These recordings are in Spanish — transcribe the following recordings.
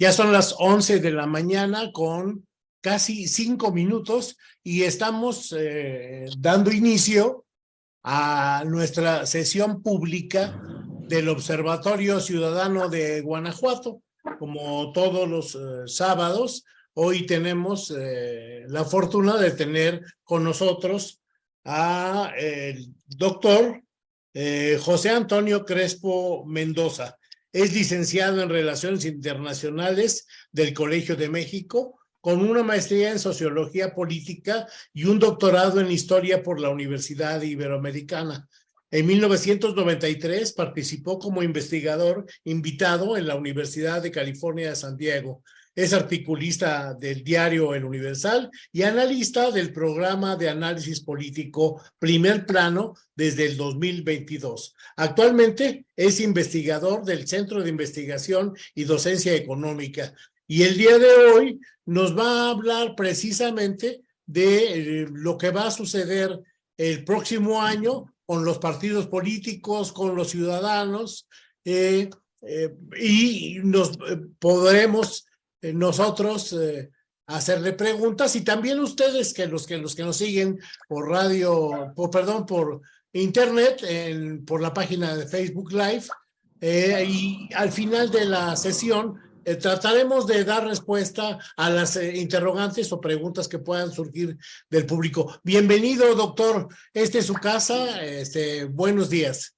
Ya son las 11 de la mañana con casi cinco minutos y estamos eh, dando inicio a nuestra sesión pública del Observatorio Ciudadano de Guanajuato. Como todos los eh, sábados, hoy tenemos eh, la fortuna de tener con nosotros a el doctor José Antonio Crespo Mendoza. Es licenciado en Relaciones Internacionales del Colegio de México, con una maestría en Sociología Política y un doctorado en Historia por la Universidad Iberoamericana. En 1993 participó como investigador invitado en la Universidad de California de San Diego. Es articulista del diario El Universal y analista del programa de análisis político Primer Plano desde el 2022. Actualmente es investigador del Centro de Investigación y Docencia Económica. Y el día de hoy nos va a hablar precisamente de eh, lo que va a suceder el próximo año con los partidos políticos, con los ciudadanos, eh, eh, y nos podremos nosotros eh, hacerle preguntas y también ustedes que los que los que nos siguen por radio, por perdón, por internet, en, por la página de Facebook Live eh, y al final de la sesión trataremos de dar respuesta a las interrogantes o preguntas que puedan surgir del público. Bienvenido, doctor. Esta es su casa. Este, buenos días.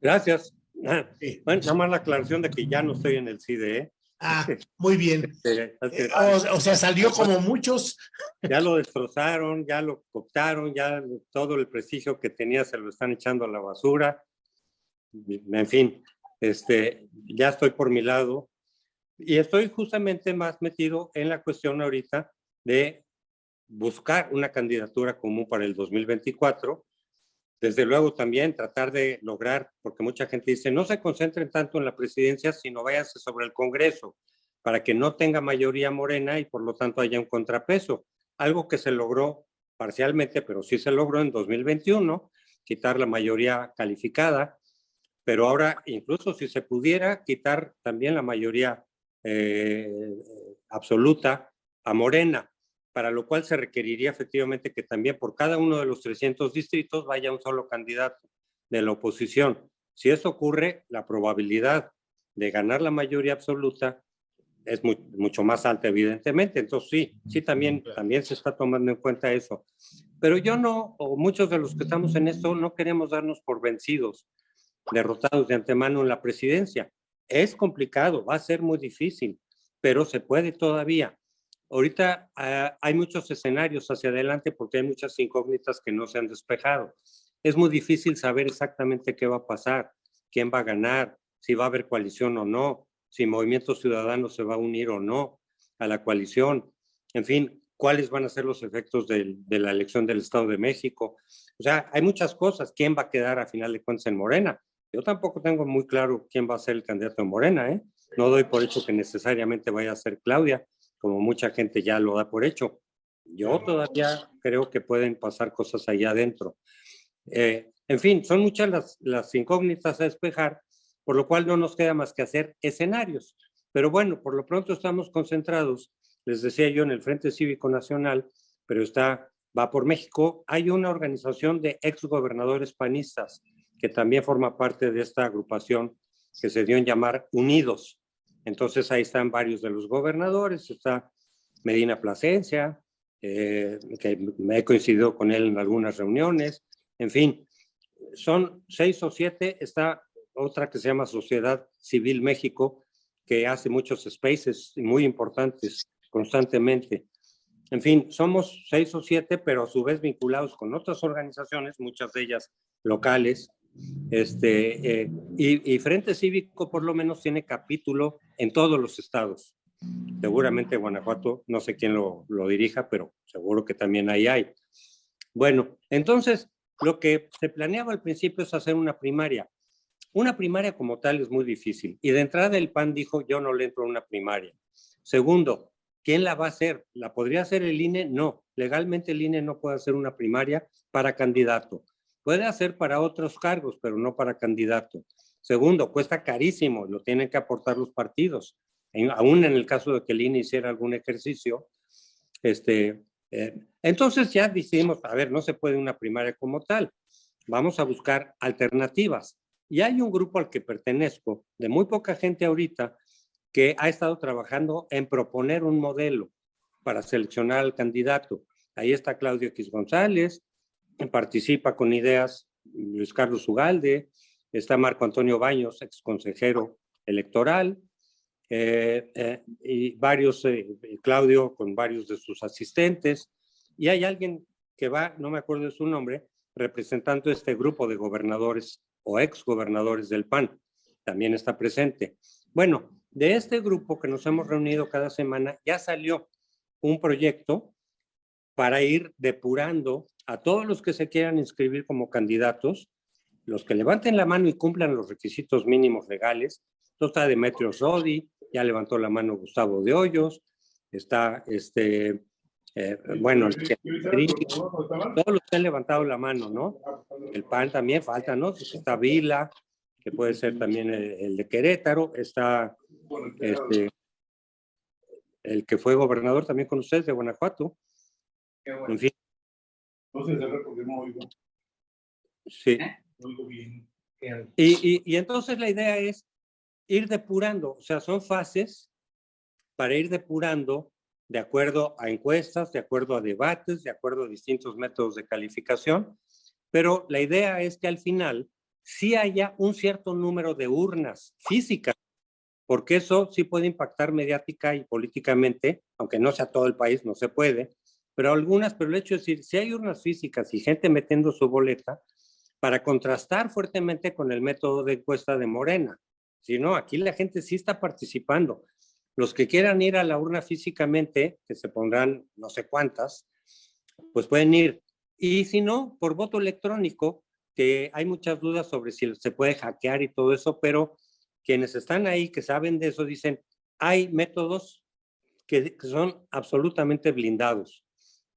Gracias. Ah, bueno, nada más la aclaración de que ya no estoy en el CIDE. Ah, muy bien. Eh, o, sea, salió como muchos. Ya lo destrozaron, ya lo cooptaron, ya todo el prestigio que tenía se lo están echando a la basura. En fin, este, ya estoy por mi lado. Y estoy justamente más metido en la cuestión ahorita de buscar una candidatura común para el 2024 desde luego también tratar de lograr, porque mucha gente dice, no se concentren tanto en la presidencia, sino váyanse sobre el Congreso, para que no tenga mayoría morena y por lo tanto haya un contrapeso. Algo que se logró parcialmente, pero sí se logró en 2021, quitar la mayoría calificada, pero ahora incluso si se pudiera quitar también la mayoría eh, absoluta a Morena, para lo cual se requeriría efectivamente que también por cada uno de los 300 distritos vaya un solo candidato de la oposición. Si eso ocurre, la probabilidad de ganar la mayoría absoluta es mucho más alta, evidentemente. Entonces, sí, sí, también, también se está tomando en cuenta eso. Pero yo no, o muchos de los que estamos en esto, no queremos darnos por vencidos, derrotados de antemano en la presidencia. Es complicado, va a ser muy difícil, pero se puede todavía. Ahorita ah, hay muchos escenarios hacia adelante porque hay muchas incógnitas que no se han despejado. Es muy difícil saber exactamente qué va a pasar, quién va a ganar, si va a haber coalición o no, si Movimiento Ciudadano se va a unir o no a la coalición, en fin, cuáles van a ser los efectos de, la elección del Estado de México. O sea, hay muchas cosas. ¿Quién va a quedar a final de cuentas en Morena? Yo tampoco tengo muy claro quién va a ser el candidato en Morena, ¿eh? No doy por hecho que necesariamente vaya a ser Claudia como mucha gente ya lo da por hecho. Yo todavía creo que pueden pasar cosas allá adentro. Eh, en fin, son muchas las, las incógnitas a despejar, por lo cual no nos queda más que hacer escenarios. Pero bueno, por lo pronto estamos concentrados, les decía yo, en el Frente Cívico Nacional, pero está, va por México. Hay una organización de exgobernadores panistas que también forma parte de esta agrupación que se dio en llamar Unidos. Entonces ahí están varios de los gobernadores, está Medina Plasencia, eh, que me he coincidido con él en algunas reuniones, en fin, son seis o siete, está otra que se llama Sociedad Civil México, que hace muchos spaces muy importantes constantemente. En fin, somos seis o siete, pero a su vez vinculados con otras organizaciones, muchas de ellas locales, este, eh, y, Frente Cívico por lo menos tiene capítulo en todos los estados. Seguramente Guanajuato, no sé quién lo, lo dirija, pero seguro que también ahí hay. Bueno, entonces lo que se planeaba al principio es hacer una primaria. Una primaria como tal es muy difícil. Y de entrada el PAN dijo, yo no le entro a una primaria. Segundo, ¿quién la va a hacer? ¿La podría hacer el INE? No. Legalmente el INE no puede hacer una primaria para candidato. Puede hacer para otros cargos, pero no para candidato. Segundo, cuesta carísimo, lo tienen que aportar los partidos. aún en el caso de que el INE hiciera algún ejercicio. Este, eh, entonces ya decidimos, a ver, no se puede una primaria como tal, vamos a buscar alternativas. Y hay un grupo al que pertenezco, de muy poca gente ahorita, que ha estado trabajando en proponer un modelo para seleccionar al candidato. Ahí está Claudio X González, participa con ideas Luis Carlos Ugalde, está Marco Antonio Baños, ex consejero electoral, eh, eh, y varios, eh, Claudio con varios de sus asistentes, y hay alguien que va, no me acuerdo de su nombre, representando este grupo de gobernadores o ex gobernadores del PAN, también está presente. Bueno, de este grupo que nos hemos reunido cada semana, ya salió un proyecto para ir depurando a todos los que se quieran inscribir como candidatos, los que levanten la mano y cumplan los requisitos mínimos legales. Está Demetrio Sodi, ya levantó la mano Gustavo de Hoyos, está este, eh, bueno, todos los que han levantado la mano, ¿no? El PAN también falta, ¿no? Está Vila, que puede ser también el, de Querétaro, está este, el que fue gobernador también con ustedes de Guanajuato. En fin. Sí. Y, y, y entonces la idea es ir depurando, o sea, son fases para ir depurando de acuerdo a encuestas, de acuerdo a debates, de acuerdo a distintos métodos de calificación, pero la idea es que al final sí haya un cierto número de urnas físicas, porque eso sí puede impactar mediática y políticamente, aunque no sea todo el país, no se puede, pero algunas, pero el hecho es decir, si hay urnas físicas y gente metiendo su boleta, para contrastar fuertemente con el método de encuesta de Morena. Si no, aquí la gente sí está participando. Los que quieran ir a la urna físicamente, que se pondrán no sé cuántas, pues pueden ir. Y si no, por voto electrónico, que hay muchas dudas sobre si se puede hackear y todo eso, pero quienes están ahí, que saben de eso, dicen, hay métodos que, son absolutamente blindados,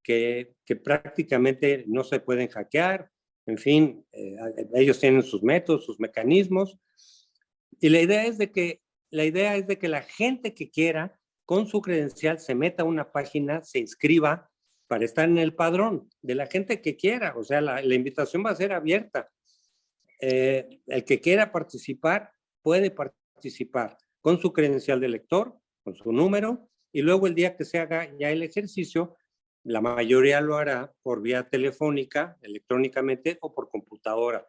que, prácticamente no se pueden hackear, en fin, eh, ellos tienen sus métodos, sus mecanismos, y la idea es de que la idea es de que la gente que quiera con su credencial se meta a una página, se inscriba para estar en el padrón de la gente que quiera. O sea, la, invitación va a ser abierta. Eh, el que quiera participar puede participar con su credencial de lector, con su número, y luego el día que se haga ya el ejercicio, la mayoría lo hará por vía telefónica, electrónicamente o por computadora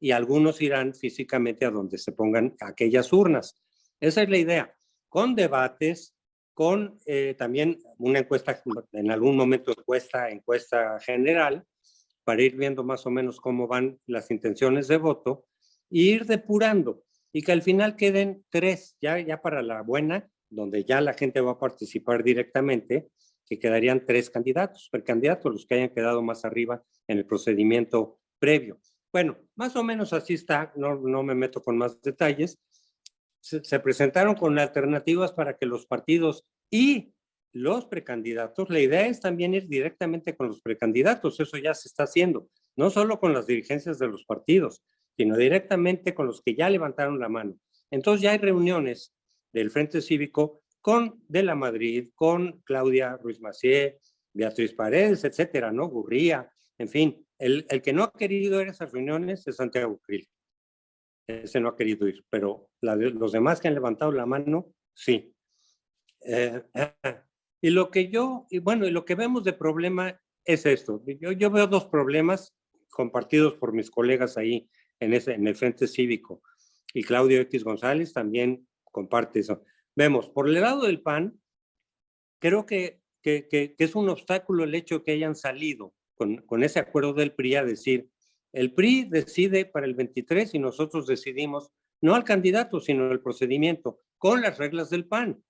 y algunos irán físicamente a donde se pongan aquellas urnas. Esa es la idea, con debates, con eh, también una encuesta, en algún momento encuesta, encuesta general, para ir viendo más o menos cómo van las intenciones de voto, e ir depurando, y que al final queden tres, ya, ya para la buena, donde ya la gente va a participar directamente, que quedarían tres candidatos, candidato los que hayan quedado más arriba en el procedimiento previo. Bueno, más o menos así está, no, no me meto con más detalles. Se, presentaron con alternativas para que los partidos y los precandidatos, la idea es también ir directamente con los precandidatos, eso ya se está haciendo, no solo con las dirigencias de los partidos, sino directamente con los que ya levantaron la mano. Entonces ya hay reuniones del Frente Cívico con De la Madrid, con Claudia Ruiz Macié, Beatriz Paredes, etcétera, ¿no? Gurría, en fin, el, que no ha querido ir a esas reuniones es Santiago Krill. Ese no ha querido ir, pero los demás que han levantado la mano, sí. Eh, y lo que yo, y bueno, y lo que vemos de problema es esto. Yo, yo veo dos problemas compartidos por mis colegas ahí en, ese, en el Frente Cívico. Y Claudio X González también comparte eso. Vemos, por el lado del PAN, creo que, que, que, que es un obstáculo el hecho que hayan salido con, ese acuerdo del PRI a decir, el PRI decide para el 23 y nosotros decidimos no al candidato, sino el procedimiento, con las reglas del PAN.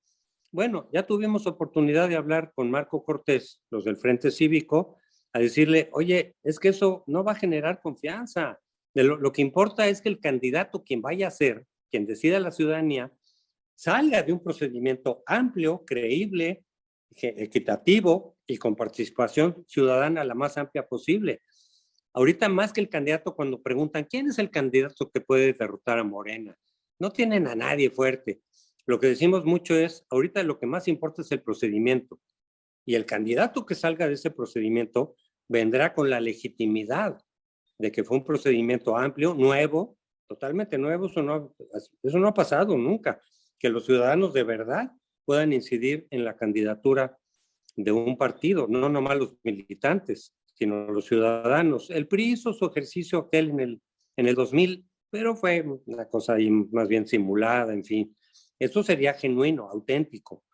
Bueno, ya tuvimos oportunidad de hablar con Marco Cortés, los del Frente Cívico, a decirle, oye, es que eso no va a generar confianza. De lo, lo que importa es que el candidato, quien vaya a ser, quien decida la ciudadanía, salga de un procedimiento amplio, creíble, equitativo y con participación ciudadana la más amplia posible. Ahorita más que el candidato cuando preguntan quién es el candidato que puede derrotar a Morena, no tienen a nadie fuerte. Lo que decimos mucho es, ahorita lo que más importa es el procedimiento. Y el candidato que salga de ese procedimiento vendrá con la legitimidad de que fue un procedimiento amplio, nuevo, totalmente nuevo. Eso no, ha pasado nunca. Que los ciudadanos de verdad puedan incidir en la candidatura de un partido, no nomás los militantes, sino los ciudadanos. El PRI hizo su ejercicio aquel en el, en el 2000, pero fue una cosa ahí más bien simulada, en fin. Eso sería genuino, auténtico.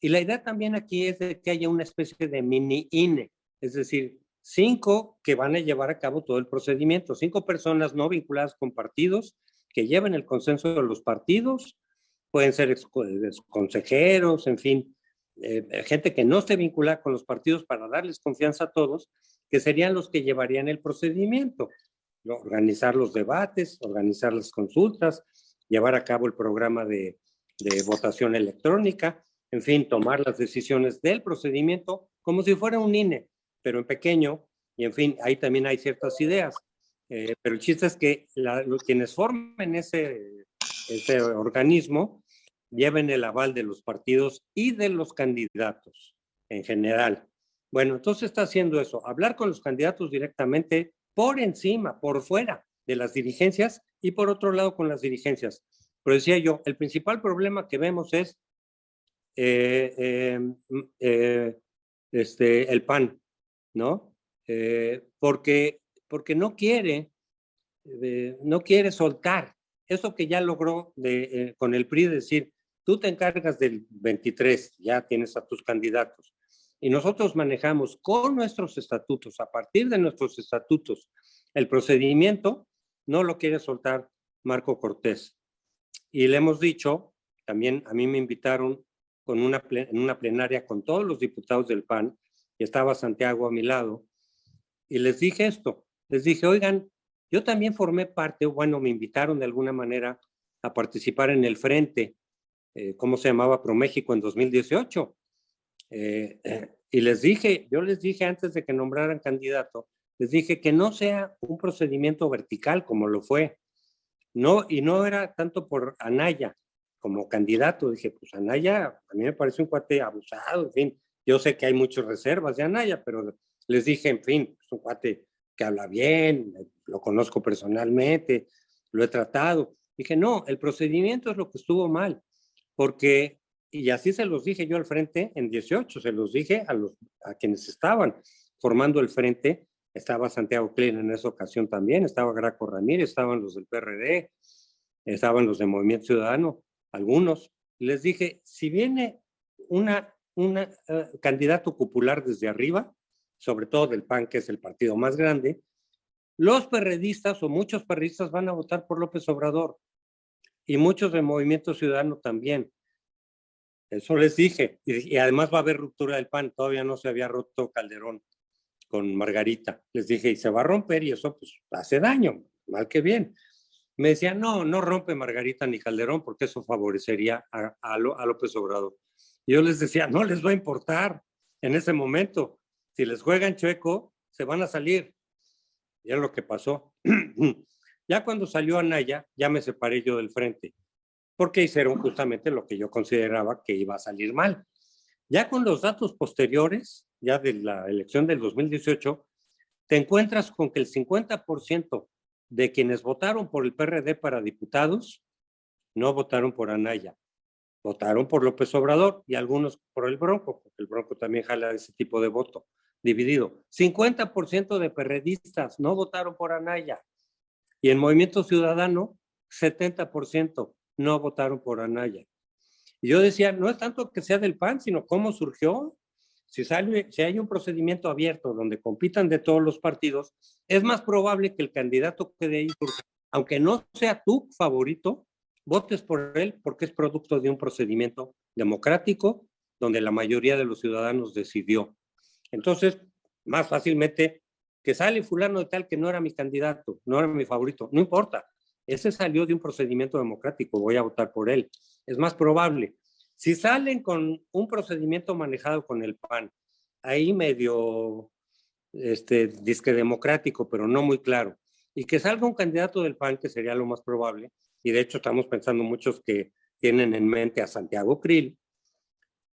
Y la idea también aquí es de que haya una especie de mini INE, es decir, cinco que van a llevar a cabo todo el procedimiento, cinco personas no vinculadas con partidos que lleven el consenso de los partidos, pueden ser consejeros, en fin, eh, gente que no esté vinculada con los partidos para darles confianza a todos, que serían los que llevarían el procedimiento, organizar los debates, organizar las consultas, llevar a cabo el programa de, votación electrónica, en fin, tomar las decisiones del procedimiento como si fuera un INE, pero en pequeño, y en fin, ahí también hay ciertas ideas. Eh, pero el chiste es que los, quienes formen ese, ese organismo lleven el aval de los partidos y de los candidatos en general. Bueno, entonces está haciendo eso, hablar con los candidatos directamente por encima, por fuera de las dirigencias y por otro lado con las dirigencias. Pero decía yo, el principal problema que vemos es eh, em, eh, este, el PAN, ¿no? Eh, porque, porque no quiere, no quiere soltar eso que ya logró de, con el PRI, decir, tú te encargas del 23, ya tienes a tus candidatos, y nosotros manejamos con nuestros estatutos, a partir de nuestros estatutos, el procedimiento, no lo quiere soltar Marco Cortés. Y le hemos dicho, también a mí me invitaron con una, en una plenaria con todos los diputados del PAN, y estaba Santiago a mi lado, y les dije esto, les dije, oigan, yo también formé parte, bueno, me invitaron de alguna manera a participar en el frente, eh, ¿cómo se llamaba? ProMéxico en 2018. Eh, y les dije, yo les dije antes de que nombraran candidato, les dije que no sea un procedimiento vertical como lo fue, no, y no era tanto por Anaya como candidato. Dije, pues Anaya, a mí me parece un cuate abusado, en fin. Yo sé que hay muchas reservas de Anaya, pero les dije, en fin, es un cuate que habla bien, lo conozco personalmente, lo he tratado. Dije, no, el procedimiento es lo que estuvo mal, porque, y así se los dije yo al frente en 18, se los dije a, los, a quienes estaban formando el frente, estaba Santiago Klein en esa ocasión también, estaba Graco Ramírez, estaban los del PRD, estaban los de Movimiento Ciudadano, algunos. Les dije, si viene una, una eh, candidato popular desde arriba, sobre todo del PAN, que es el partido más grande, los perredistas o muchos perredistas van a votar por López Obrador y muchos de Movimiento Ciudadano también. Eso les dije. Y, además va a haber ruptura del PAN. Todavía no se había roto Calderón con Margarita. Les dije, y se va a romper y eso pues hace daño, mal que bien. Me decían, no, no rompe Margarita ni Calderón porque eso favorecería a, a, López Obrador. Yo les decía, no les va a importar en ese momento. Si les juegan chueco, se van a salir. Y es lo que pasó. ya cuando salió Anaya, ya me separé yo del frente, porque hicieron justamente lo que yo consideraba que iba a salir mal. Ya con los datos posteriores, ya de la elección del 2018, te encuentras con que el 50% de quienes votaron por el PRD para diputados no votaron por Anaya, votaron por López Obrador y algunos por el Bronco, porque el Bronco también jala ese tipo de voto dividido. 50% de perredistas no votaron por Anaya y en Movimiento Ciudadano 70% no votaron por Anaya. Y yo decía, no es tanto que sea del PAN, sino cómo surgió. Si, sale, si hay un procedimiento abierto donde compitan de todos los partidos, es más probable que el candidato que de ahí aunque no sea tu favorito, votes por él porque es producto de un procedimiento democrático donde la mayoría de los ciudadanos decidió. Entonces, más fácilmente que sale fulano de tal que no era mi candidato, no era mi favorito, no importa. Ese salió de un procedimiento democrático, voy a votar por él es más probable. Si salen con un procedimiento manejado con el PAN, ahí medio este, disque democrático, pero no muy claro, y que salga un candidato del PAN, que sería lo más probable, y de hecho estamos pensando muchos que tienen en mente a Santiago Krill,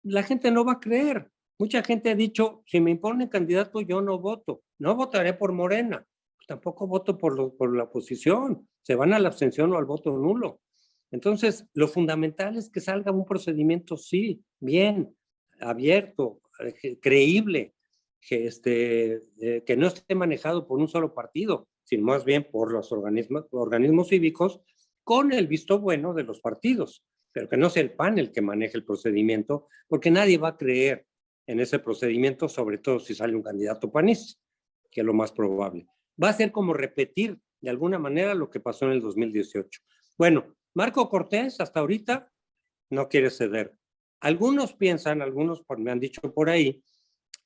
la gente no va a creer. Mucha gente ha dicho, si me imponen candidato, yo no voto. No votaré por Morena. Tampoco voto por, por la oposición. Se van a la abstención o al voto nulo. Entonces, lo fundamental es que salga un procedimiento, sí, bien, abierto, eh, creíble, que, este, eh, que no esté manejado por un solo partido, sino más bien por los organismos, organismos cívicos con el visto bueno de los partidos, pero que no sea el PAN el que maneje el procedimiento, porque nadie va a creer en ese procedimiento, sobre todo si sale un candidato panista, que es lo más probable. Va a ser como repetir de alguna manera lo que pasó en el 2018. Bueno, Marco Cortés hasta ahorita no quiere ceder. Algunos piensan, algunos me han dicho por ahí,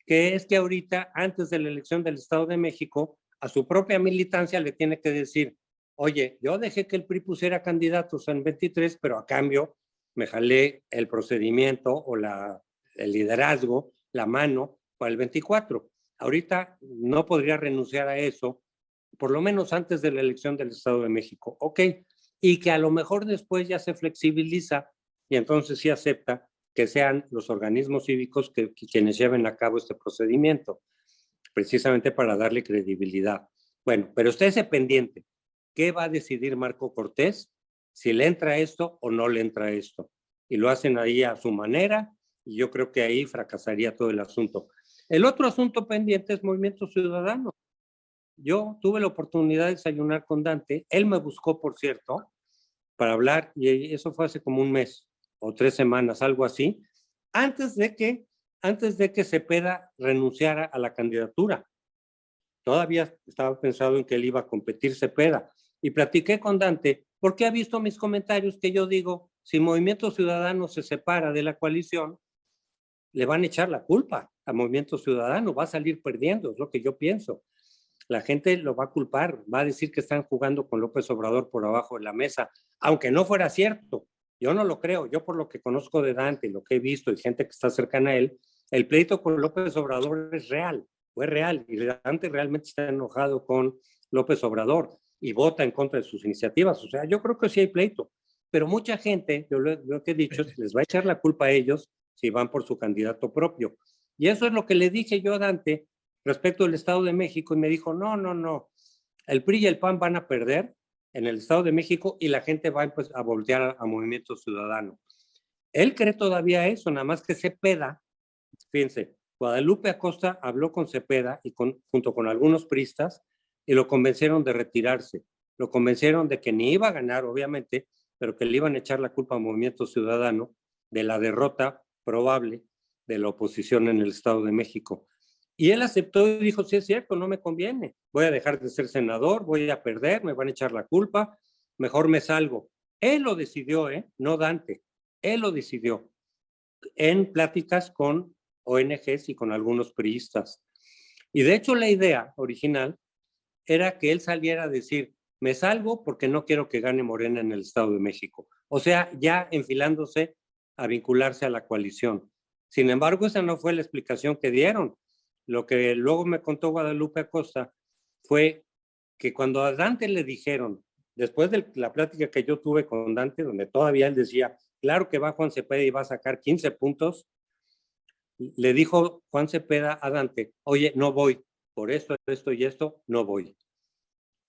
que es que ahorita, antes de la elección del Estado de México, a su propia militancia le tiene que decir, oye, yo dejé que el PRI pusiera candidatos en 23, pero a cambio me jalé el procedimiento o la, el liderazgo, la mano para el 24. Ahorita no podría renunciar a eso, por lo menos antes de la elección del Estado de México. Ok, y que a lo mejor después ya se flexibiliza y entonces sí acepta que sean los organismos cívicos que, quienes lleven a cabo este procedimiento, precisamente para darle credibilidad. Bueno, pero estése pendiente. ¿Qué va a decidir Marco Cortés? Si le entra esto o no le entra esto. Y lo hacen ahí a su manera y yo creo que ahí fracasaría todo el asunto. El otro asunto pendiente es Movimiento Ciudadano. Yo tuve la oportunidad de desayunar con Dante. Él me buscó, por cierto, para hablar y eso fue hace como un mes o tres semanas, algo así, antes de que, antes de que Cepeda renunciara a la candidatura. Todavía estaba pensado en que él iba a competir Cepeda. Y platiqué con Dante porque ha visto mis comentarios que yo digo, si Movimiento Ciudadano se separa de la coalición, le van a echar la culpa a Movimiento Ciudadano, va a salir perdiendo, es lo que yo pienso. La gente lo va a culpar, va a decir que están jugando con López Obrador por abajo de la mesa, aunque no fuera cierto, yo no lo creo, yo por lo que conozco de Dante lo que he visto y gente que está cercana a él, el pleito con López Obrador es real, fue real, y Dante realmente está enojado con López Obrador y vota en contra de sus iniciativas. O sea, yo creo que sí hay pleito, pero mucha gente, yo lo, que he dicho, les va a echar la culpa a ellos si van por su candidato propio. Y eso es lo que le dije yo a Dante respecto al Estado de México y me dijo, no, no, no, el PRI y el PAN van a perder en el Estado de México y la gente va pues, a voltear a, Movimiento Ciudadano. Él cree todavía eso, nada más que Cepeda, fíjense, Guadalupe Acosta habló con Cepeda y con, junto con algunos pristas y lo convencieron de retirarse. Lo convencieron de que ni iba a ganar, obviamente, pero que le iban a echar la culpa a Movimiento Ciudadano de la derrota probable de la oposición en el Estado de México. Y él aceptó y dijo, sí es cierto, no me conviene. Voy a dejar de ser senador, voy a perder, me van a echar la culpa, mejor me salgo. Él lo decidió, ¿eh? No Dante. Él lo decidió en pláticas con ONGs y con algunos priistas. Y de hecho la idea original era que él saliera a decir, me salgo porque no quiero que gane Morena en el Estado de México. O sea, ya enfilándose a vincularse a la coalición. Sin embargo, esa no fue la explicación que dieron. Lo que luego me contó Guadalupe Acosta fue que cuando a Dante le dijeron, después de la plática que yo tuve con Dante, donde todavía él decía, claro que va Juan Cepeda y va a sacar 15 puntos, le dijo Juan Cepeda a Dante, oye, no voy, por esto, esto y esto, no voy.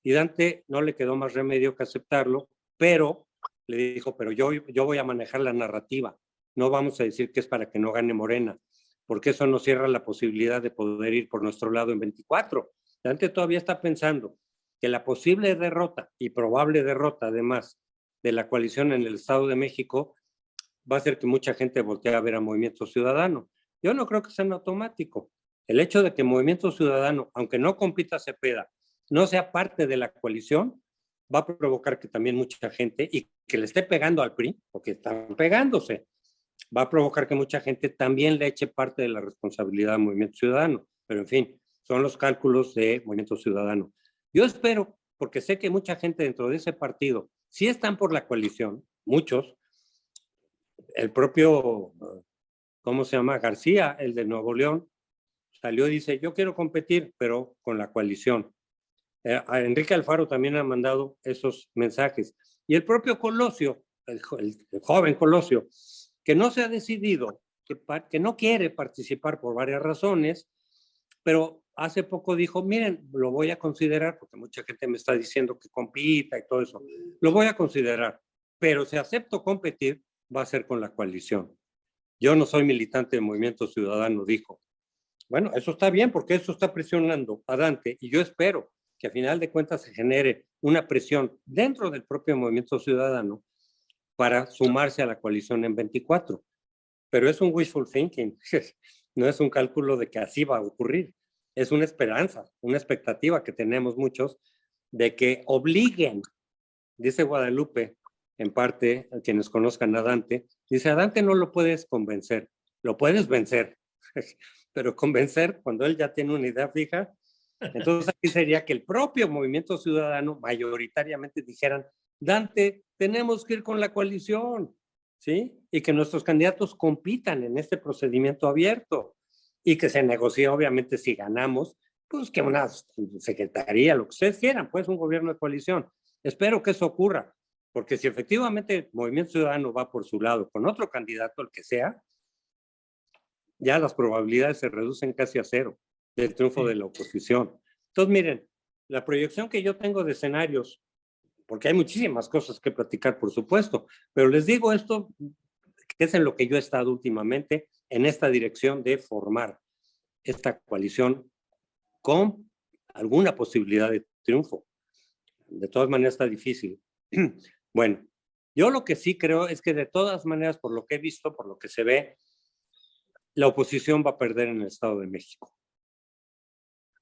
Y Dante no le quedó más remedio que aceptarlo, pero le dijo, pero yo, yo voy a manejar la narrativa, no vamos a decir que es para que no gane Morena, porque eso nos cierra la posibilidad de poder ir por nuestro lado en 24. Dante todavía está pensando que la posible derrota y probable derrota, además, de la coalición en el Estado de México va a hacer que mucha gente voltee a ver a Movimiento Ciudadano. Yo no creo que sea en automático. El hecho de que Movimiento Ciudadano, aunque no compita Cepeda, no sea parte de la coalición, va a provocar que también mucha gente, y que le esté pegando al PRI, porque están pegándose, va a provocar que mucha gente también le eche parte de la responsabilidad al Movimiento Ciudadano. Pero en fin, son los cálculos de Movimiento Ciudadano. Yo espero, porque sé que mucha gente dentro de ese partido sí están por la coalición, muchos. El propio, ¿cómo se llama? García, el de Nuevo León, salió y dice, yo quiero competir, pero con la coalición. Eh, Enrique Alfaro también ha mandado esos mensajes. Y el propio Colosio el, joven Colosio, que no se ha decidido, que, que no quiere participar por varias razones, pero hace poco dijo, miren, lo voy a considerar, porque mucha gente me está diciendo que compita y todo eso, lo voy a considerar, pero si acepto competir, va a ser con la coalición. Yo no soy militante del Movimiento Ciudadano, dijo. Bueno, eso está bien porque eso está presionando a Dante y yo espero que a final de cuentas se genere una presión dentro del propio Movimiento Ciudadano para sumarse a la coalición en 24. Pero es un wishful thinking, no es un cálculo de que así va a ocurrir. Es una esperanza, una expectativa que tenemos muchos de que obliguen, dice Guadalupe, en parte, a quienes conozcan a Dante, dice, a Dante no lo puedes convencer, lo puedes vencer, pero convencer cuando él ya tiene una idea fija, entonces aquí sería que el propio movimiento ciudadano mayoritariamente dijeran, Dante, tenemos que ir con la coalición, ¿sí? Y que nuestros candidatos compitan en este procedimiento abierto y que se negocie, obviamente, si ganamos, pues que una secretaría, lo que ustedes quieran, pues un gobierno de coalición. Espero que eso ocurra, porque si efectivamente el Movimiento Ciudadano va por su lado con otro candidato, el que sea, ya las probabilidades se reducen casi a cero del triunfo de la oposición. Entonces, miren, la proyección que yo tengo de escenarios, porque hay muchísimas cosas que platicar, por supuesto, pero les digo esto, que es en lo que yo he estado últimamente, en esta dirección de formar esta coalición con alguna posibilidad de triunfo. De todas maneras está difícil. Bueno, yo lo que sí creo es que de todas maneras, por lo que he visto, por lo que se ve, la oposición va a perder en el Estado de México.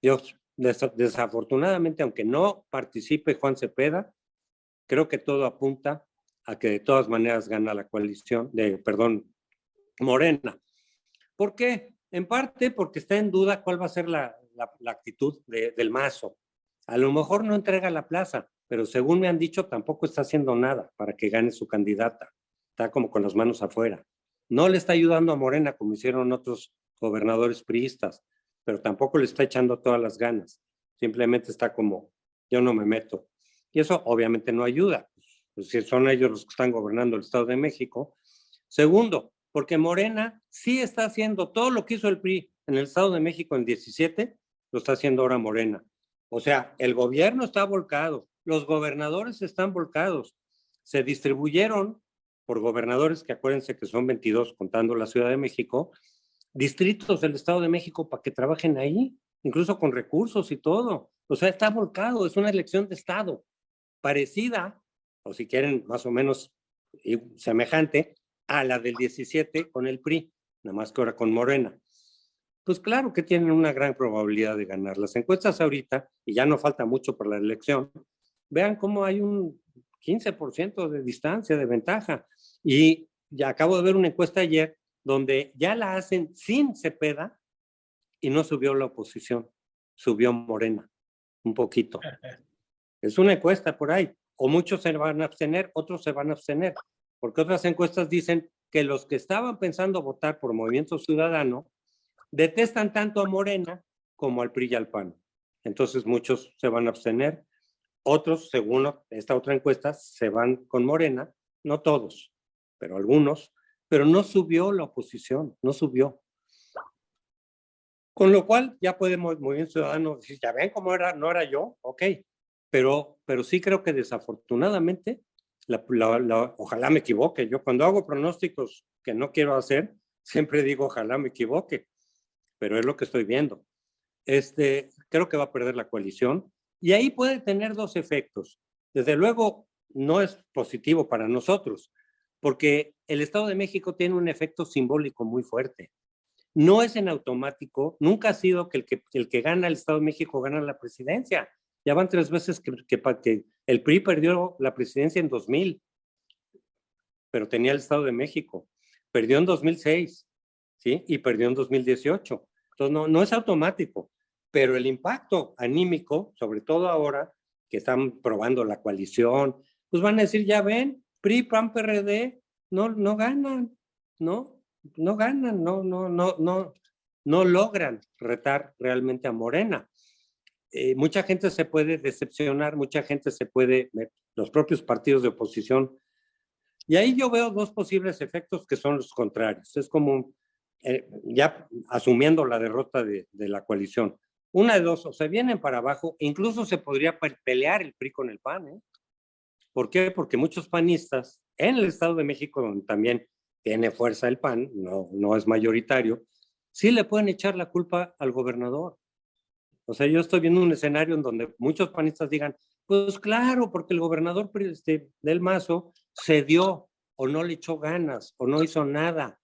Dios, desafortunadamente, aunque no participe Juan Cepeda, creo que todo apunta a que de todas maneras gana la coalición, de, perdón, Morena. ¿Por qué? En parte porque está en duda cuál va a ser la, actitud del mazo. A lo mejor no entrega la plaza, pero según me han dicho, tampoco está haciendo nada para que gane su candidata. Está como con las manos afuera. No le está ayudando a Morena como hicieron otros gobernadores priistas, pero tampoco le está echando todas las ganas. Simplemente está como, yo no me meto. Y eso obviamente no ayuda, pues, si son ellos los que están gobernando el Estado de México. Segundo, porque Morena sí está haciendo todo lo que hizo el PRI en el Estado de México en 17, lo está haciendo ahora Morena. O sea, el gobierno está volcado, los gobernadores están volcados. Se distribuyeron por gobernadores, que acuérdense que son 22 contando la Ciudad de México, distritos del Estado de México para que trabajen ahí, incluso con recursos y todo. O sea, está volcado, es una elección de Estado, parecida, o si quieren más o menos semejante, a la del 17 con el PRI, nada más que ahora con Morena. Pues claro que tienen una gran probabilidad de ganar. Las encuestas ahorita, y ya no falta mucho para la elección, vean cómo hay un 15% de distancia, de ventaja. Y ya acabo de ver una encuesta ayer donde ya la hacen sin Cepeda y no subió la oposición, subió Morena, un poquito. Es una encuesta por ahí. O muchos se van a abstener, otros se van a abstener. Porque otras encuestas dicen que los que estaban pensando votar por Movimiento Ciudadano detestan tanto a Morena como al PRI y al PAN. Entonces muchos se van a abstener otros, según esta otra encuesta, se van con Morena, no todos, pero algunos, pero no subió la oposición, no subió. Con lo cual ya podemos, Movimiento Ciudadano, decir, ya ven cómo era, no era yo, ok, pero, pero sí creo que desafortunadamente, ojalá me equivoque, yo cuando hago pronósticos que no quiero hacer, siempre digo ojalá me equivoque, pero es lo que estoy viendo. Este, creo que va a perder la coalición, y ahí puede tener dos efectos. Desde luego, no es positivo para nosotros, porque el Estado de México tiene un efecto simbólico muy fuerte. No es en automático, nunca ha sido que el que, el que gana el Estado de México gana la presidencia. Ya van tres veces que, el PRI perdió la presidencia en 2000, pero tenía el Estado de México. Perdió en 2006, ¿sí? Y perdió en 2018. Entonces, no, no es automático pero el impacto anímico, sobre todo ahora que están probando la coalición, pues van a decir, ya ven, PRI, PAN, PRD, no, ganan, ¿no? No ganan, no, no, no, no, no logran retar realmente a Morena. Eh, mucha gente se puede decepcionar, mucha gente se puede, los propios partidos de oposición Y ahí yo veo dos posibles efectos que son los contrarios. Es como eh, ya asumiendo la derrota de, de, la coalición. Una de dos, o se vienen para abajo, incluso se podría pelear el PRI con el PAN. ¿eh? ¿Por qué? Porque muchos panistas en el Estado de México, donde también tiene fuerza el PAN, no, no es mayoritario, sí le pueden echar la culpa al gobernador. O sea, yo estoy viendo un escenario en donde muchos panistas digan, pues claro, porque el gobernador este, del Mazo se dio o no le echó ganas o no hizo nada.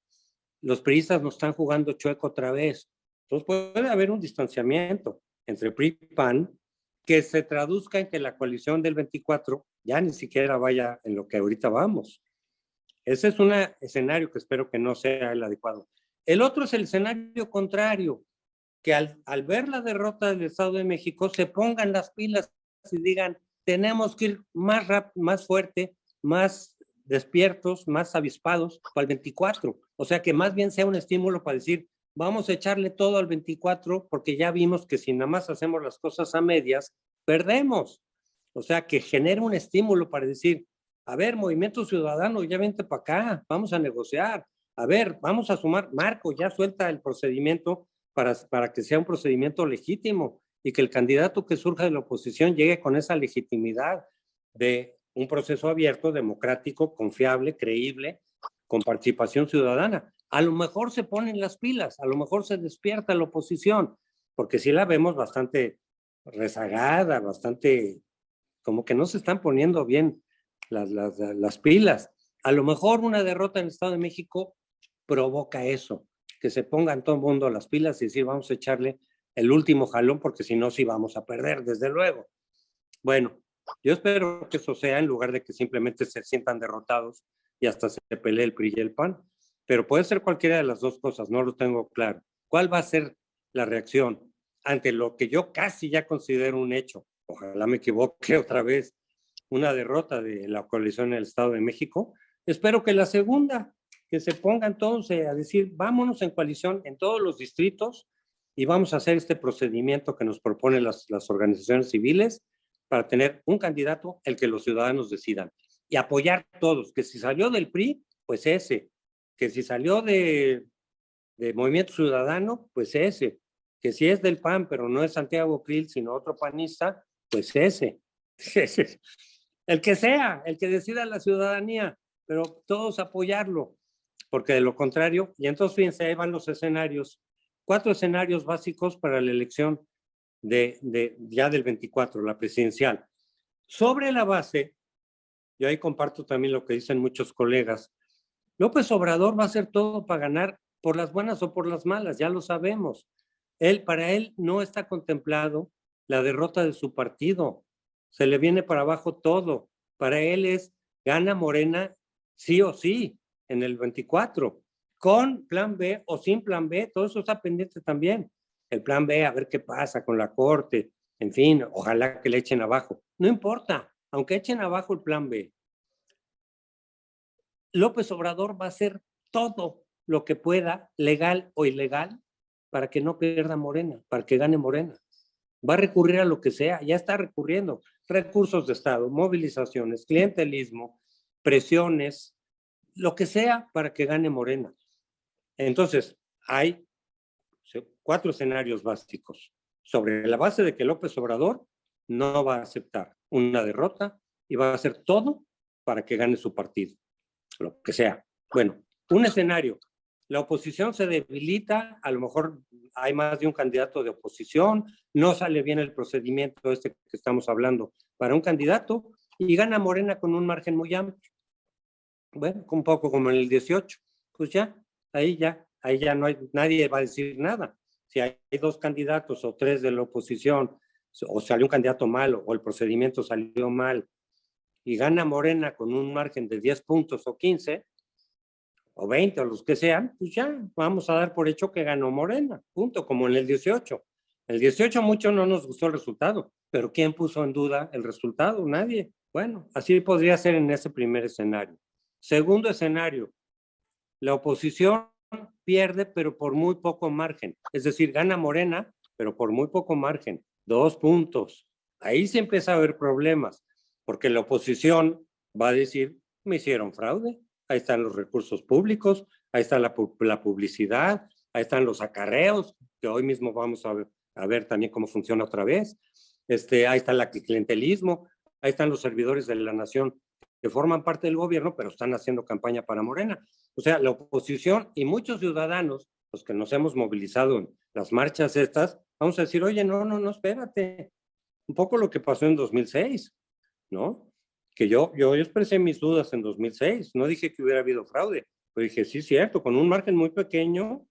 Los priistas nos están jugando chueco otra vez. Entonces puede haber un distanciamiento entre PRI y PAN que se traduzca en que la coalición del 24 ya ni siquiera vaya en lo que ahorita vamos. Ese es un escenario que espero que no sea el adecuado. El otro es el escenario contrario, que al, al ver la derrota del Estado de México se pongan las pilas y digan, tenemos que ir más, más fuerte, más despiertos, más avispados para el 24. O sea, que más bien sea un estímulo para decir, vamos a echarle todo al 24 porque ya vimos que si nada más hacemos las cosas a medias, perdemos. O sea, que genere un estímulo para decir, a ver, Movimiento Ciudadano, ya vente para acá, vamos a negociar. A ver, vamos a sumar, Marco, ya suelta el procedimiento para, para que sea un procedimiento legítimo y que el candidato que surja de la oposición llegue con esa legitimidad de un proceso abierto, democrático, confiable, creíble, con participación ciudadana. A lo mejor se ponen las pilas, a lo mejor se despierta la oposición, porque sí la vemos bastante rezagada, bastante como que no se están poniendo bien las, las, las pilas. A lo mejor una derrota en el Estado de México provoca eso, que se pongan todo el mundo las pilas y decir vamos a echarle el último jalón porque si no sí vamos a perder, desde luego. Bueno, yo espero que eso sea en lugar de que simplemente se sientan derrotados y hasta se pelee el PRI y el PAN. Pero puede ser cualquiera de las dos cosas, no lo tengo claro. ¿Cuál va a ser la reacción ante lo que yo casi ya considero un hecho? Ojalá me equivoque otra vez, una derrota de la coalición en el Estado de México. Espero que la segunda, que se ponga entonces a decir, vámonos en coalición en todos los distritos y vamos a hacer este procedimiento que nos proponen las, las organizaciones civiles para tener un candidato el que los ciudadanos decidan y apoyar todos, que si salió del PRI, pues ese, que si salió de, de Movimiento Ciudadano, pues ese, que si es del PAN, pero no es Santiago Krill, sino otro panista, pues ese. el que sea, el que decida la ciudadanía, pero todos apoyarlo, porque de lo contrario, y entonces fíjense, ahí van los escenarios cuatro escenarios básicos para la elección de, de, ya del 24, la presidencial. Sobre la base, yo ahí comparto también lo que dicen muchos colegas, López Obrador va a hacer todo para ganar por las buenas o por las malas, ya lo sabemos. Él, para él no está contemplado la derrota de su partido. Se le viene para abajo todo. Para él es gana Morena sí o sí en el 24 con plan B o sin plan B, todo eso está pendiente también. El plan B, a ver qué pasa con la corte, en fin, ojalá que le echen abajo. No importa, aunque echen abajo el plan B. López Obrador va a hacer todo lo que pueda, legal o ilegal, para que no pierda Morena, para que gane Morena. Va a recurrir a lo que sea, ya está recurriendo. Recursos de Estado, movilizaciones, clientelismo, presiones, lo que sea para que gane Morena. Entonces, hay cuatro escenarios básicos sobre la base de que López Obrador no va a aceptar una derrota y va a hacer todo para que gane su partido, lo que sea. Bueno, un escenario, la oposición se debilita, a lo mejor hay más de un candidato de oposición, no sale bien el procedimiento este que estamos hablando para un candidato y gana Morena con un margen muy amplio. Bueno, un poco como en el 18, pues ya, ahí ya, ahí ya no hay, nadie va a decir nada. Si hay dos candidatos o tres de la oposición, o salió un candidato malo, o el procedimiento salió mal, y gana Morena con un margen de 10 puntos o 15, o 20 o los que sean, pues ya vamos a dar por hecho que ganó Morena, punto, como en el 18. El 18 mucho no nos gustó el resultado, pero ¿quién puso en duda el resultado? Nadie. Bueno, así podría ser en ese primer escenario. Segundo escenario, la oposición pierde, pero por muy poco margen. Es decir, gana Morena, pero por muy poco margen. Dos puntos. Ahí se empieza a haber problemas, porque la oposición va a decir, me hicieron fraude. Ahí están los recursos públicos, ahí está la, la publicidad, ahí están los acarreos, que hoy mismo vamos a ver, también cómo funciona otra vez. Este, ahí está el clientelismo, ahí están los servidores de la nación que forman parte del gobierno, pero están haciendo campaña para Morena. O sea, la oposición y muchos ciudadanos, los que nos hemos movilizado en las marchas estas, vamos a decir, oye, no, no, no, espérate. Un poco lo que pasó en 2006, ¿no? Que yo, yo expresé mis dudas en 2006, no dije que hubiera habido fraude, pero dije, sí, cierto, con un margen muy pequeño,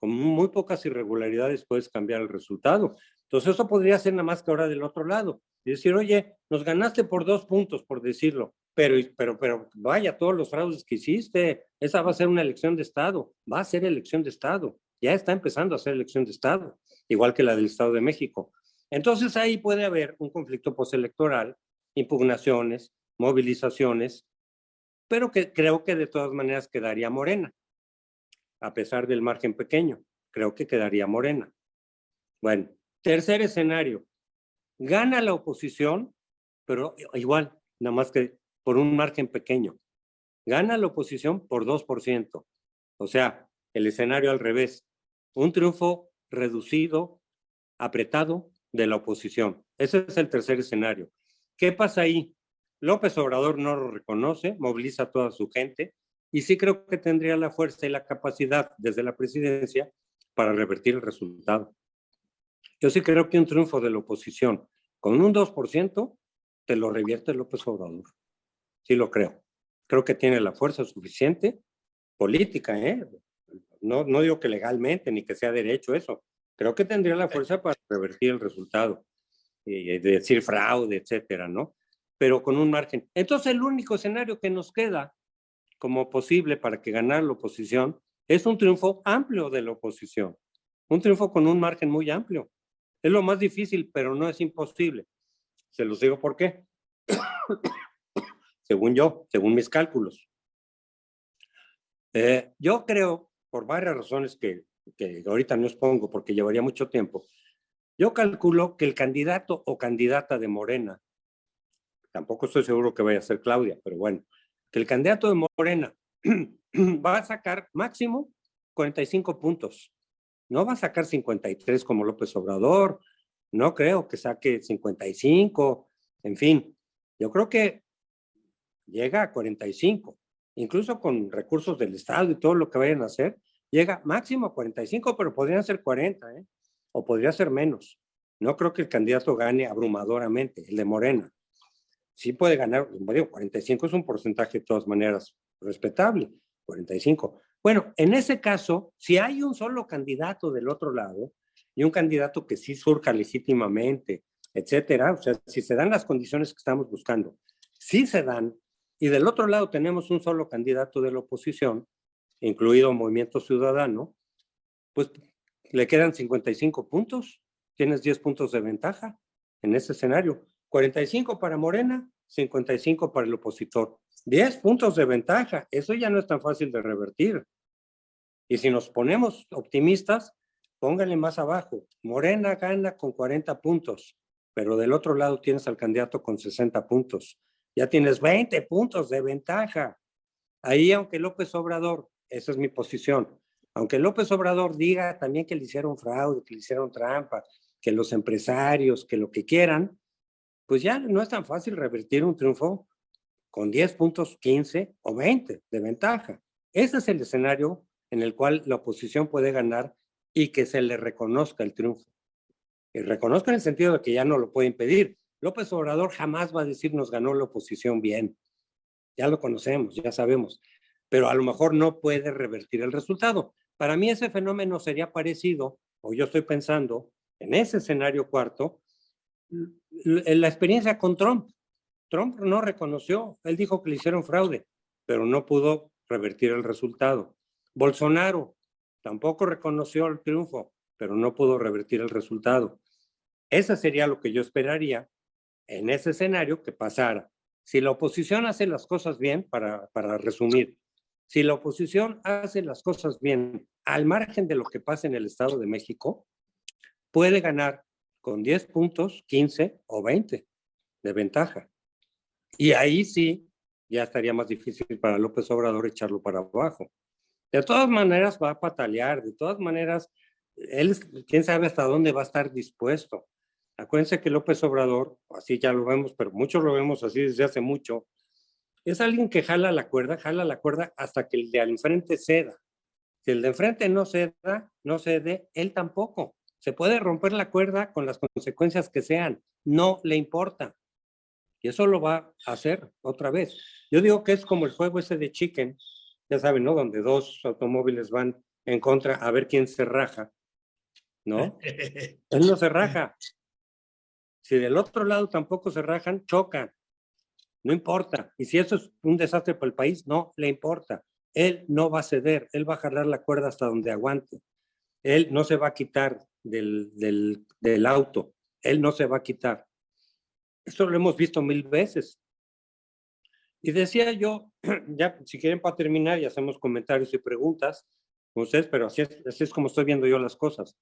con muy pocas irregularidades puedes cambiar el resultado. Entonces eso podría ser nada más que ahora del otro lado. Y decir, oye, nos ganaste por dos puntos, por decirlo, pero, pero, pero vaya, todos los fraudes que hiciste, esa va a ser una elección de Estado, va a ser elección de Estado, ya está empezando a ser elección de Estado, igual que la del Estado de México. Entonces ahí puede haber un conflicto postelectoral, impugnaciones, movilizaciones, pero que creo que de todas maneras quedaría morena, a pesar del margen pequeño, creo que quedaría morena. Bueno, tercer escenario, gana la oposición, pero igual, nada más que por un margen pequeño. Gana la oposición por 2%. O sea, el escenario al revés. Un triunfo reducido, apretado de la oposición. Ese es el tercer escenario. ¿Qué pasa ahí? López Obrador no lo reconoce, moviliza a toda su gente y sí creo que tendría la fuerza y la capacidad desde la presidencia para revertir el resultado. Yo sí creo que un triunfo de la oposición con un 2% te lo revierte López Obrador sí lo creo. Creo que tiene la fuerza suficiente política, ¿eh? No, no digo que legalmente ni que sea derecho eso. Creo que tendría la fuerza para revertir el resultado y decir fraude, etcétera, ¿no? Pero con un margen. Entonces, el único escenario que nos queda como posible para que ganar la oposición es un triunfo amplio de la oposición. Un triunfo con un margen muy amplio. Es lo más difícil, pero no es imposible. Se los digo por qué según yo, según mis cálculos. Eh, yo creo, por varias razones que, que ahorita no expongo porque llevaría mucho tiempo, yo calculo que el candidato o candidata de Morena, tampoco estoy seguro que vaya a ser Claudia, pero bueno, que el candidato de Morena va a sacar máximo 45 puntos. No va a sacar 53 como López Obrador, no creo que saque 55, en fin. Yo creo que llega a 45, incluso con recursos del Estado y todo lo que vayan a hacer, llega máximo a 45, pero podrían ser 40, ¿eh? O podría ser menos. No creo que el candidato gane abrumadoramente, el de Morena. Sí puede ganar, digo, 45 es un porcentaje de todas maneras respetable, 45. Bueno, en ese caso, si hay un solo candidato del otro lado y un candidato que sí surca legítimamente, etcétera, o sea, si se dan las condiciones que estamos buscando, si se dan, y del otro lado tenemos un solo candidato de la oposición, incluido Movimiento Ciudadano, pues le quedan 55 puntos, tienes 10 puntos de ventaja en ese escenario. 45 para Morena, 55 para el opositor. 10 puntos de ventaja, eso ya no es tan fácil de revertir. Y si nos ponemos optimistas, pónganle más abajo. Morena gana con 40 puntos, pero del otro lado tienes al candidato con 60 puntos ya tienes 20 puntos de ventaja. Ahí, aunque López Obrador, esa es mi posición, aunque López Obrador diga también que le hicieron fraude, que le hicieron trampa, que los empresarios, que lo que quieran, pues ya no es tan fácil revertir un triunfo con 10 puntos, 15 o 20 de ventaja. Ese es el escenario en el cual la oposición puede ganar y que se le reconozca el triunfo. Y reconozca en el sentido de que ya no lo puede impedir, López Obrador jamás va a decir nos ganó la oposición bien. Ya lo conocemos, ya sabemos. Pero a lo mejor no puede revertir el resultado. Para mí ese fenómeno sería parecido, o yo estoy pensando, en ese escenario cuarto, la experiencia con Trump. Trump no reconoció, él dijo que le hicieron fraude, pero no pudo revertir el resultado. Bolsonaro tampoco reconoció el triunfo, pero no pudo revertir el resultado. Ese sería lo que yo esperaría en ese escenario que pasara. Si la oposición hace las cosas bien, para, para resumir, si la oposición hace las cosas bien al margen de lo que pasa en el Estado de México, puede ganar con 10 puntos, 15 o 20 de ventaja. Y ahí sí ya estaría más difícil para López Obrador echarlo para abajo. De todas maneras va a patalear, de todas maneras, él, quién sabe hasta dónde va a estar dispuesto. Acuérdense que López Obrador, así ya lo vemos, pero muchos lo vemos así desde hace mucho, es alguien que jala la cuerda, jala la cuerda hasta que el de al enfrente ceda. Si el de enfrente no ceda, no cede, él tampoco. Se puede romper la cuerda con las consecuencias que sean, no le importa. Y eso lo va a hacer otra vez. Yo digo que es como el juego ese de Chicken, ya saben, ¿no? Donde dos automóviles van en contra a ver quién se raja, ¿no? Él no se raja. Si del otro lado tampoco se rajan, chocan. No importa. Y si eso es un desastre para el país, no le importa. Él no va a ceder, él va a jalar la cuerda hasta donde aguante. Él no se va a quitar del, del, del auto, él no se va a quitar. Esto lo hemos visto mil veces. Y decía yo, ya si quieren para terminar y hacemos comentarios y preguntas con ustedes, pero así es, así es como estoy viendo yo las cosas.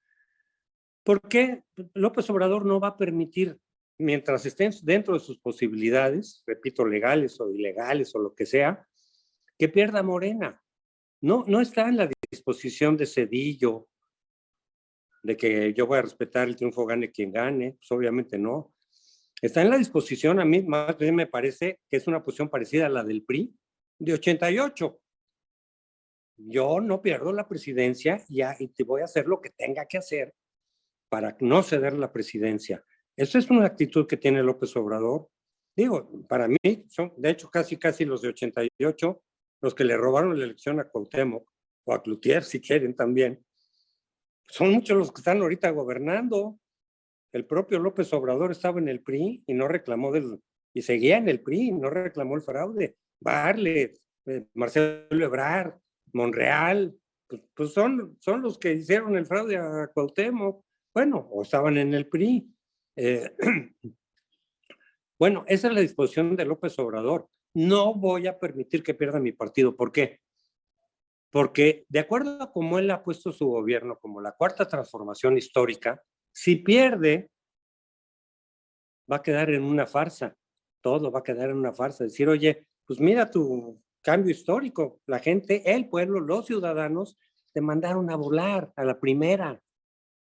¿Por qué López Obrador no va a permitir, mientras estén dentro de sus posibilidades, repito, legales o ilegales o lo que sea, que pierda Morena? No, no está en la disposición de Cedillo, de que yo voy a respetar el triunfo gane quien gane, pues obviamente no. Está en la disposición, a mí más bien me parece que es una posición parecida a la del PRI de 88. Yo no pierdo la presidencia ya, y te voy a hacer lo que tenga que hacer para no ceder la presidencia. Esa es una actitud que tiene López Obrador. Digo, para mí son, de hecho, casi casi los de 88, los que le robaron la elección a Cuauhtémoc, o a Cloutier, si quieren también, son muchos los que están ahorita gobernando. El propio López Obrador estaba en el PRI y no reclamó del, y seguía en el PRI, no reclamó el fraude. Barlet, eh, Marcelo Ebrard, Monreal, pues, pues, son, son los que hicieron el fraude a Cuauhtémoc. Bueno, o estaban en el PRI. Eh, bueno, esa es la disposición de López Obrador. No voy a permitir que pierda mi partido. ¿Por qué? Porque de acuerdo a cómo él ha puesto su gobierno como la cuarta transformación histórica, si pierde, va a quedar en una farsa. Todo va a quedar en una farsa. Decir, oye, pues mira tu cambio histórico. La gente, el pueblo, los ciudadanos, te mandaron a volar a la primera,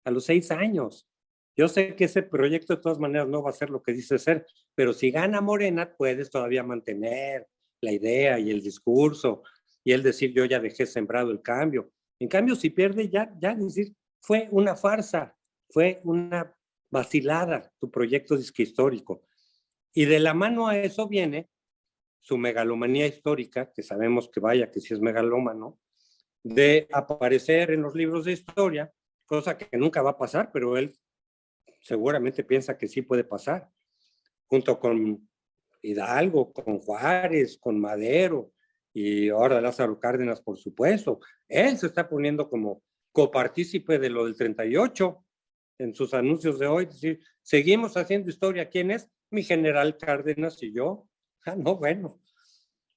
a los seis años. Yo sé que ese proyecto de todas maneras no va a ser lo que dice ser, pero si gana Morena, puedes todavía mantener la idea y el discurso y él decir, yo ya dejé sembrado el cambio. En cambio, si pierde, ya, ya decir, fue una farsa, fue una vacilada tu proyecto disque histórico. Y de la mano a eso viene su megalomanía histórica, que sabemos que vaya, que sí es megalómano, de aparecer en los libros de historia, cosa que nunca va a pasar, pero él seguramente piensa que sí puede pasar, junto con Hidalgo, con Juárez, con Madero, y ahora Lázaro Cárdenas, por supuesto. Él se está poniendo como copartícipe de lo del 38 en sus anuncios de hoy. Decir, seguimos haciendo historia. ¿Quién es? Mi general Cárdenas y yo. Ah, no, bueno.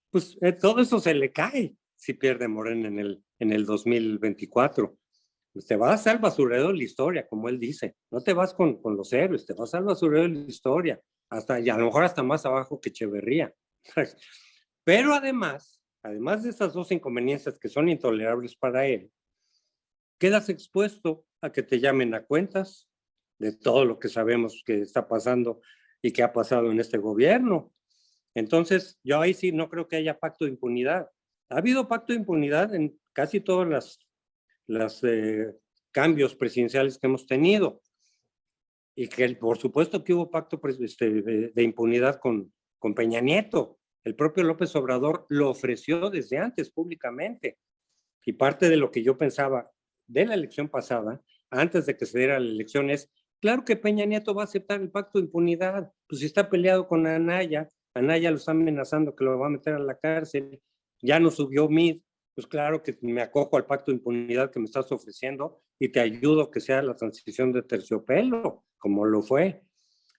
Pues eh, todo eso se le cae si pierde Morena en el, en el 2024. Pues te vas al basurero de la historia, como él dice. No te vas con, con los héroes, te vas al basurero de la historia. Hasta, y a lo mejor hasta más abajo que Echeverría. Pero además, además de estas dos inconveniencias que son intolerables para él, quedas expuesto a que te llamen a cuentas de todo lo que sabemos que está pasando y que ha pasado en este gobierno. Entonces, yo ahí sí no creo que haya pacto de impunidad. Ha habido pacto de impunidad en casi todos los eh, cambios presidenciales que hemos tenido. Y que por supuesto que hubo pacto este, de, impunidad con, con Peña Nieto. El propio López Obrador lo ofreció desde antes públicamente. Y parte de lo que yo pensaba de la elección pasada, antes de que se diera la elección, es, claro que Peña Nieto va a aceptar el pacto de impunidad, pues si está peleado con Anaya, Anaya lo está amenazando que lo va a meter a la cárcel, ya no subió MID, pues claro que me acojo al pacto de impunidad que me estás ofreciendo y te ayudo que sea la transición de terciopelo, como lo fue.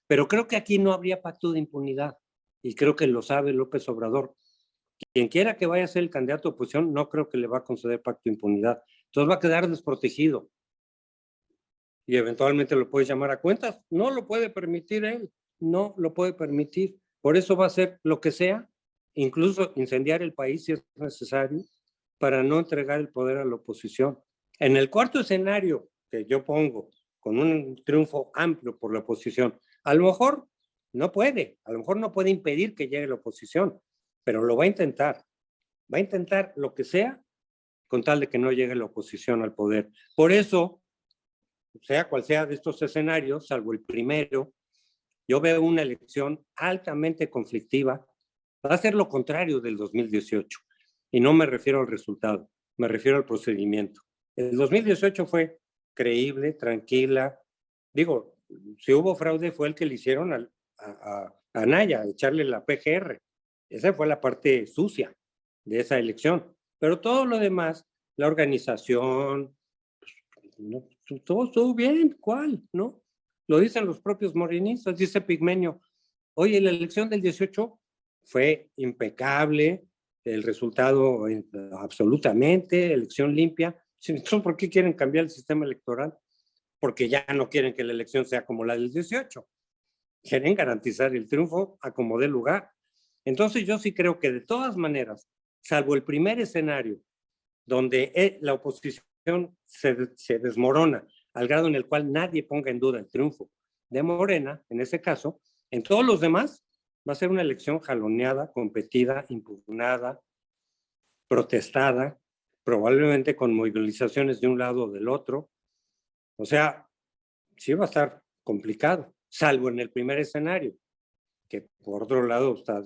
Pero creo que aquí no habría pacto de impunidad y creo que lo sabe López Obrador. Quien quiera que vaya a ser el candidato de oposición, no creo que le va a conceder pacto de impunidad. Entonces va a quedar desprotegido. Y eventualmente lo puede llamar a cuentas. No lo puede permitir él. No lo puede permitir. Por eso va a hacer lo que sea incluso incendiar el país si es necesario, para no entregar el poder a la oposición. En el cuarto escenario que yo pongo, con un triunfo amplio por la oposición, a lo mejor no puede, a lo mejor no puede impedir que llegue la oposición, pero lo va a intentar. Va a intentar lo que sea con tal de que no llegue la oposición al poder. Por eso, sea cual sea de estos escenarios, salvo el primero, yo veo una elección altamente conflictiva. Va a ser lo contrario del 2018. Y no me refiero al resultado, me refiero al procedimiento. El 2018 fue creíble, tranquila. Digo, si hubo fraude fue el que le hicieron a, a, a Naya, echarle la PGR. Esa fue la parte sucia de esa elección. Pero todo lo demás, la organización, pues, todo estuvo bien, ¿cuál? ¿No? Lo dicen los propios morenistas, dice Pigmenio. Oye, la elección del 18 fue impecable, el resultado absolutamente, elección limpia. Entonces, ¿por qué quieren cambiar el sistema electoral? Porque ya no quieren que la elección sea como la del 18. Quieren garantizar el triunfo a como dé lugar. Entonces, yo sí creo que de todas maneras, salvo el primer escenario, donde eh, la oposición se, se desmorona al grado en el cual nadie ponga en duda el triunfo de Morena, en ese caso, en todos los demás va a ser una elección jaloneada, competida, impugnada, protestada, probablemente con movilizaciones de un lado o del otro. O sea, sí va a estar complicado, salvo en el primer escenario, que por otro lado está,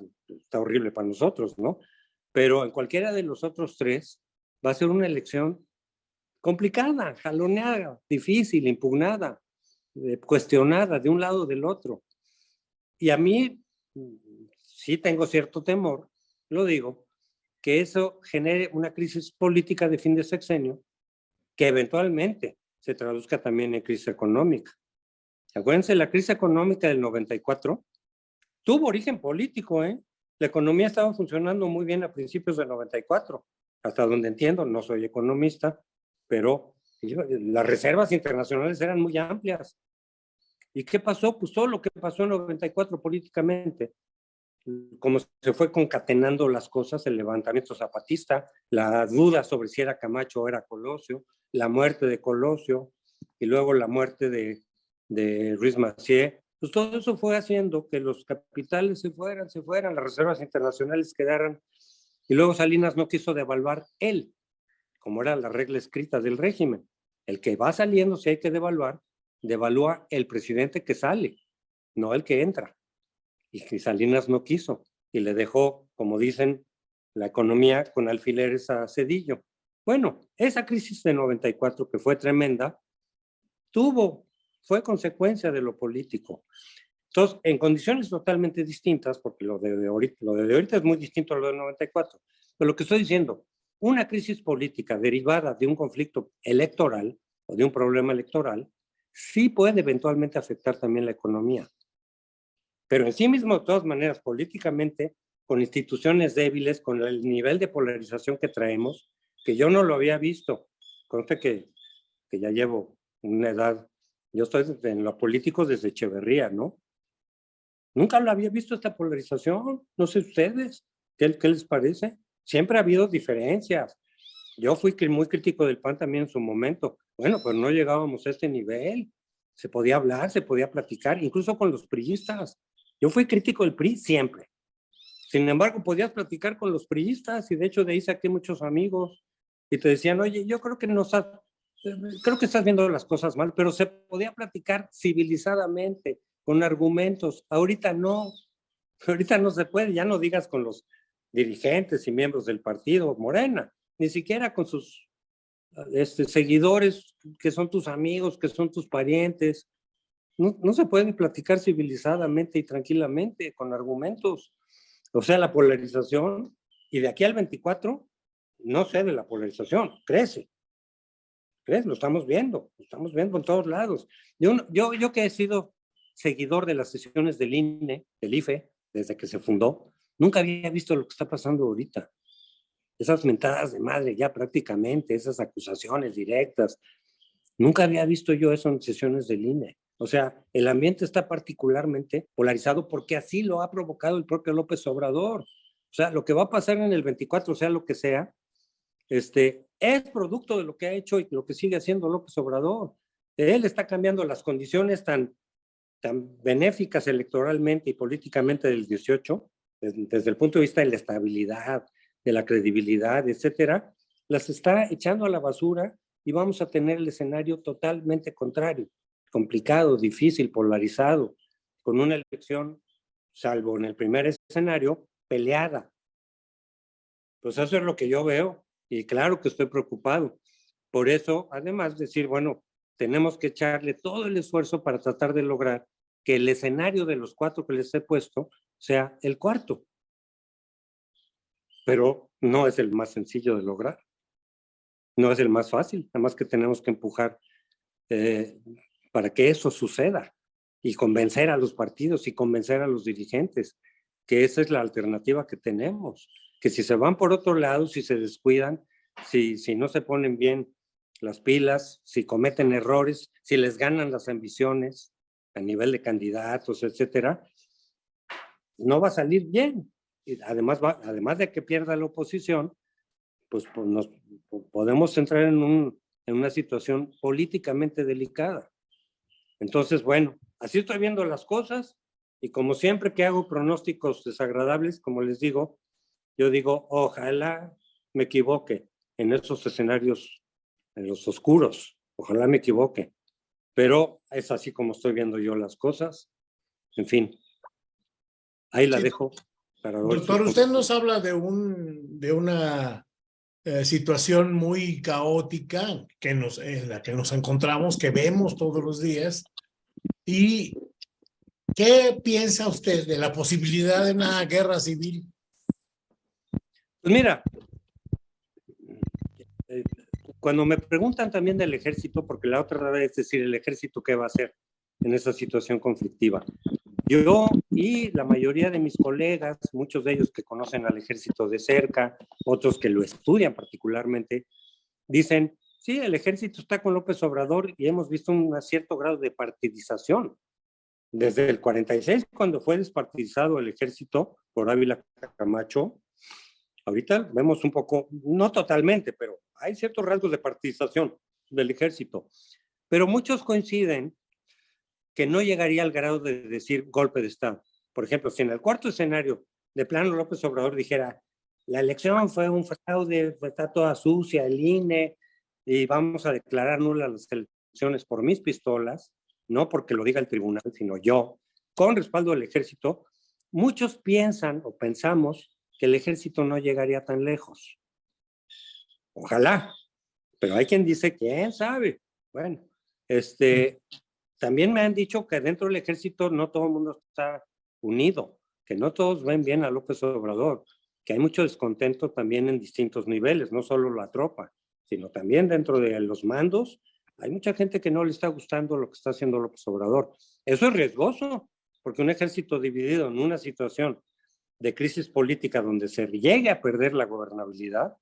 horrible para nosotros, ¿no? Pero en cualquiera de los otros tres va a ser una elección complicada, jaloneada, difícil, impugnada, eh, cuestionada de un lado o del otro. Y a mí sí tengo cierto temor, lo digo, que eso genere una crisis política de fin de sexenio que eventualmente se traduzca también en crisis económica. Acuérdense, la crisis económica del 94 tuvo origen político, ¿eh? La economía estaba funcionando muy bien a principios del 94, hasta donde entiendo, no soy economista, pero las reservas internacionales eran muy amplias. ¿Y qué pasó? Pues todo lo que pasó en 94 políticamente, como se fue concatenando las cosas, el levantamiento zapatista, la duda sobre si era Camacho o era Colosio, la muerte de Colosio y luego la muerte de, de Ruiz Macié, pues todo eso fue haciendo que los capitales se fueran, se fueran, las reservas internacionales quedaran, y luego Salinas no quiso devaluar él, como era la regla escrita del régimen. El que va saliendo, si hay que devaluar, devalúa el presidente que sale, no el que entra. Y Salinas no quiso y le dejó, como dicen, la economía con alfileres a Cedillo. Bueno, esa crisis de 94 que fue tremenda, tuvo, fue consecuencia de lo político. Entonces, en condiciones totalmente distintas, porque lo de, ahorita, lo de ahorita es muy distinto a lo de 94, pero lo que estoy diciendo, una crisis política derivada de un conflicto electoral o de un problema electoral sí puede eventualmente afectar también la economía. Pero en sí mismo, de todas maneras, políticamente, con instituciones débiles, con el nivel de polarización que traemos, que yo no lo había visto. Conste que, que ya llevo una edad, yo estoy en lo político desde Echeverría, ¿no? Nunca lo había visto esta polarización, no sé ustedes, ¿qué, qué les parece? Siempre ha habido diferencias. Yo fui muy crítico del PAN también en su momento. Bueno, pues no llegábamos a este nivel. Se podía hablar, se podía platicar, incluso con los priistas. Yo fui crítico del PRI siempre. Sin embargo, podías platicar con los priistas y de hecho de ahí saqué muchos amigos y te decían, oye, yo creo que no creo que estás viendo las cosas mal, pero se podía platicar civilizadamente, con argumentos. Ahorita no, ahorita no se puede, ya no digas con los dirigentes y miembros del partido Morena, ni siquiera con sus este, seguidores que son tus amigos, que son tus parientes. No, no se pueden platicar civilizadamente y tranquilamente con argumentos. O sea, la polarización, y de aquí al 24, no sé de la polarización, crece. ¿Crees? Lo estamos viendo, lo estamos viendo en todos lados. Yo, yo, yo que he sido seguidor de las sesiones del INE, del IFE, desde que se fundó, Nunca había visto lo que está pasando ahorita. Esas mentadas de madre ya prácticamente, esas acusaciones directas. Nunca había visto yo eso en sesiones del INE. O sea, el ambiente está particularmente polarizado porque así lo ha provocado el propio López Obrador. O sea, lo que va a pasar en el 24, sea lo que sea, este, es producto de lo que ha hecho y lo que sigue haciendo López Obrador. Él está cambiando las condiciones tan, tan benéficas electoralmente y políticamente del 18, desde, el punto de vista de la estabilidad, de la credibilidad, etcétera, las está echando a la basura y vamos a tener el escenario totalmente contrario, complicado, difícil, polarizado, con una elección, salvo en el primer escenario, peleada. Pues eso es lo que yo veo y claro que estoy preocupado. Por eso, además, decir, bueno, tenemos que echarle todo el esfuerzo para tratar de lograr que el escenario de los cuatro que les he puesto sea el cuarto. Pero no es el más sencillo de lograr. No es el más fácil, además que tenemos que empujar eh, para que eso suceda y convencer a los partidos y convencer a los dirigentes que esa es la alternativa que tenemos, que si se van por otro lado, si se descuidan, si, si no se ponen bien las pilas, si cometen errores, si les ganan las ambiciones a nivel de candidatos, etcétera, no va a salir bien. Y además, va, además de que pierda la oposición, pues, pues nos podemos entrar en, un, en una situación políticamente delicada. Entonces, bueno, así estoy viendo las cosas y como siempre que hago pronósticos desagradables, como les digo, yo digo, ojalá me equivoque en esos escenarios, en los oscuros, ojalá me equivoque, pero es así como estoy viendo yo las cosas. En fin, ahí la dejo. Para Doctor, usted nos habla de, un, de una eh, situación muy caótica que nos, en la que nos encontramos, que vemos todos los días. ¿Y qué piensa usted de la posibilidad de una guerra civil? Pues mira, eh, cuando me preguntan también del ejército, porque la otra vez es decir, el ejército qué va a hacer en esa situación conflictiva. Yo y la mayoría de mis colegas, muchos de ellos que conocen al ejército de cerca, otros que lo estudian particularmente, dicen, sí, el ejército está con López Obrador y hemos visto un cierto grado de partidización. Desde el 46, cuando fue despartidizado el ejército por Ávila Camacho, ahorita vemos un poco, no totalmente, pero hay ciertos rasgos de partidización del ejército. Pero muchos coinciden que no llegaría al grado de decir golpe de Estado. Por ejemplo, si en el cuarto escenario de plano López Obrador dijera, la elección fue un fraude, está toda sucia, el INE, y vamos a declarar nulas las elecciones por mis pistolas, no porque lo diga el tribunal, sino yo, con respaldo del ejército, muchos piensan o pensamos que el ejército no llegaría tan lejos. Ojalá, pero hay quien dice, ¿quién sabe? Bueno, este, también me han dicho que dentro del ejército no todo el mundo está unido, que no todos ven bien a López Obrador, que hay mucho descontento también en distintos niveles, no solo la tropa, sino también dentro de los mandos. Hay mucha gente que no le está gustando lo que está haciendo López Obrador. Eso es riesgoso, porque un ejército dividido en una situación de crisis política donde se llegue a perder la gobernabilidad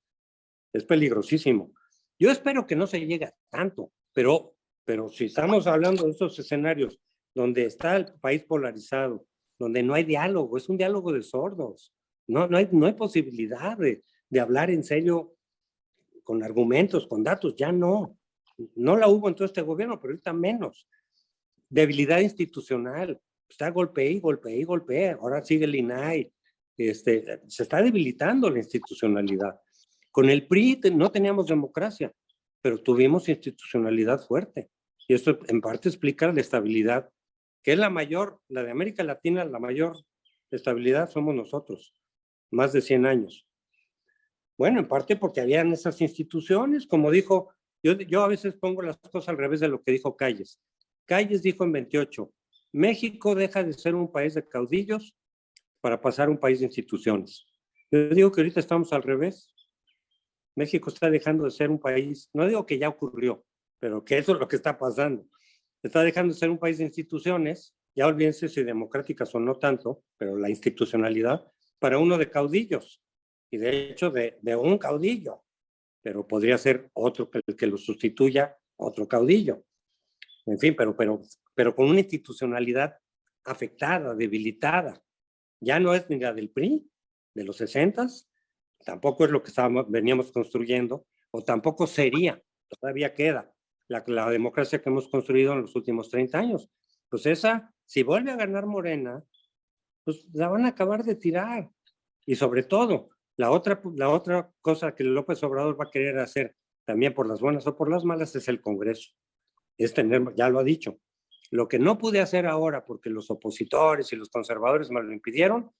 es peligrosísimo. Yo espero que no se llegue a tanto, pero pero si estamos hablando de esos escenarios donde está el país polarizado, donde no hay diálogo, es un diálogo de sordos, no, no, hay, no hay posibilidad de, de hablar en serio con argumentos, con datos, ya no. No la hubo en todo este gobierno, pero ahorita menos. Debilidad institucional, está golpe y golpe y golpe, ahora sigue el INAI, este, se está debilitando la institucionalidad. Con el PRI no teníamos democracia, pero tuvimos institucionalidad fuerte. Y esto en parte explica la estabilidad, que es la mayor, la de América Latina, la mayor estabilidad somos nosotros, más de 100 años. Bueno, en parte porque habían esas instituciones, como dijo, yo, yo a veces pongo las cosas al revés de lo que dijo Calles. Calles dijo en 28, México deja de ser un país de caudillos para pasar a un país de instituciones. Yo digo que ahorita estamos al revés. México está dejando de ser un país, no digo que ya ocurrió, pero que eso es lo que está pasando. Está dejando de ser un país de instituciones, ya olvídense si democráticas o no tanto, pero la institucionalidad, para uno de caudillos, y de hecho de, de un caudillo, pero podría ser otro que, que lo sustituya, otro caudillo. En fin, pero, pero, pero con una institucionalidad afectada, debilitada. Ya no es ni la del PRI, de los 60, tampoco es lo que estábamos, veníamos construyendo, o tampoco sería, todavía queda, la, democracia que hemos construido en los últimos 30 años. Pues esa, si vuelve a ganar Morena, pues la van a acabar de tirar. Y sobre todo, la otra, la otra cosa que López Obrador va a querer hacer, también por las buenas o por las malas, es el Congreso. Es tener, ya lo ha dicho, lo que no pude hacer ahora porque los opositores y los conservadores me lo impidieron,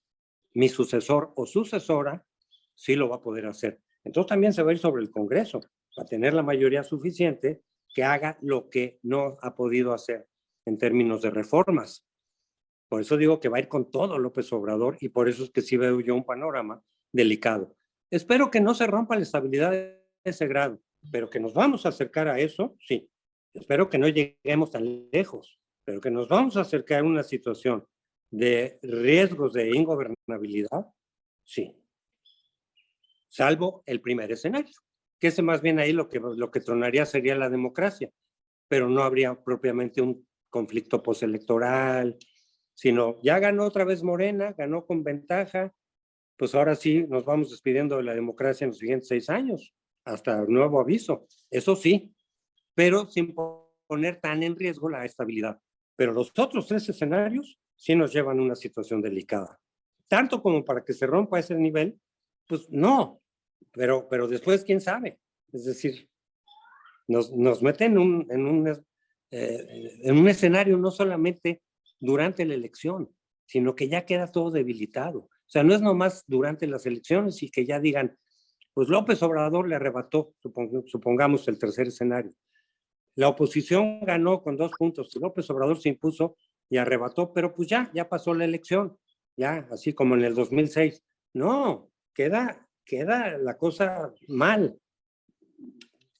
mi sucesor o sucesora sí lo va a poder hacer. Entonces también se va a ir sobre el Congreso, para tener la mayoría suficiente que haga lo que no ha podido hacer en términos de reformas. Por eso digo que va a ir con todo López Obrador y por eso es que sí veo yo un panorama delicado. Espero que no se rompa la estabilidad de ese grado, pero que nos vamos a acercar a eso, sí. Espero que no lleguemos tan lejos, pero que nos vamos a acercar a una situación de riesgos de ingobernabilidad, sí. Salvo el primer escenario, que ese más bien ahí lo que, lo que tronaría sería la democracia, pero no habría propiamente un conflicto postelectoral, sino ya ganó otra vez Morena, ganó con ventaja, pues ahora sí nos vamos despidiendo de la democracia en los siguientes seis años, hasta nuevo aviso. Eso sí, pero sin poner tan en riesgo la estabilidad. Pero los otros tres escenarios sí nos llevan a una situación delicada. Tanto como para que se rompa ese nivel, pues no, pero, pero después quién sabe. Es decir, nos, nos meten en un, en, un, eh, en un escenario no solamente durante la elección, sino que ya queda todo debilitado. O sea, no es nomás durante las elecciones y que ya digan, pues López Obrador le arrebató, supongamos el tercer escenario. La oposición ganó con dos puntos, López Obrador se impuso y arrebató, pero pues ya, ya pasó la elección, ya, así como en el 2006. No, queda, queda la cosa mal,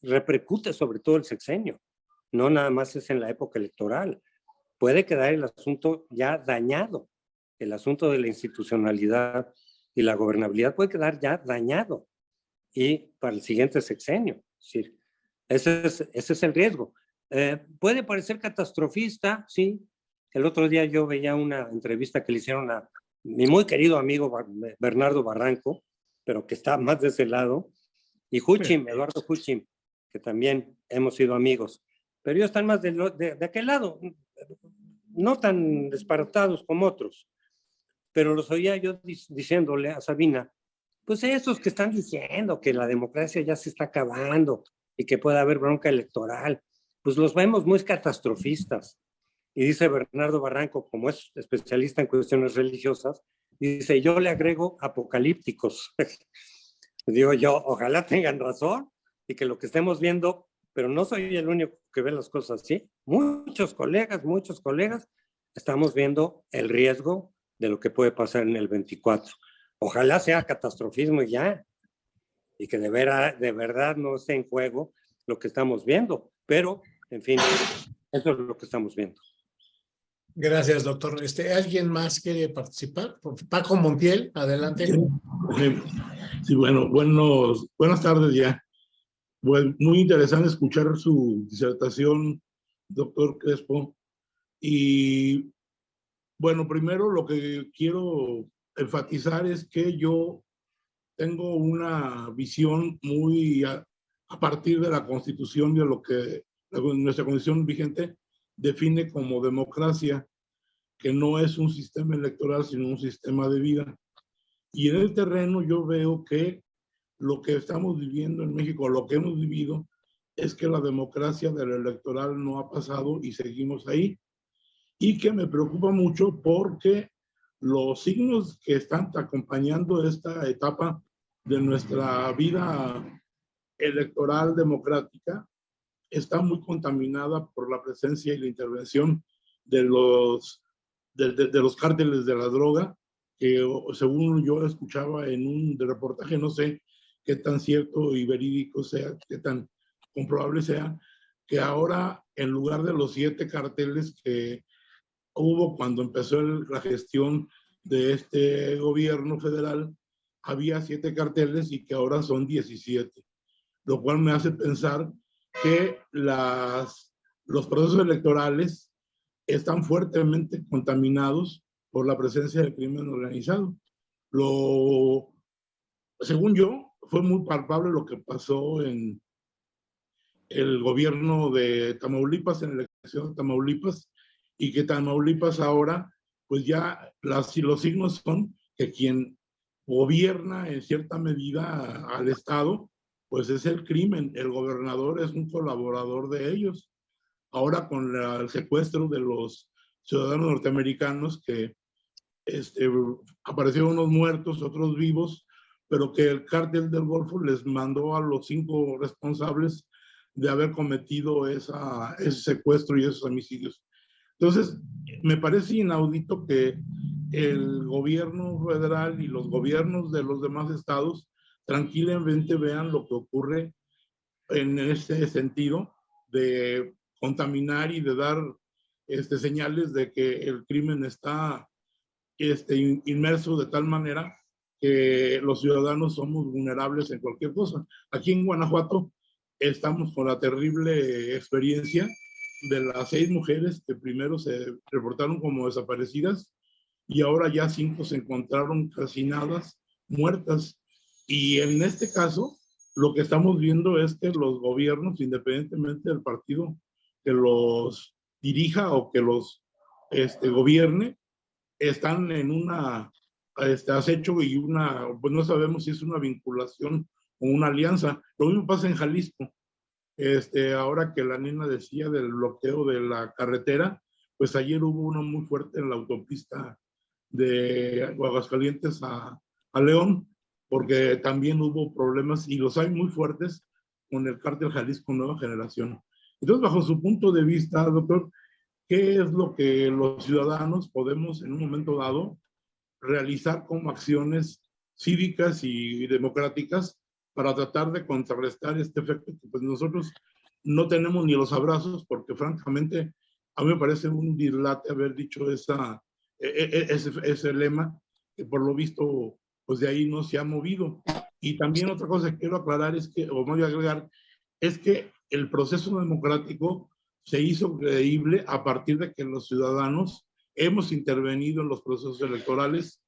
repercute sobre todo el sexenio, no nada más es en la época electoral puede quedar el asunto ya dañado. El asunto de la institucionalidad y la gobernabilidad puede quedar ya dañado. Y para el siguiente sexenio. Es ese es, ese es el riesgo. Eh, puede parecer catastrofista, sí. El otro día yo veía una entrevista que le hicieron a mi muy querido amigo Bernardo Barranco, pero que está más de ese lado, y Huchim, Eduardo Huchim, que también hemos sido amigos. Pero ellos están más de, de, de aquel lado no tan disparatados como otros, pero los oía yo diciéndole a Sabina, pues esos que están diciendo que la democracia ya se está acabando y que puede haber bronca electoral, pues los vemos muy catastrofistas. Y dice Bernardo Barranco, como es especialista en cuestiones religiosas, dice, yo le agrego apocalípticos. Digo yo, ojalá tengan razón y que lo que estemos viendo pero no soy el único que ve las cosas así. Muchos colegas, muchos colegas, estamos viendo el riesgo de lo que puede pasar en el 24. Ojalá sea catastrofismo ya, y que de, de verdad no esté en juego lo que estamos viendo, pero, en fin, eso es lo que estamos viendo. Gracias, doctor. Este, ¿Alguien más quiere participar? Paco Montiel, adelante. Sí, bueno, buenos, buenas tardes ya. Muy interesante escuchar su disertación, doctor Crespo. Y bueno, primero lo que quiero enfatizar es que yo tengo una visión muy a, partir de la constitución de lo que nuestra constitución vigente define como democracia, que no es un sistema electoral, sino un sistema de vida. Y en el terreno yo veo que lo que estamos viviendo en México, lo que hemos vivido, es que la democracia del electoral no ha pasado y seguimos ahí. Y que me preocupa mucho porque los signos que están acompañando esta etapa de nuestra vida electoral democrática está muy contaminada por la presencia y la intervención de los, de, de los cárteles de la droga, que según yo escuchaba en un reportaje, no sé qué tan cierto y verídico sea, qué tan comprobable sea, que ahora en lugar de los siete carteles que hubo cuando empezó la gestión de este gobierno federal, había siete carteles y que ahora son 17, lo cual me hace pensar que los procesos electorales están fuertemente contaminados por la presencia del crimen organizado. Lo, según yo, fue muy palpable lo que pasó en el gobierno de Tamaulipas, en la elección de Tamaulipas, y que Tamaulipas ahora, pues ya las, los signos son que quien gobierna en cierta medida al Estado, pues es el crimen. El gobernador es un colaborador de ellos. Ahora con el secuestro de los ciudadanos norteamericanos que este, aparecieron unos muertos, otros vivos, pero que el cártel del Golfo les mandó a los cinco responsables de haber cometido ese secuestro y esos homicidios. Entonces, me parece inaudito que el gobierno federal y los gobiernos de los demás estados tranquilamente vean lo que ocurre en este sentido de contaminar y de dar este, señales de que el crimen está este, inmerso de tal manera que los ciudadanos somos vulnerables en cualquier cosa. Aquí en Guanajuato estamos con la terrible experiencia de las seis mujeres que primero se reportaron como desaparecidas y ahora ya cinco se encontraron calcinadas, muertas. Y en este caso, lo que estamos viendo es que los gobiernos, independientemente del partido que los dirija o que los este, gobierne, están en una este, acecho y una, pues no sabemos si es una vinculación o una alianza. Lo mismo pasa en Jalisco. Este, ahora que la nena decía del bloqueo de la carretera, pues ayer hubo uno muy fuerte en la autopista de Aguascalientes a, a León, porque también hubo problemas y los hay muy fuertes con el cártel Jalisco Nueva Generación. Entonces, bajo su punto de vista, doctor, ¿qué es lo que los ciudadanos podemos en un momento dado realizar como acciones cívicas y democráticas para tratar de contrarrestar este efecto pues nosotros no tenemos ni los abrazos porque francamente a mí me parece un dislate haber dicho esa, e, e, e, ese, ese lema que por lo visto pues de ahí no se ha movido. Y también otra cosa que quiero aclarar es que, o voy a agregar, es que el proceso democrático se hizo creíble a partir de que los ciudadanos hemos intervenido en los procesos electorales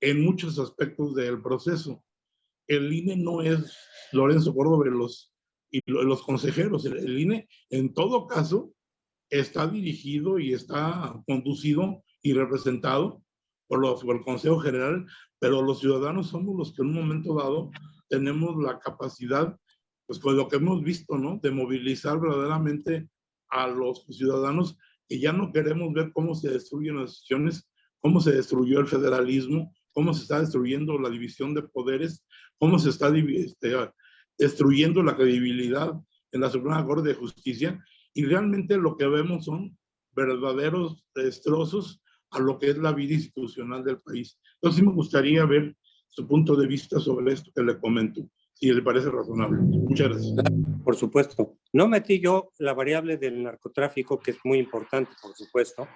en muchos aspectos del proceso. El INE no es Lorenzo Córdoba los, y los consejeros. El, INE, en todo caso, está dirigido y está conducido y representado por, los, por el Consejo General, pero los ciudadanos somos los que en un momento dado tenemos la capacidad, pues con lo que hemos visto, ¿no? De movilizar verdaderamente a los ciudadanos que ya no queremos ver cómo se destruyen las decisiones, cómo se destruyó el federalismo, cómo se está destruyendo la división de poderes, cómo se está este, destruyendo la credibilidad en la Suprema Corte de Justicia y realmente lo que vemos son verdaderos destrozos a lo que es la vida institucional del país. Entonces me gustaría ver su punto de vista sobre esto que le comento, si le parece razonable. Muchas gracias. Por supuesto. No metí yo la variable del narcotráfico, que es muy importante, por supuesto.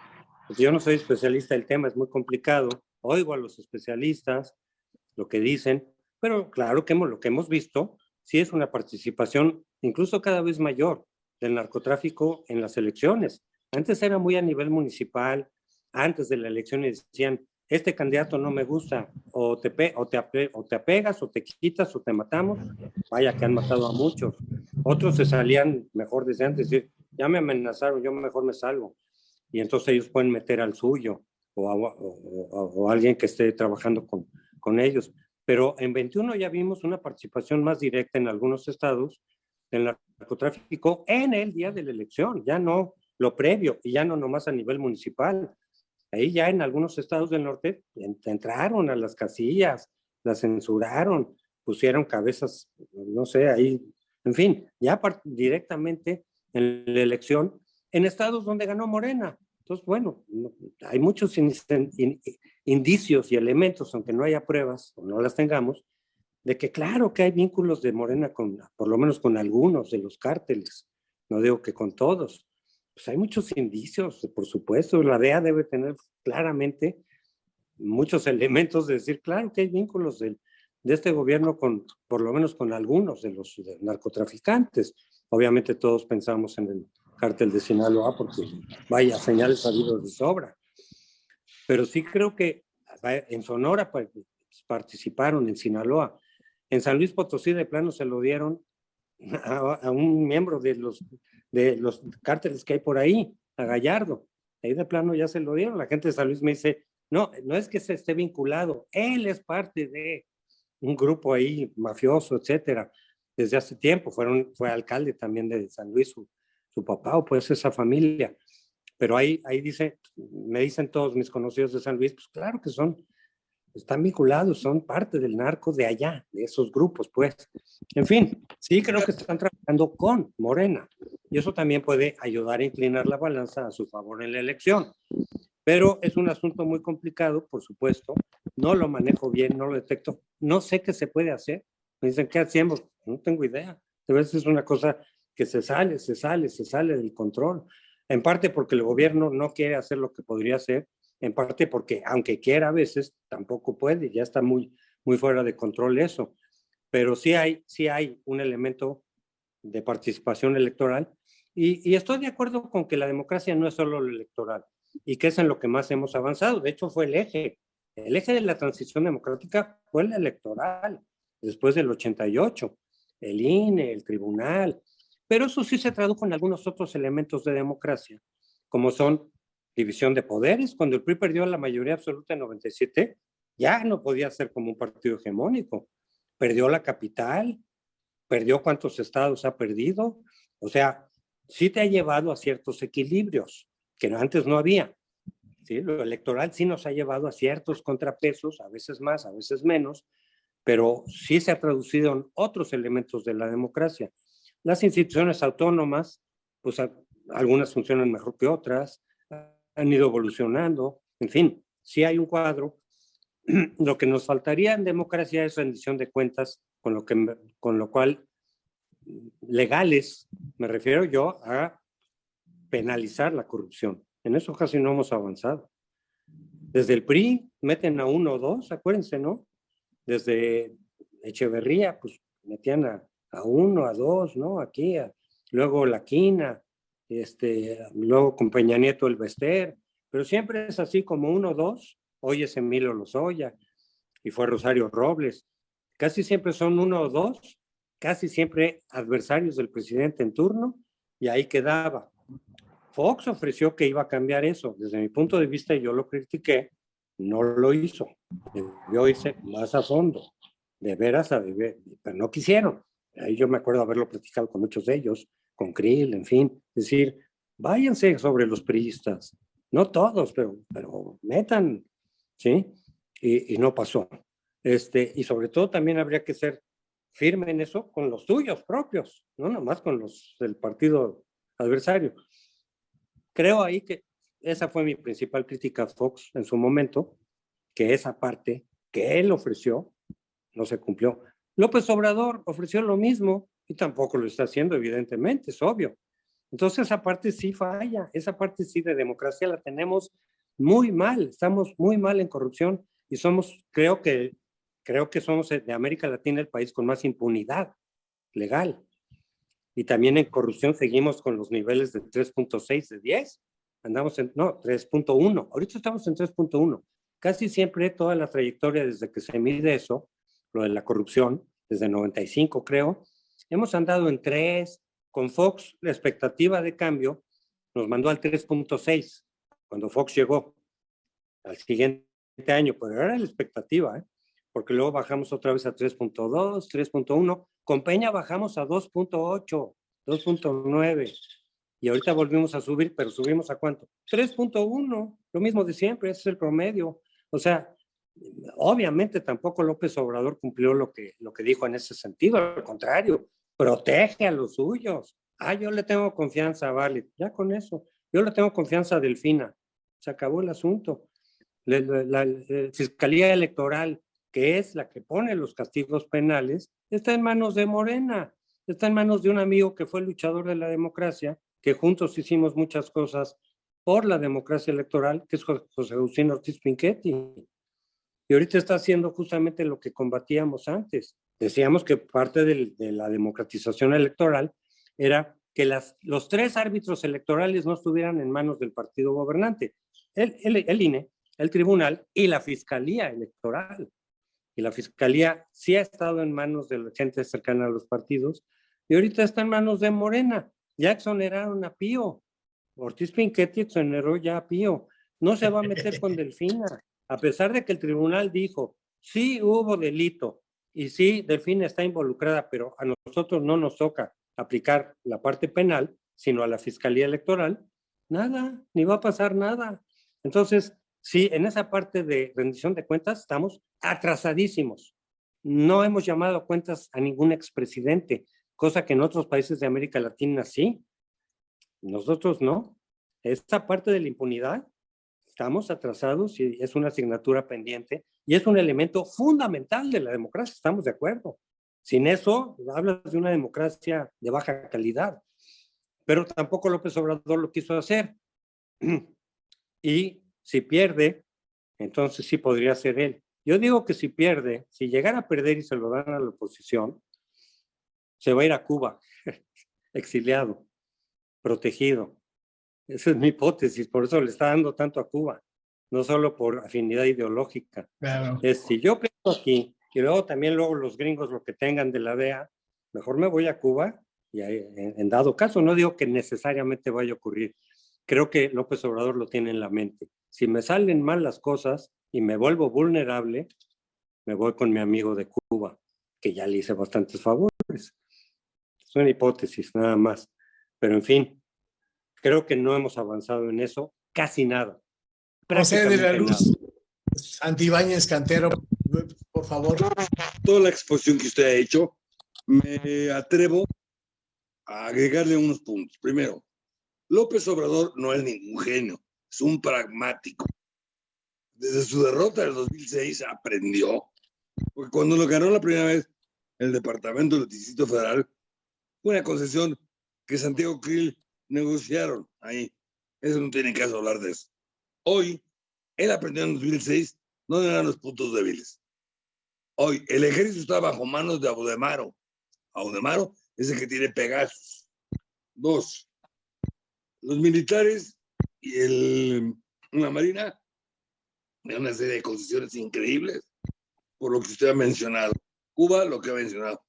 yo no soy especialista del tema, es muy complicado. Oigo a los especialistas, lo que dicen, pero claro que hemos, lo que hemos visto sí es una participación incluso cada vez mayor del narcotráfico en las elecciones. Antes era muy a nivel municipal, antes de la elección decían, este candidato no me gusta, o te, o, te o te apegas, o te quitas, o te matamos. Vaya que han matado a muchos. Otros se salían mejor desde antes, decir, ya me amenazaron, yo mejor me salgo. Y entonces ellos pueden meter al suyo o, o, alguien que esté trabajando con, con ellos. Pero en 21 ya vimos una participación más directa en algunos estados del narcotráfico en el día de la elección, ya no lo previo y ya no nomás a nivel municipal, Ahí ya en algunos estados del norte entraron a las casillas, las censuraron, pusieron cabezas, no sé, ahí, en fin, ya directamente en la elección, en estados donde ganó Morena. Entonces, bueno, hay muchos indicios y elementos, aunque no haya pruebas o no las tengamos, de que claro que hay vínculos de Morena con, por lo menos con algunos de los cárteles, no digo que con todos, pues hay muchos indicios, por supuesto, la DEA debe tener claramente muchos elementos de decir, claro que hay vínculos de este gobierno con, por lo menos con algunos de los narcotraficantes. Obviamente todos pensamos en el cártel de Sinaloa porque vaya señales habidos de sobra. Pero sí creo que en Sonora, pues, participaron en Sinaloa. En San Luis Potosí de plano se lo dieron a, un miembro de los, de los cárteles que hay por ahí, a Gallardo. Ahí de plano ya se lo dieron. La gente de San Luis me dice, no, no es que se esté vinculado, él es parte de un grupo ahí mafioso, etcétera, desde hace tiempo. Fueron, fue alcalde también de San Luis, su, su papá o pues esa familia. Pero ahí, ahí dice, me dicen todos mis conocidos de San Luis, pues claro que son, están vinculados, son parte del narco de allá, de esos grupos, pues. En fin, sí creo que están trabajando con Morena. Y eso también puede ayudar a inclinar la balanza a su favor en la elección. Pero es un asunto muy complicado, por supuesto. No lo manejo bien, no lo detecto. No sé qué se puede hacer. Me dicen, ¿qué hacemos? No tengo idea. A veces es una cosa que se sale, se sale, se sale del control en parte porque el gobierno no quiere hacer lo que podría hacer, en parte porque aunque quiera a veces, tampoco puede, ya está muy, muy fuera de control eso. Pero sí hay, sí hay un elemento de participación electoral y, estoy de acuerdo con que la democracia no es solo lo electoral y que es en lo que más hemos avanzado. De hecho, fue el eje. El eje de la transición democrática fue el electoral, después del 88. El INE, el tribunal, pero eso sí se tradujo en algunos otros elementos de democracia, como son división de poderes. Cuando el PRI perdió la mayoría absoluta en 97, ya no podía ser como un partido hegemónico. Perdió la capital, perdió cuántos estados ha perdido. O sea, sí te ha llevado a ciertos equilibrios que antes no había. ¿sí? Lo electoral sí nos ha llevado a ciertos contrapesos, a veces más, a veces menos, pero sí se ha traducido en otros elementos de la democracia. Las instituciones autónomas, pues algunas funcionan mejor que otras, han ido evolucionando, en fin, si hay un cuadro. Lo que nos faltaría en democracia es rendición de cuentas, con lo, que, con lo cual legales, me refiero yo a penalizar la corrupción. En eso casi no hemos avanzado. Desde el PRI meten a uno o dos, acuérdense, ¿no? Desde Echeverría, pues metían a a uno, a dos, ¿no? Aquí, luego la quina, este, luego con Peña Nieto el Bester, pero siempre es así como uno, dos, hoy es Emilio Lozoya y fue Rosario Robles. Casi siempre son uno o dos, casi siempre adversarios del presidente en turno y ahí quedaba. Fox ofreció que iba a cambiar eso. Desde mi punto de vista, yo lo critiqué, no lo hizo. Yo hice más a fondo, de veras a beber, pero no quisieron. Ahí yo me acuerdo haberlo platicado con muchos de ellos, con Krill, en fin. Es decir, váyanse sobre los priistas. No todos, pero, pero metan, ¿sí? Y, no pasó. Este, y sobre todo también habría que ser firme en eso con los tuyos propios, no nomás con los del partido adversario. Creo ahí que esa fue mi principal crítica a Fox en su momento, que esa parte que él ofreció no se cumplió. López Obrador ofreció lo mismo y tampoco lo está haciendo, evidentemente, es obvio. Entonces esa parte sí falla, esa parte sí de democracia la tenemos muy mal, estamos muy mal en corrupción y somos, creo que, creo que somos de América Latina el país con más impunidad legal. Y también en corrupción seguimos con los niveles de 3.6 de 10. Andamos en, no, 3.1. Ahorita estamos en 3.1. Casi siempre toda la trayectoria desde que se mide eso lo de la corrupción, desde 95 creo, hemos andado en 3, con Fox la expectativa de cambio nos mandó al 3.6 cuando Fox llegó al siguiente año, pero era la expectativa, ¿eh? porque luego bajamos otra vez a 3.2, 3.1, con Peña bajamos a 2.8, 2.9, y ahorita volvimos a subir, pero subimos a cuánto? 3.1, lo mismo de siempre, ese es el promedio. O sea, obviamente tampoco López Obrador cumplió lo que, lo que dijo en ese sentido, al contrario, protege a los suyos. Ah, yo le tengo confianza a Vale, ya con eso. Yo le tengo confianza a Delfina. Se acabó el asunto. La, Fiscalía Electoral, que es la que pone los castigos penales, está en manos de Morena, está en manos de un amigo que fue luchador de la democracia, que juntos hicimos muchas cosas por la democracia electoral, que es José Agustín Ortiz Pinchetti. Y ahorita está haciendo justamente lo que combatíamos antes. Decíamos que parte de la democratización electoral era que las, los tres árbitros electorales no estuvieran en manos del partido gobernante, el, el, el INE, el tribunal y la fiscalía electoral. y la fiscalía sí ha estado en manos de la gente cercana a los partidos y ahorita está en manos de Morena. Ya exoneraron a Pío. Ortiz Pinchetti exoneró ya a Pío. No se va a meter con Delfina, a pesar de que el tribunal dijo, sí hubo delito y sí, Delfina está involucrada, pero a nosotros no nos toca aplicar la parte penal, sino a la Fiscalía Electoral. Nada, ni va a pasar nada. Entonces, sí, en esa parte de rendición de cuentas estamos atrasadísimos. No hemos llamado cuentas a ningún expresidente, cosa que en otros países de América Latina sí. Nosotros no. Esta parte de la impunidad, estamos atrasados y es una asignatura pendiente y es un elemento fundamental de la democracia, estamos de acuerdo. Sin eso, hablas de una democracia de baja calidad. Pero tampoco López Obrador lo quiso hacer. Y si pierde, entonces sí podría ser él. Yo digo que si pierde, si llegara a perder y se lo dan a la oposición, se va a ir a Cuba, exiliado, protegido. Esa es mi hipótesis, por eso le está dando tanto a Cuba, no solo por afinidad ideológica. Es si yo pienso aquí y luego también luego los gringos lo que tengan de la DEA, mejor me voy a Cuba y en dado caso, no digo que necesariamente vaya a ocurrir, creo que López Obrador lo tiene en la mente. Si me salen mal las cosas y me vuelvo vulnerable, me voy con mi amigo de Cuba, que ya le hice bastantes favores. Es una hipótesis, nada más. Pero en fin, creo que no hemos avanzado en eso casi nada. José de la Luz, Antibáñez Cantero, por favor. Toda la exposición que usted ha hecho, me atrevo a agregarle unos puntos. Primero, López Obrador no es ningún genio, es un pragmático. Desde su derrota del 2006 aprendió, porque cuando lo ganó la primera vez el Departamento del Distrito Federal, fue una concesión que Santiago Krill negociaron ahí. Eso no tiene caso hablar de eso. Hoy, él aprendió en 2006 dónde eran los puntos débiles. Hoy, el ejército está bajo manos de Audemaro. Audemaro es el que tiene Pegasus. Dos, los militares y el, la Marina de una serie de concesiones increíbles, por lo que usted ha mencionado. Cuba, lo que ha mencionado.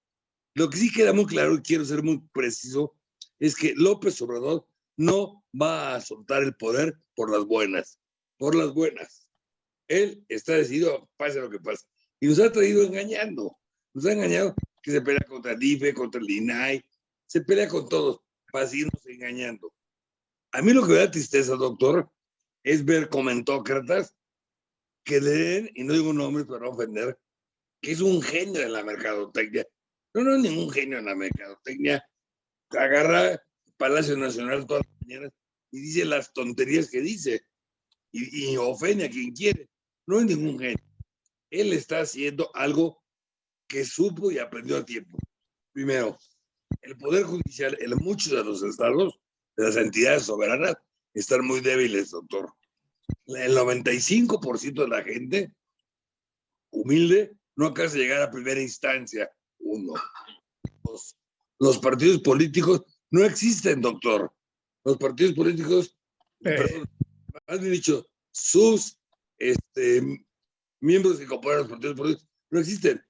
Lo que sí queda muy claro y quiero ser muy preciso es que López Obrador no va a soltar el poder por las buenas, por las buenas. Él está decidido, pase lo que pase. Y nos ha traído engañando. Nos ha engañado que se pelea contra el IFE, contra el INAI, se pelea con todos, para seguirnos engañando. A mí lo que me da tristeza, doctor, es ver comentócratas que leen, y no digo nombres para no ofender, que es un genio en la mercadotecnia. No, no es ningún genio en la mercadotecnia. Agarra Palacio Nacional todas las mañanas y dice las tonterías que dice y, y ofende a quien quiere. No es ningún genio. Él está haciendo algo que supo y aprendió a tiempo. Primero, el Poder Judicial en muchos de los estados de las entidades soberanas están muy débiles, doctor. El 95% de la gente humilde no alcanza a llegar a primera instancia. Uno. los partidos políticos no existen, doctor. Los partidos políticos, eh. Bien dicho, sus este, miembros que componen los partidos políticos no existen.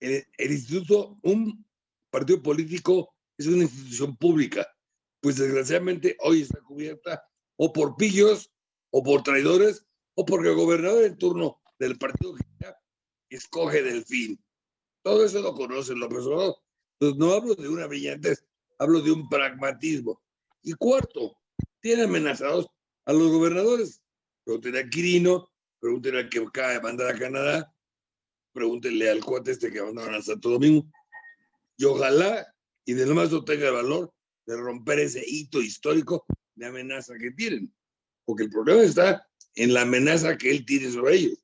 El, el instituto, un partido político es una institución pública pues desgraciadamente hoy está cubierta o por pillos, o por traidores, o porque el gobernador en turno del partido que escoge del fin. Todo eso lo conoce López Obrador. Entonces no hablo de una brillantez, hablo de un pragmatismo. Y cuarto, tiene amenazados a los gobernadores. Pregúntenle a Quirino, pregúntenle al que acaba de mandar a Canadá, pregúntenle al cuate este que mandaron a Santo Domingo. Y ojalá, y de lo más no tenga el valor de romper ese hito histórico de amenaza que tienen. Porque el problema está en la amenaza que él tiene sobre ellos.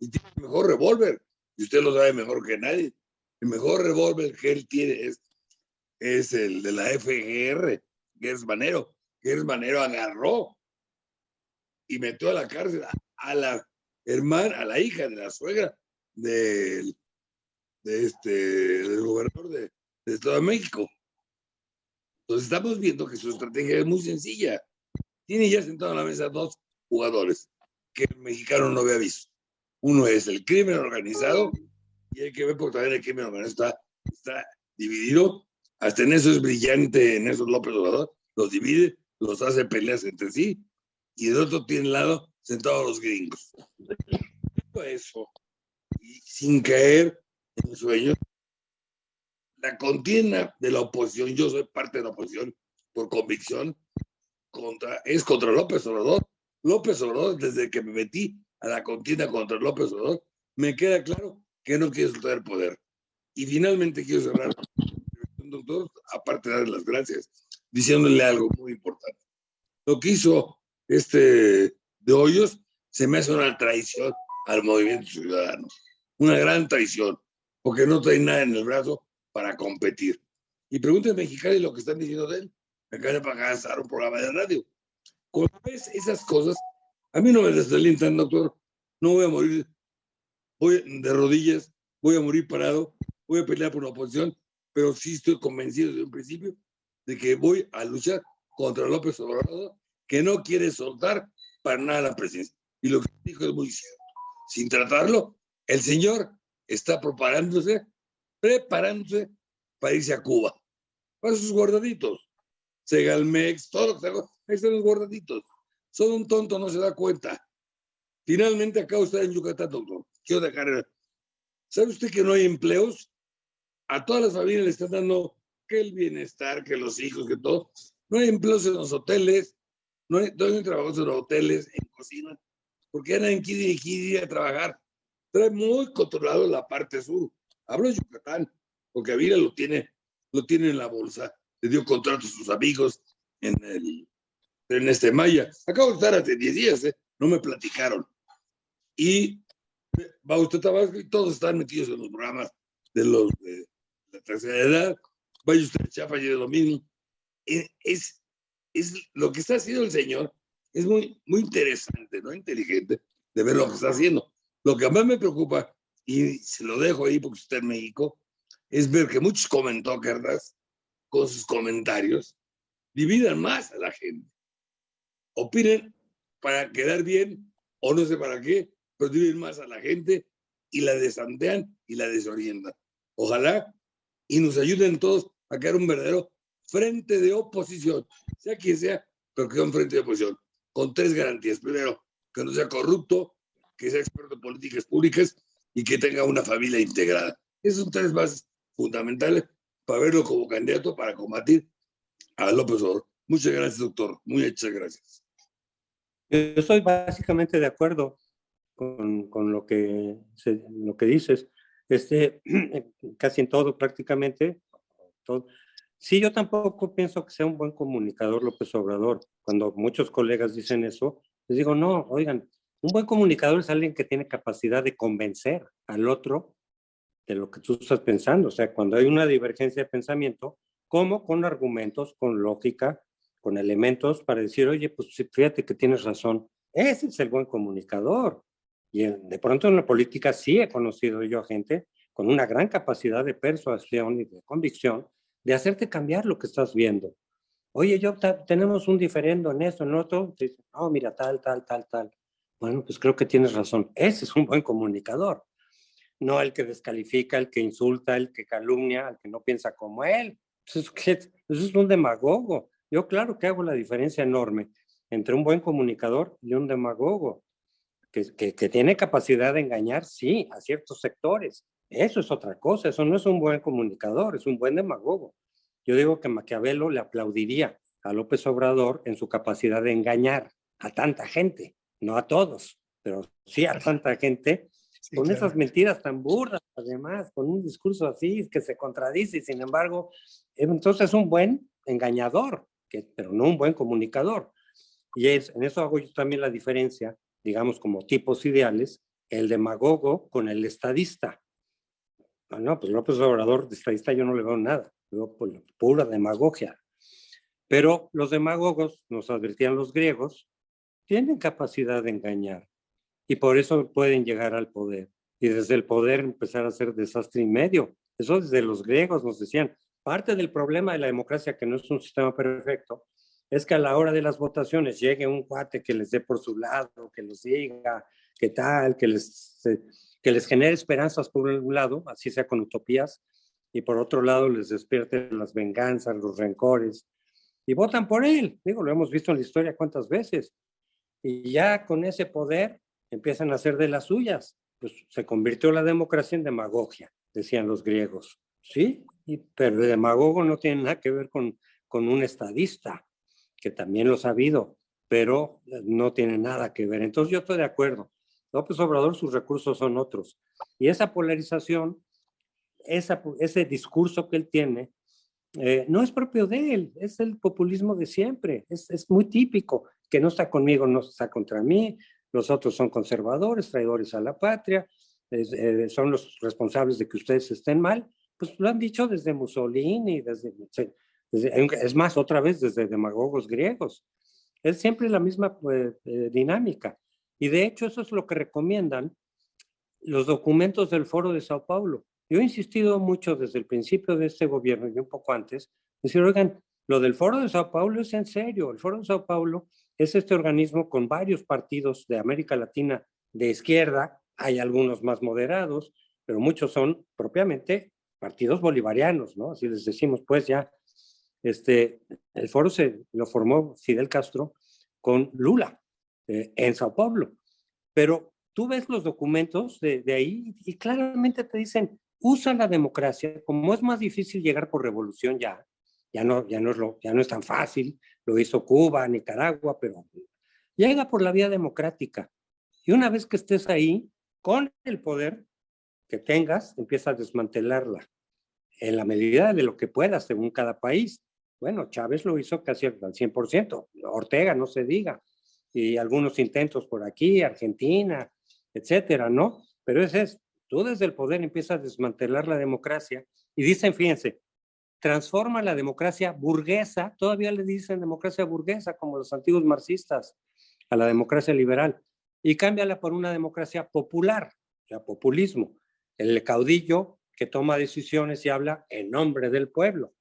Y tiene el mejor revólver. Y usted lo sabe mejor que nadie. El mejor revólver que él tiene es, es el de la FGR, Gers Manero. Gers Manero agarró y metió a la cárcel a, la hermana, a la hija de la suegra del, de este, del gobernador de, de Estado de México. Entonces estamos viendo que su estrategia es muy sencilla. Tiene ya sentado en la mesa dos jugadores que el mexicano no había visto. Uno es el crimen organizado y hay que ver porque también el crimen organizado está, está dividido. Hasta en eso es brillante, en eso López Obrador, los divide, los hace peleas entre sí, y del otro tiene lado sentados los gringos. Eso, y sin caer en sueños, la contienda de la oposición, yo soy parte de la oposición por convicción, contra, es contra López Obrador. López Obrador, desde que me metí a la contienda contra López Obrador, me queda claro que no quiere soltar el poder. Y finalmente quiero cerrar, doctor, aparte de darle las gracias, diciéndole algo muy importante. Lo que hizo este de Hoyos se me hace una traición al movimiento ciudadano. Una gran traición, porque no trae nada en el brazo para competir. Y pregúnteme Mexicali lo que están diciendo de él. Me acaban de pagar un programa de radio. Cuando ves esas cosas, a mí no me desalientan, doctor. No voy a morir voy de rodillas, voy a morir parado, voy a pelear por la oposición, pero sí estoy convencido desde un principio de que voy a luchar contra López Obrador, que no quiere soltar para nada la presidencia. Y lo que dijo es muy cierto. Sin tratarlo, el señor está preparándose preparándose para irse a Cuba. Para sus guardaditos. Segalmex, todo lo ahí están los guardaditos. Solo un tonto no se da cuenta. Finalmente acá usted en Yucatán, doctor. Quiero dejar. ¿Sabe usted que no hay empleos? A todas las familias le están dando que el bienestar, que los hijos, que todo. No hay empleos en los hoteles, no hay trabajos en hoteles, en cocina, porque andan en Kiri y Kiri a trabajar. Trae muy controlado la parte sur. Hablo de Yucatán, porque Avila lo tiene, lo tiene en la bolsa. Le dio contrato a sus amigos en el en este Maya. Acabo de estar hace 10 días, ¿eh? no me platicaron. Y va usted Tabasco y todos están metidos en los programas de los de la tercera edad. Vaya usted a Chiapas y de lo mismo. Eh, es, es lo que está haciendo el señor, es muy, muy interesante, ¿no? Inteligente de ver lo que está haciendo. Lo que más me preocupa y se lo dejo ahí porque está en México, es ver que muchos comentócratas con sus comentarios dividan más a la gente. Opinen para quedar bien o no sé para qué, pero dividen más a la gente y la desandean y la desorientan. Ojalá y nos ayuden todos a crear un verdadero frente de oposición, sea quien sea, pero que sea un frente de oposición, con tres garantías. Primero, que no sea corrupto, que sea experto en políticas públicas y que tenga una familia integrada. Esos son tres bases fundamentales para verlo como candidato para combatir a López Obrador. Muchas gracias, doctor. Muchas gracias. Yo estoy básicamente de acuerdo con, con lo, que lo que dices. Este, casi en todo, prácticamente. Todo. Sí, yo tampoco pienso que sea un buen comunicador López Obrador. Cuando muchos colegas dicen eso, les digo, no, oigan, un buen comunicador es alguien que tiene capacidad de convencer al otro de lo que tú estás pensando. O sea, cuando hay una divergencia de pensamiento, ¿cómo? Con argumentos, con lógica, con elementos para decir, oye, pues fíjate que tienes razón. Ese es el buen comunicador. Y de pronto en la política sí he conocido yo a gente con una gran capacidad de persuasión y de convicción de hacerte cambiar lo que estás viendo. Oye, yo tenemos un diferendo en esto, en otro. Oh, mira, tal, tal, tal, tal. Bueno, pues creo que tienes razón. Ese es un buen comunicador. No el que descalifica, el que insulta, el que calumnia, el que no piensa como él. Eso es, eso es un demagogo. Yo claro que hago la diferencia enorme entre un buen comunicador y un demagogo, que, que, tiene capacidad de engañar, sí, a ciertos sectores. Eso es otra cosa, eso no es un buen comunicador, es un buen demagogo. Yo digo que Maquiavelo le aplaudiría a López Obrador en su capacidad de engañar a tanta gente no a todos, pero sí a tanta gente, con esas mentiras tan burdas, además, con un discurso así que se contradice y sin embargo, entonces es un buen engañador, que, pero no un buen comunicador. Y es, en eso hago yo también la diferencia, digamos, como tipos ideales, el demagogo con el estadista. No, pues López Obrador, de estadista yo no le veo nada, veo pura demagogia. Pero los demagogos, nos advertían los griegos, tienen capacidad de engañar y por eso pueden llegar al poder y desde el poder empezar a hacer desastre y medio. Eso desde los griegos nos decían, parte del problema de la democracia, que no es un sistema perfecto, es que a la hora de las votaciones llegue un cuate que les dé por su lado, que los diga, que tal, que les... que les genere esperanzas por un lado, así sea con utopías, y por otro lado les despierte las venganzas, los rencores, y votan por él. Digo, lo hemos visto en la historia cuántas veces. Y ya con ese poder empiezan a hacer de las suyas. Pues se convirtió la democracia en demagogia, decían los griegos. Sí, pero el demagogo no tiene nada que ver con, con un estadista, que también lo ha sabido, pero no tiene nada que ver. Entonces yo estoy de acuerdo. López Obrador, sus recursos son otros. Y esa polarización, esa, ese discurso que él tiene, eh, no es propio de él, es el populismo de siempre, es, es, muy típico, que no está conmigo, no está contra mí, los otros son conservadores, traidores a la patria, eh, son los responsables de que ustedes estén mal, pues lo han dicho desde Mussolini, desde, es más, otra vez desde demagogos griegos. Es siempre la misma eh, dinámica. Y de hecho eso es lo que recomiendan los documentos del Foro de Sao Paulo. Yo he insistido mucho desde el principio de este gobierno y un poco antes, decir, oigan, lo del Foro de Sao Paulo es en serio. El Foro de Sao Paulo es este organismo con varios partidos de América Latina de izquierda, hay algunos más moderados, pero muchos son propiamente partidos bolivarianos, ¿no? Así les decimos, pues ya, este, el foro se lo formó Fidel Castro con Lula eh, en Sao Paulo, pero tú ves los documentos de, ahí y claramente te dicen, usa la democracia, como es más difícil llegar por revolución ya, ya no, ya no, es, lo, ya no es tan fácil, lo hizo Cuba, Nicaragua, pero llega por la vía democrática. Y una vez que estés ahí, con el poder que tengas, empieza a desmantelarla en la medida de lo que puedas, según cada país. Bueno, Chávez lo hizo casi al 100%, Ortega no se diga, y algunos intentos por aquí, Argentina, etcétera, ¿no? Pero ese es Tú desde el poder empiezas a desmantelar la democracia y dicen, fíjense, transforma la democracia burguesa, todavía le dicen democracia burguesa como los antiguos marxistas, a la democracia liberal, y cámbiala por una democracia popular, ya populismo, el caudillo que toma decisiones y habla en nombre del pueblo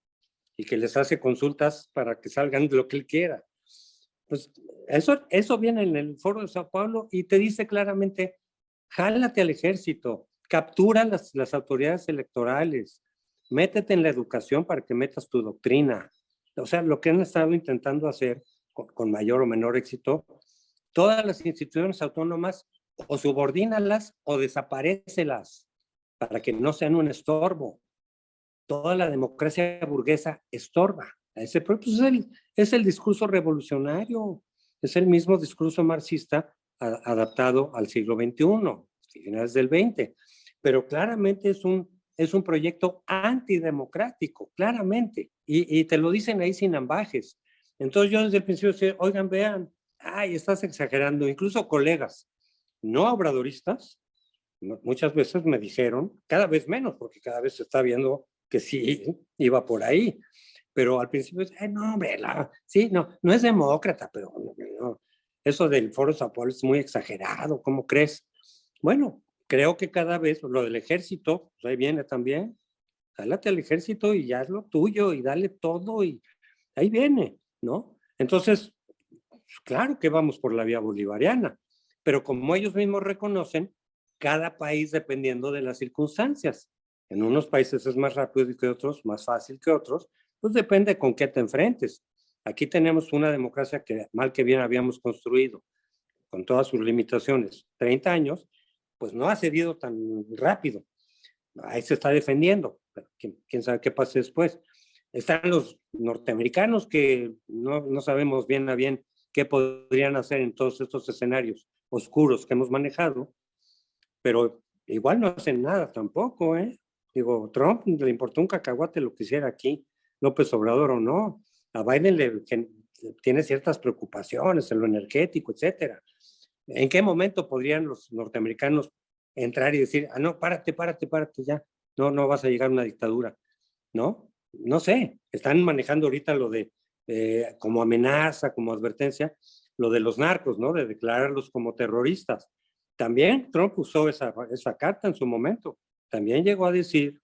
y que les hace consultas para que salgan lo que él quiera. Pues eso, eso viene en el foro de Sao Paulo y te dice claramente, jálate al ejército, captura las, las autoridades electorales, métete en la educación para que metas tu doctrina. O sea, lo que han estado intentando hacer con, mayor o menor éxito, todas las instituciones autónomas o subordínalas o desaparecelas para que no sean un estorbo. Toda la democracia burguesa estorba. Ese pues, es, el, es el discurso revolucionario, es el mismo discurso marxista adaptado al siglo XXI, finales del XX pero claramente es un, es un proyecto antidemocrático, claramente, y, y te lo dicen ahí sin ambajes. Entonces yo desde el principio decía, oigan, vean, ay, estás exagerando, incluso colegas no obradoristas, muchas veces me dijeron, cada vez menos, porque cada vez se está viendo que sí iba por ahí, pero al principio, ay, no, hombre, sí, no, no es demócrata, pero no, eso del Foro Sao es muy exagerado, ¿cómo crees? Bueno, creo que cada vez lo del ejército, pues ahí viene también, jálate al ejército y ya es lo tuyo y dale todo y ahí viene, ¿no? Entonces, pues claro que vamos por la vía bolivariana, pero como ellos mismos reconocen, cada país dependiendo de las circunstancias. En unos países es más rápido que otros, más fácil que otros, pues depende con qué te enfrentes. Aquí tenemos una democracia que mal que bien habíamos construido, con todas sus limitaciones, 30 años, pues no ha cedido tan rápido. Ahí se está defendiendo, pero quién, sabe qué pase después. Están los norteamericanos que no, no sabemos bien a bien qué podrían hacer en todos estos escenarios oscuros que hemos manejado, pero igual no hacen nada tampoco, ¿eh? Digo, Trump le importó un cacahuate lo que hiciera aquí, López Obrador o no. A Biden le, tiene ciertas preocupaciones en lo energético, etcétera. ¿En qué momento podrían los norteamericanos entrar y decir, ah, no, párate, párate, párate ya, no, no vas a llegar a una dictadura? ¿No? No sé, están manejando ahorita lo de, eh, como amenaza, como advertencia, lo de los narcos, ¿no? De declararlos como terroristas. También Trump usó esa, esa carta en su momento. También llegó a decir,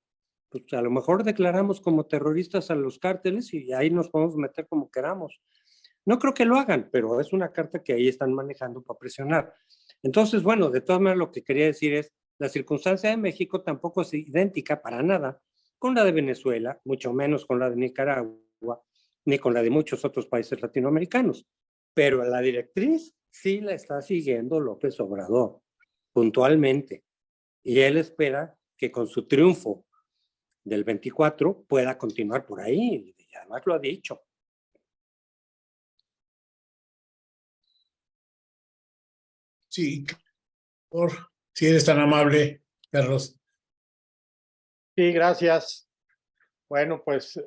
pues a lo mejor declaramos como terroristas a los cárteles y ahí nos podemos meter como queramos. No creo que lo hagan, pero es una carta que ahí están manejando para presionar. Entonces, bueno, de todas maneras lo que quería decir es, La circunstancia de México tampoco es idéntica para nada con la de Venezuela, mucho menos con la de Nicaragua, ni con la de muchos otros países latinoamericanos. Pero la directriz sí la está siguiendo López Obrador, puntualmente. Y él espera que con su triunfo del 24 pueda continuar por ahí, y además lo ha dicho. Sí, por si eres tan amable, Carlos. Sí, gracias. Bueno, pues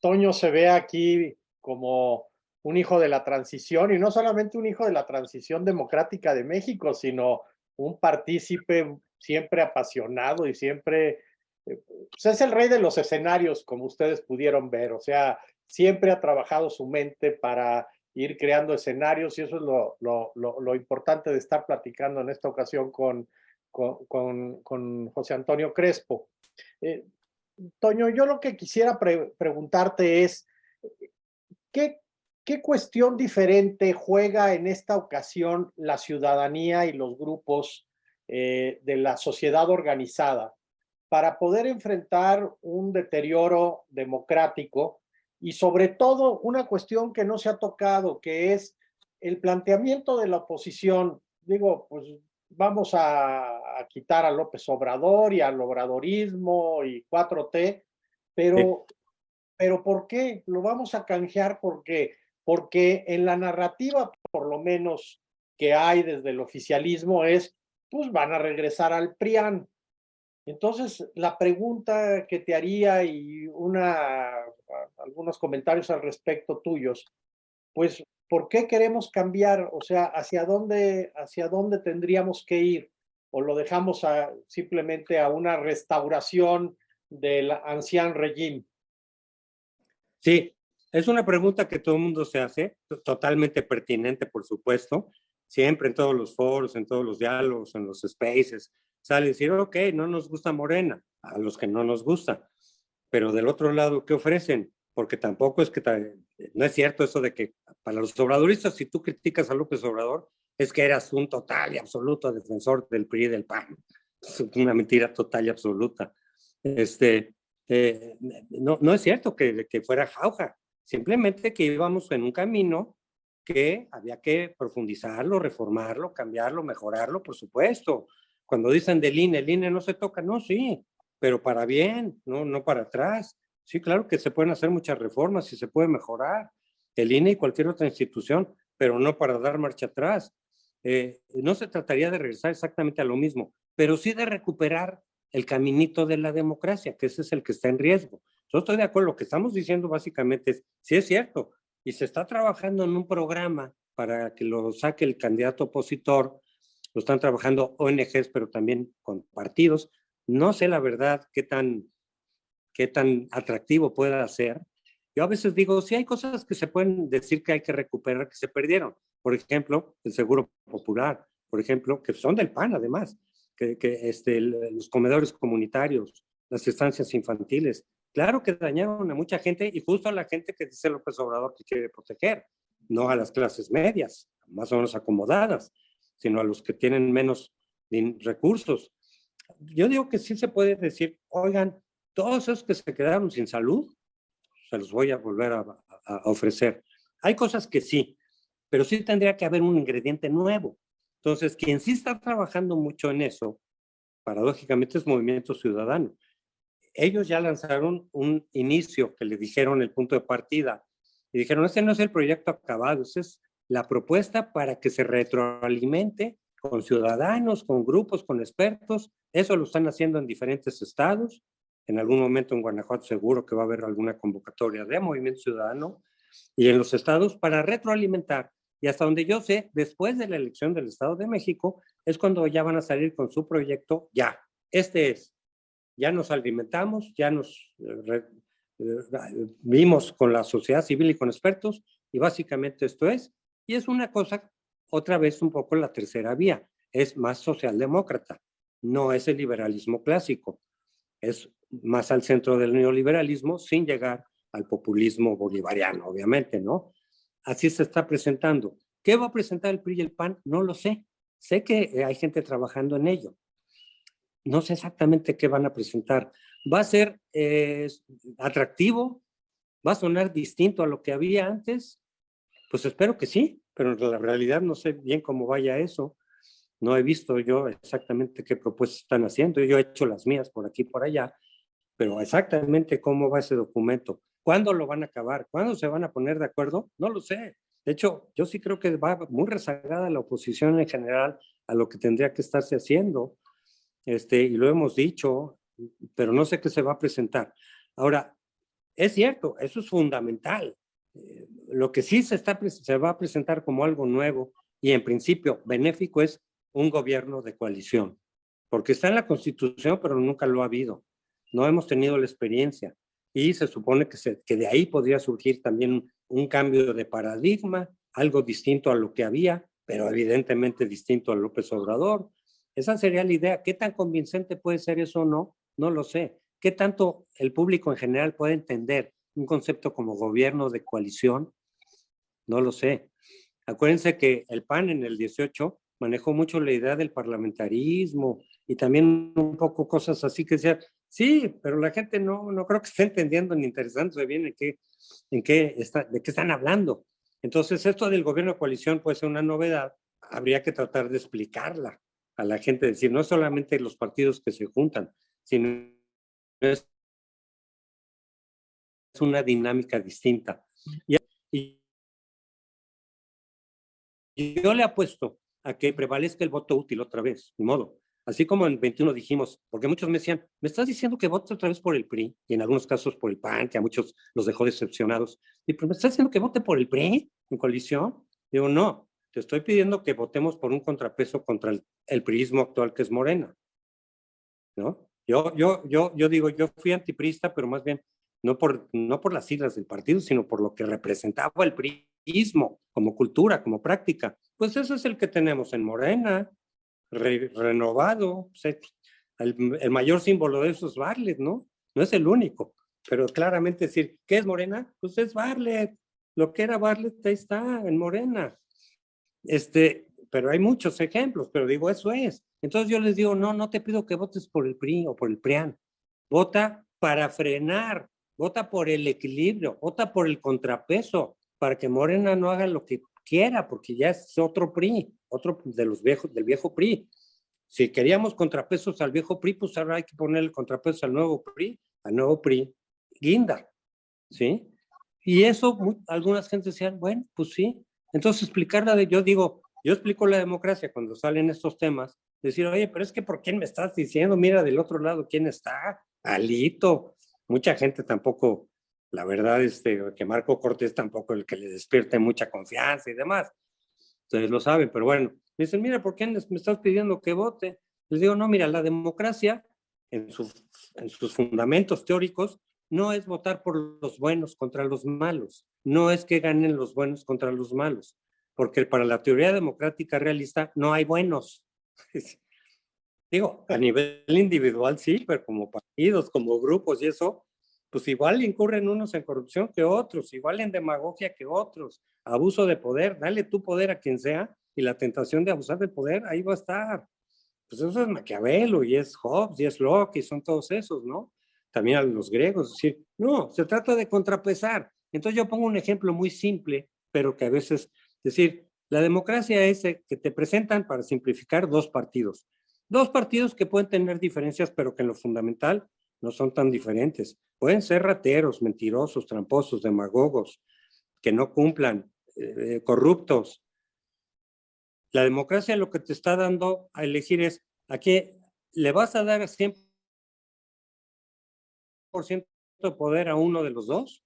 Toño se ve aquí como un hijo de la transición y no solamente un hijo de la transición democrática de México, sino un partícipe siempre apasionado y siempre, eh, es el rey de los escenarios, como ustedes pudieron ver, o sea, siempre ha trabajado su mente para ir creando escenarios y eso es lo, lo, lo, importante de estar platicando en esta ocasión con, con, con, José Antonio Crespo. Eh, Toño, yo lo que quisiera preguntarte es, ¿qué, ¿qué cuestión diferente juega en esta ocasión la ciudadanía y los grupos eh, de la sociedad organizada para poder enfrentar un deterioro democrático y sobre todo una cuestión que no se ha tocado, que es el planteamiento de la oposición. Digo, pues vamos a, quitar a López Obrador y al obradorismo y 4T, pero, pero ¿por qué? Lo vamos a canjear porque, porque en la narrativa, por lo menos que hay desde el oficialismo, es, pues van a regresar al PRIAN. Entonces, la pregunta que te haría y una, algunos comentarios al respecto tuyos, pues, ¿por qué queremos cambiar? O sea, ¿hacia dónde, hacia dónde tendríamos que ir? ¿O lo dejamos simplemente a una restauración del anciano régimen? Sí, es una pregunta que todo el mundo se hace, totalmente pertinente, por supuesto. Siempre en todos los foros, en todos los diálogos, en los spaces, sale decir, ok, no nos gusta Morena, a los que no nos gusta, pero del otro lado, ¿qué ofrecen? Porque tampoco es que, no es cierto eso de que para los obradoristas, si tú criticas a López Obrador, es que eras un total y absoluto defensor del PRI y del PAN. Es una mentira total y absoluta. Este, eh, no, no es cierto que, que fuera jauja, simplemente que íbamos en un camino que había que profundizarlo, reformarlo, cambiarlo, mejorarlo, por supuesto. Cuando dicen del INE, el INE no se toca, no, sí, pero para bien, no, no para atrás. Sí, claro que se pueden hacer muchas reformas y se puede mejorar el INE y cualquier otra institución, pero no para dar marcha atrás. Eh, no se trataría de regresar exactamente a lo mismo, pero sí de recuperar el caminito de la democracia, que ese es el que está en riesgo. Yo estoy de acuerdo, lo que estamos diciendo básicamente es, sí es cierto, y se está trabajando en un programa para que lo saque el candidato opositor, lo están trabajando ONGs, pero también con partidos. No sé la verdad qué tan, qué tan atractivo pueda ser. Yo a veces digo, sí hay cosas que se pueden decir que hay que recuperar, que se perdieron. Por ejemplo, el seguro popular, por ejemplo, que son del PAN además, que, que este, los comedores comunitarios, las estancias infantiles. Claro que dañaron a mucha gente y justo a la gente que dice López Obrador que quiere proteger, no a las clases medias, más o menos acomodadas sino a los que tienen menos recursos. Yo digo que sí se puede decir, oigan, todos esos que se quedaron sin salud, se los voy a volver a, ofrecer. Hay cosas que sí, pero sí tendría que haber un ingrediente nuevo. Entonces, quien sí está trabajando mucho en eso, paradójicamente es Movimiento Ciudadano. Ellos ya lanzaron un inicio que le dijeron el punto de partida y dijeron, este no es el proyecto acabado, es la propuesta para que se retroalimente con ciudadanos, con grupos, con expertos. Eso lo están haciendo en diferentes estados. En algún momento en Guanajuato seguro que va a haber alguna convocatoria de Movimiento Ciudadano y en los estados para retroalimentar. Y hasta donde yo sé, después de la elección del Estado de México, es cuando ya van a salir con su proyecto, ya. Este es, ya nos alimentamos, ya nos eh, eh, vimos con la sociedad civil y con expertos, y básicamente esto es, y es una cosa, otra vez un poco la tercera vía, es más socialdemócrata, no es el liberalismo clásico, es más al centro del neoliberalismo sin llegar al populismo bolivariano, obviamente, ¿no? Así se está presentando. ¿Qué va a presentar el PRI y el PAN? No lo sé. sé que hay gente trabajando en ello. No sé exactamente qué van a presentar. ¿Va a ser eh, atractivo? ¿Va a sonar distinto a lo que había antes? Pues espero que sí, pero en la realidad no sé bien cómo vaya eso. No he visto yo exactamente qué propuestas están haciendo. Yo he hecho las mías por aquí y por allá, pero exactamente cómo va ese documento. ¿Cuándo lo van a acabar? ¿Cuándo se van a poner de acuerdo? No lo sé. De hecho, yo sí creo que va muy rezagada la oposición en general a lo que tendría que estarse haciendo. Este, y lo hemos dicho, pero no sé qué se va a presentar. Ahora, es cierto, eso es fundamental. Eh, lo que sí se, está, se va a presentar como algo nuevo y en principio benéfico es un gobierno de coalición, porque está en la Constitución, pero nunca lo ha habido. No hemos tenido la experiencia y se supone que, se, que de ahí podría surgir también un cambio de paradigma, algo distinto a lo que había, pero evidentemente distinto a López Obrador. Esa sería la idea. ¿Qué tan convincente puede ser eso o no? No lo sé. ¿Qué tanto el público en general puede entender un concepto como gobierno de coalición? No lo sé. Acuérdense que el PAN en el 18 manejó mucho la idea del parlamentarismo y también un poco cosas así que decían, sí, pero la gente no, no creo que esté entendiendo ni interesándose bien en qué, en qué está, de qué están hablando. Entonces, esto del gobierno de coalición puede ser una novedad, habría que tratar de explicarla a la gente, decir, no solamente los partidos que se juntan, sino es una dinámica distinta. Y, yo le apuesto a que prevalezca el voto útil otra vez, de modo. Así como en 21 dijimos, porque muchos me decían, ¿me estás diciendo que vote otra vez por el PRI? Y en algunos casos por el PAN, que a muchos los dejó decepcionados. Y pues, ¿me estás diciendo que vote por el PRI en coalición? Digo, no, te estoy pidiendo que votemos por un contrapeso contra el, el priismo actual que es Morena. ¿No? Yo, yo, yo, yo digo, yo fui antiprista, pero más bien no por, no por las siglas del partido, sino por lo que representaba el priismo como cultura, como práctica. Pues eso es el que tenemos en Morena, renovado. el, mayor símbolo de eso es Barlet, ¿no? No es el único, pero claramente decir, ¿qué es Morena? Pues es Barlet. Lo que era Barlet, ahí está, en Morena. Este, pero hay muchos ejemplos, pero digo, eso es. Entonces yo les digo, no, no te pido que votes por el PRI o por el PRIAN. Vota para frenar, vota por el equilibrio, vota por el contrapeso, para que Morena no haga lo que quiera, porque ya es otro PRI, otro de los viejos, del viejo PRI. Si queríamos contrapesos al viejo PRI, pues ahora hay que poner el contrapeso al nuevo PRI, al nuevo PRI, guinda, ¿sí? Y eso, algunas gentes decían, bueno, pues sí. Entonces explicarla de, yo digo, yo explico la democracia cuando salen estos temas, decir, oye, pero es que ¿por quién me estás diciendo? Mira del otro lado quién está, Alito. Mucha gente tampoco la verdad, este, que Marco Cortés tampoco el que le despierte mucha confianza y demás. Ustedes lo saben, pero bueno, me dicen, mira, ¿por qué me estás pidiendo que vote? Les digo, no, mira, la democracia en, en sus fundamentos teóricos no es votar por los buenos contra los malos, no es que ganen los buenos contra los malos, porque para la teoría democrática realista no hay buenos. Digo, a nivel individual sí, pero como partidos, como grupos y eso, pues igual incurren unos en corrupción que otros, igual en demagogia que otros, abuso de poder, dale tu poder a quien sea y la tentación de abusar del poder ahí va a estar. Pues eso es Maquiavelo y es Hobbes y es Locke y son todos esos, ¿no? También a los griegos, es decir, no, se trata de contrapesar. Entonces yo pongo un ejemplo muy simple, pero que a veces, decir, la democracia es que te presentan para simplificar dos partidos. Dos partidos que pueden tener diferencias, pero que en lo fundamental no son tan diferentes. Pueden ser rateros, mentirosos, tramposos, demagogos, que no cumplan, eh, corruptos. La democracia lo que te está dando a elegir es, ¿a qué le vas a dar 100% de poder a uno de los dos?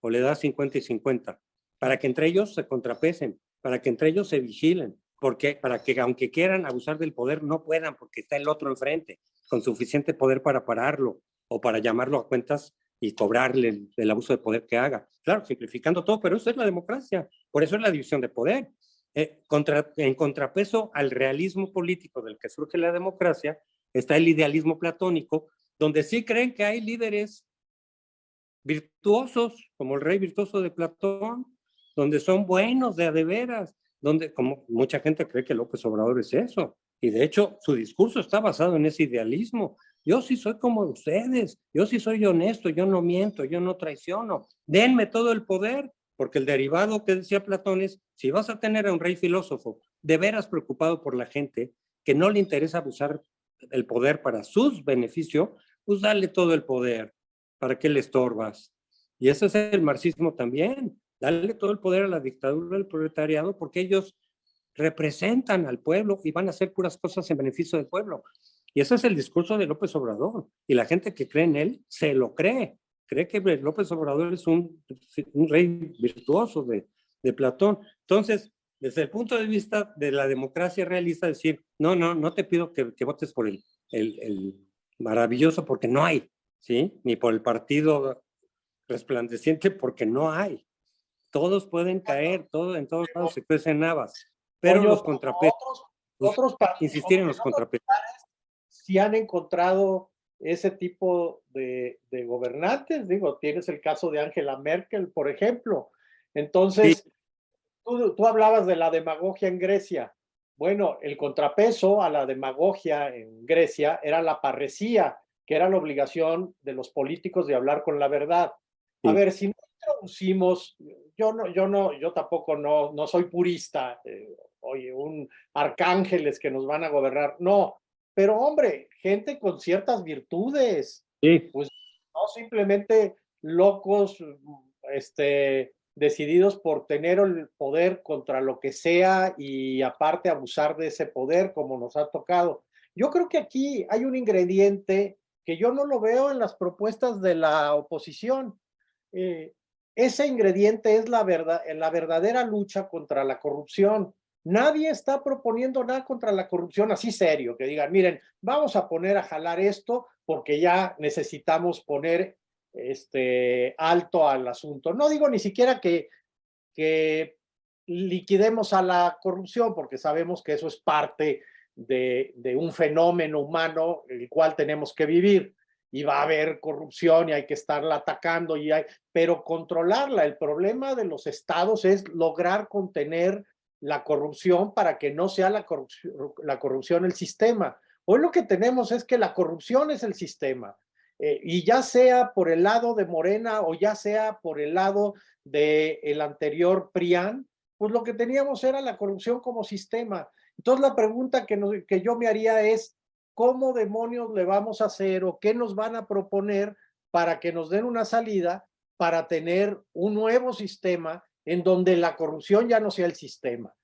¿O le das 50 y 50? Para que entre ellos se contrapesen, para que entre ellos se vigilen, porque para que aunque quieran abusar del poder no puedan porque está el otro enfrente con suficiente poder para pararlo o para llamarlo a cuentas y cobrarle el, abuso de poder que haga. Claro, simplificando todo, pero eso es la democracia. Por eso es la división de poder. Eh, contra, en contrapeso al realismo político del que surge la democracia, está el idealismo platónico, donde sí creen que hay líderes virtuosos, como el rey virtuoso de Platón, donde son buenos de a de veras, donde como mucha gente cree que López Obrador es eso. Y de hecho, su discurso está basado en ese idealismo. Yo sí soy como ustedes, yo sí soy honesto, yo no miento, yo no traiciono. Denme todo el poder, porque el derivado que decía Platón es, si vas a tener a un rey filósofo de veras preocupado por la gente, que no le interesa abusar el poder para sus beneficios, pues dale todo el poder. ¿Para qué le estorbas? Y ese es el marxismo también. Dale todo el poder a la dictadura del proletariado porque ellos representan al pueblo y van a hacer puras cosas en beneficio del pueblo. Y ese es el discurso de López Obrador. Y la gente que cree en él se lo cree. Cree que López Obrador es un, rey virtuoso de Platón. Entonces, desde el punto de vista de la democracia realista, decir, no, no, no te pido que, que votes por el, el, el, maravilloso porque no hay, ¿sí? Ni por el partido resplandeciente porque no hay. Todos pueden caer, todo, en todos lados se crecen navas, pero los contrapesos, otros, pues, insistir en los contrapesos. Si han encontrado ese tipo de, de, gobernantes, digo, tienes el caso de Angela Merkel, por ejemplo. Entonces, sí. Tú, tú hablabas de la demagogia en Grecia. Bueno, el contrapeso a la demagogia en Grecia era la parresía, que era la obligación de los políticos de hablar con la verdad. A ver, si no introducimos, yo no, yo no, yo tampoco no, no soy purista, eh, oye, un arcángeles que nos van a gobernar, no, pero hombre, gente con ciertas virtudes, sí. pues no simplemente locos, este, decididos por tener el poder contra lo que sea y aparte abusar de ese poder como nos ha tocado. Yo creo que aquí hay un ingrediente que yo no lo veo en las propuestas de la oposición. Eh, ese ingrediente es la, verdad, la verdadera lucha contra la corrupción. Nadie está proponiendo nada contra la corrupción así serio, que digan, miren, vamos a poner a jalar esto porque ya necesitamos poner este, alto al asunto. No digo ni siquiera que, liquidemos a la corrupción, porque sabemos que eso es parte de, un fenómeno humano el cual tenemos que vivir y va a haber corrupción y hay que estarla atacando, y hay, pero controlarla. El problema de los estados es lograr contener la corrupción para que no sea la corrupción el sistema. Hoy lo que tenemos es que la corrupción es el sistema. Eh, y ya sea por el lado de Morena o ya sea por el lado del el anterior PRIAN, pues lo que teníamos era la corrupción como sistema. Entonces la pregunta que, que yo me haría es, ¿cómo demonios le vamos a hacer o qué nos van a proponer para que nos den una salida para tener un nuevo sistema en donde la corrupción ya no sea el sistema?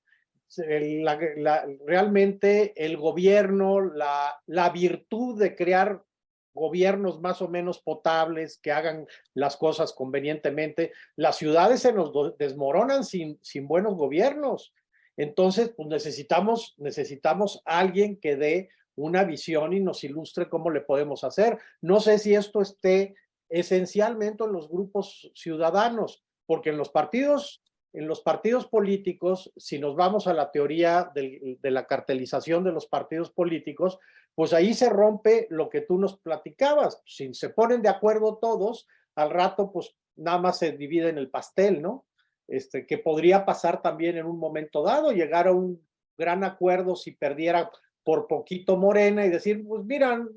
Realmente el gobierno, la, la virtud de crear gobiernos más o menos potables, que hagan las cosas convenientemente. Las ciudades se nos desmoronan sin, sin buenos gobiernos. Entonces, pues necesitamos, necesitamos alguien que dé una visión y nos ilustre cómo le podemos hacer. No sé si esto esté esencialmente en los grupos ciudadanos, porque en los partidos, en los partidos políticos, si nos vamos a la teoría de, de la cartelización de los partidos políticos, pues ahí se rompe lo que tú nos platicabas. Si se ponen de acuerdo todos, al rato, pues nada más se divide en el pastel, ¿no? Este, que podría pasar también en un momento dado, llegar a un gran acuerdo si perdiera por poquito Morena y decir, pues miran,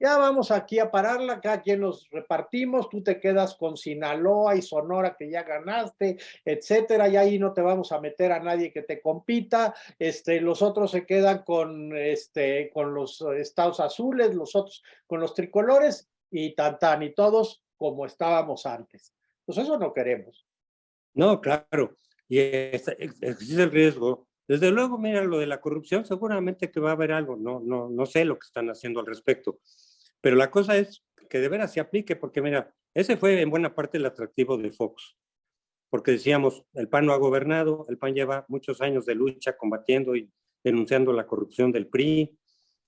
ya vamos aquí a pararla, cada quien nos repartimos, tú te quedas con Sinaloa y Sonora que ya ganaste, etcétera, y ahí no te vamos a meter a nadie que te compita, este, los otros se quedan con, este, con los estados azules, los otros con los tricolores, y tan tan, y todos como estábamos antes. Pues eso no queremos. No, claro, y existe el riesgo desde luego, mira, lo de la corrupción, seguramente que va a haber algo, no, no, no sé lo que están haciendo al respecto, pero la cosa es que de veras se aplique, porque mira, ese fue en buena parte el atractivo de Fox, porque decíamos, el PAN no ha gobernado, el PAN lleva muchos años de lucha combatiendo y denunciando la corrupción del PRI,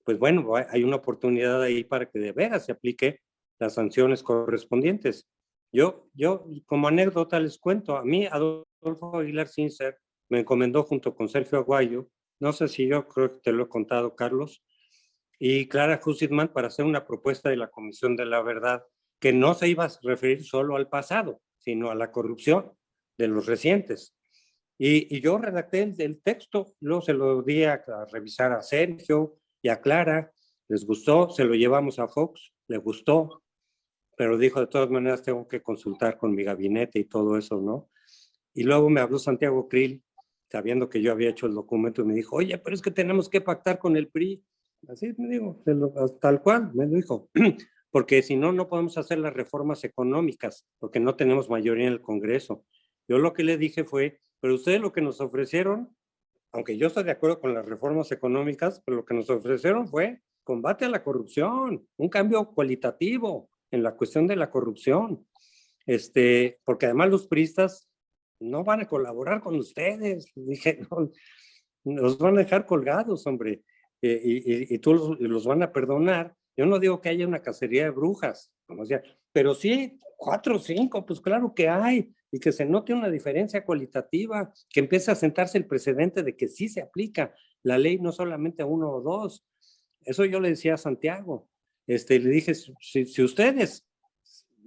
pues bueno, hay una oportunidad ahí para que de veras se aplique las sanciones correspondientes. Yo, yo como anécdota les cuento, a mí Adolfo Aguilar Sincer me encomendó junto con Sergio Aguayo, no sé si yo creo que te lo he contado, Carlos, y Clara Hussitman para hacer una propuesta de la Comisión de la Verdad que no se iba a referir solo al pasado, sino a la corrupción de los recientes. Y, yo redacté el, el, texto, luego se lo di a, a, revisar a Sergio y a Clara, les gustó, se lo llevamos a Fox, le gustó, pero dijo, de todas maneras tengo que consultar con mi gabinete y todo eso, ¿no? Y luego me habló Santiago Krill, sabiendo que yo había hecho el documento, y me dijo, oye, pero es que tenemos que pactar con el PRI. Así me dijo, tal cual, me dijo, porque si no, no podemos hacer las reformas económicas, porque no tenemos mayoría en el Congreso. Yo lo que le dije fue, pero ustedes lo que nos ofrecieron, aunque yo estoy de acuerdo con las reformas económicas, pero lo que nos ofrecieron fue combate a la corrupción, un cambio cualitativo en la cuestión de la corrupción. Este, porque además los priistas no van a colaborar con ustedes. Dije, no, los van a dejar colgados, hombre, y, y, tú los, los, van a perdonar. Yo no digo que haya una cacería de brujas, como sea, pero sí, cuatro o cinco, pues claro que hay, y que se note una diferencia cualitativa, que empiece a sentarse el precedente de que sí se aplica la ley, no solamente a uno o dos. Eso yo le decía a Santiago. Este, le dije, si, si ustedes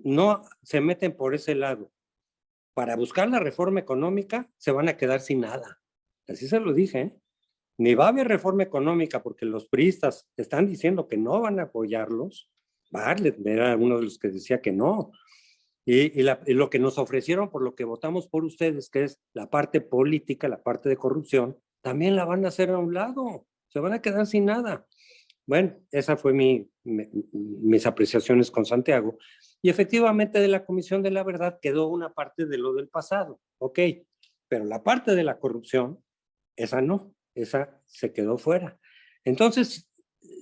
no se meten por ese lado para buscar la reforma económica, se van a quedar sin nada. Así se lo dije. ¿eh? Ni va a haber reforma económica porque los priistas están diciendo que no van a apoyarlos. Barlet era uno de los que decía que no. Y, lo que nos ofrecieron por lo que votamos por ustedes, que es la parte política, la parte de corrupción, también la van a hacer a un lado. Se van a quedar sin nada. Bueno, esa fue mi, mi, mis apreciaciones con Santiago. Y efectivamente de la Comisión de la Verdad quedó una parte de lo del pasado, ok, pero la parte de la corrupción, esa no, esa se quedó fuera. Entonces,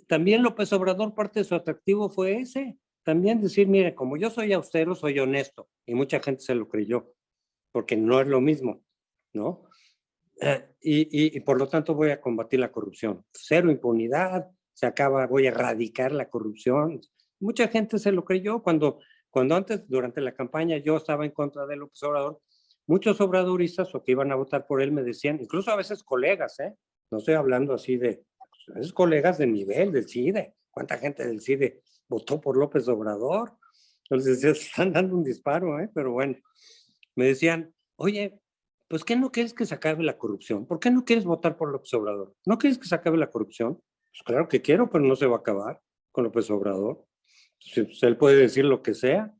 también López Obrador, parte de su atractivo fue ese, también decir, mire, como yo soy austero, soy honesto, y mucha gente se lo creyó, porque no es lo mismo, ¿no? Eh, y, y, y por lo tanto voy a combatir la corrupción. Cero impunidad, se acaba, voy a erradicar la corrupción. Mucha gente se lo creyó cuando, cuando antes, durante la campaña, yo estaba en contra de López Obrador. Muchos obradoristas o que iban a votar por él me decían, incluso a veces colegas, ¿eh? no estoy hablando así de, a veces colegas de nivel, del CIDE. ¿Cuánta gente del CIDE votó por López Obrador? Entonces están dando un disparo, ¿eh? pero bueno, me decían, oye, pues ¿qué no quieres que se acabe la corrupción? ¿Por qué no quieres votar por López Obrador? ¿No quieres que se acabe la corrupción? Pues claro que quiero, pero no se va a acabar con López Obrador. Pues, él puede decir lo que sea,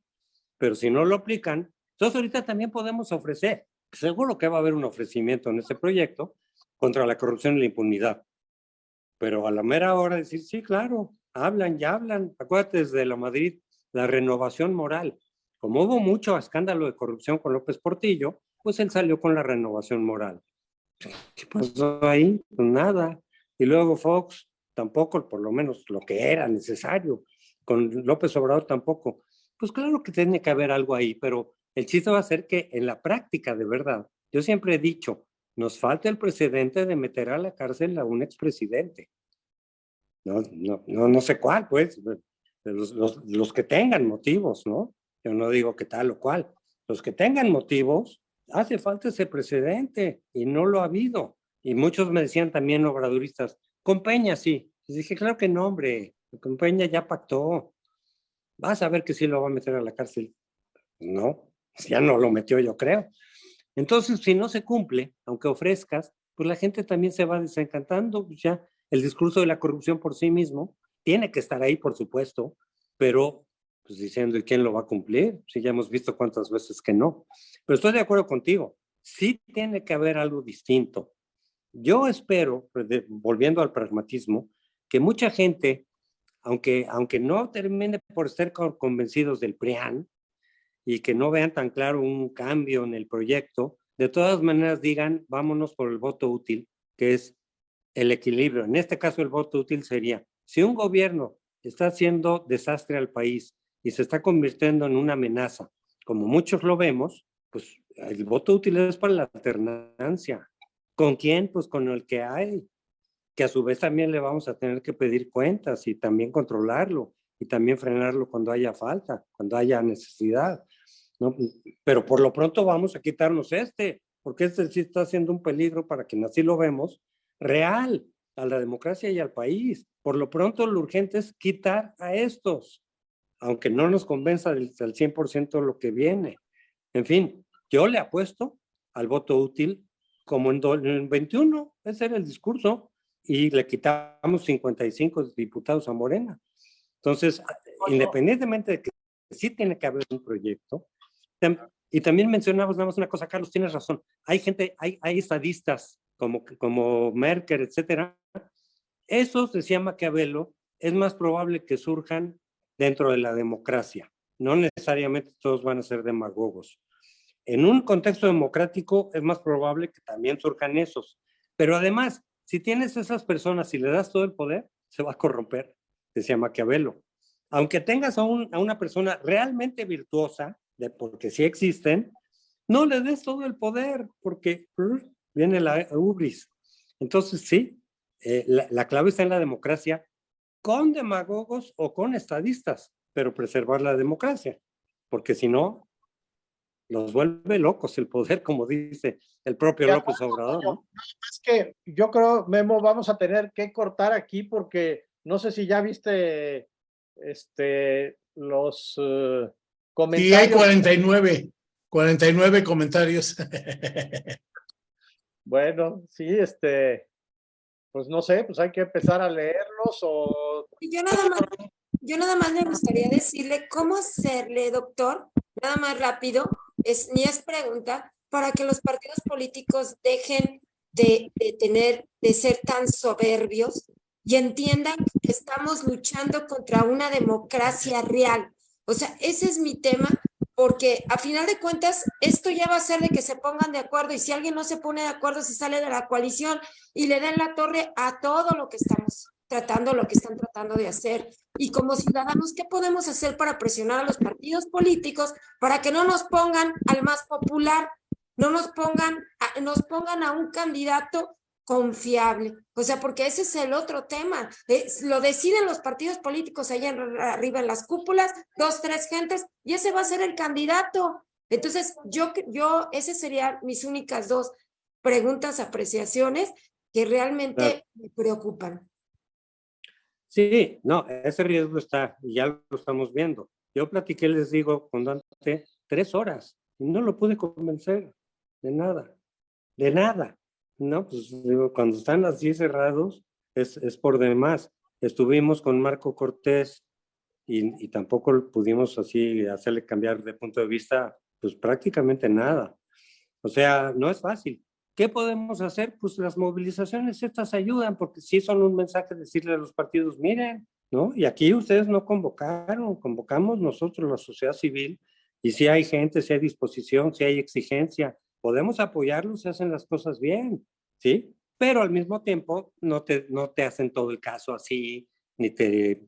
pero si no lo aplican, entonces ahorita también podemos ofrecer, seguro que va a haber un ofrecimiento en este proyecto contra la corrupción y la impunidad. Pero a la mera hora decir, sí, claro, hablan, ya hablan. Acuérdate desde la Madrid, la renovación moral. Como hubo mucho escándalo de corrupción con López Portillo, pues él salió con la renovación moral. ¿Qué pasó ahí? Pues nada. Y luego Fox, tampoco, por lo menos lo que era necesario. Con López Obrador tampoco. Pues claro que tiene que haber algo ahí, pero el chiste va a ser que en la práctica, de verdad, yo siempre he dicho, nos falta el precedente de meter a la cárcel a un expresidente. No, no, no, no sé cuál, pues, los, que tengan motivos, ¿no? Yo no digo que tal o cual. Los que tengan motivos, hace falta ese precedente y no lo ha habido. Y muchos me decían también obradoristas, con sí. Les dije, claro que no, hombre. Con ya pactó. Vas a ver que sí lo va a meter a la cárcel. No, ya no lo metió, yo creo. Entonces, si no se cumple, aunque ofrezcas, pues la gente también se va desencantando. Pues ya el discurso de la corrupción por sí mismo tiene que estar ahí, por supuesto, pero pues diciendo, ¿y quién lo va a cumplir? Si ya hemos visto cuántas veces que no. Pero estoy de acuerdo contigo. Sí tiene que haber algo distinto. Yo espero, pues, volviendo al pragmatismo, que mucha gente, aunque, aunque no termine por estar convencidos del PRIAN y que no vean tan claro un cambio en el proyecto, de todas maneras digan, vámonos por el voto útil, que es el equilibrio. En este caso, el voto útil sería, si un gobierno está haciendo desastre al país y se está convirtiendo en una amenaza, como muchos lo vemos, pues el voto útil es para la alternancia. ¿Con quién? Pues con el que hay, que a su vez también le vamos a tener que pedir cuentas y también controlarlo y también frenarlo cuando haya falta, cuando haya necesidad. ¿No? Pero por lo pronto vamos a quitarnos este, porque este sí está siendo un peligro para quien así lo vemos, real a la democracia y al país. Por lo pronto lo urgente es quitar a estos, aunque no nos convenza del, del 100% lo que viene. En fin, yo le apuesto al voto útil como en, do- en 21, ese era el discurso, y le quitamos 55 diputados a Morena. Entonces, independientemente de que sí tiene que haber un proyecto, y también mencionamos nada más una cosa, Carlos, tienes razón, hay gente, hay, hay estadistas como, como Merkel, etcétera, esos, decía Maquiavelo, es más probable que surjan dentro de la democracia. No necesariamente todos van a ser demagogos. En un contexto democrático es más probable que también surjan esos. Pero además, si tienes esas personas y le das todo el poder, se va a corromper, decía Maquiavelo. Aunque tengas a, un- a una persona realmente virtuosa, de, porque sí existen, no le des todo el poder, porque brr, viene la ubris. Entonces, sí, eh, la, la clave está en la democracia, con demagogos o con estadistas, pero preservar la democracia, porque si no, los vuelve locos el poder, como dice el propio López Obrador. ¿no? Es que yo creo, Memo, vamos a tener que cortar aquí porque no sé si ya viste este, los eh, Sí, hay comentarios. 49, 49 comentarios. Bueno, sí, este, pues no sé, pues hay que empezar a leerlos o Yo nada más, yo nada más me gustaría decirle cómo hacerle, doctor, nada más rápido, es, ni es pregunta, para que los partidos políticos dejen de, de tener, de ser tan soberbios y entiendan que estamos luchando contra una democracia real. O sea, ese es mi tema, porque a final de cuentas, esto ya va a ser de que se pongan de acuerdo y si alguien no se pone de acuerdo, se sale de la coalición y le den la torre a todo lo que estamos tratando, lo que están tratando de hacer. Y como ciudadanos, ¿qué podemos hacer para presionar a los partidos políticos para que no nos pongan al más popular, no nos pongan, a, nos pongan a un candidato confiable? O sea, porque ese es el otro tema. Es- lo deciden los partidos políticos allá en- arriba en las cúpulas, dos, tres gentes, y ese va a ser el candidato. Entonces, yo, yo, esas serían mis únicas dos preguntas, apreciaciones que realmente Claro. me preocupan. Sí, no, ese riesgo está, y ya lo estamos viendo. Yo platiqué, les digo, con Dante, tres horas, y no lo pude convencer de nada, de nada. No, pues digo, cuando están así cerrados, es, es por demás. Estuvimos con Marco Cortés y, y tampoco pudimos así hacerle cambiar de punto de vista, pues prácticamente nada. O sea, no es fácil. ¿Qué podemos hacer? Pues las movilizaciones estas ayudan, porque sí son un mensaje decirle a los partidos, miren, ¿no? Y aquí ustedes no convocaron, convocamos nosotros la sociedad civil, y si hay gente, si hay disposición, si hay exigencia, podemos apoyarlos si hacen las cosas bien, ¿sí? Pero al mismo tiempo no te, no te hacen todo el caso así, ni te...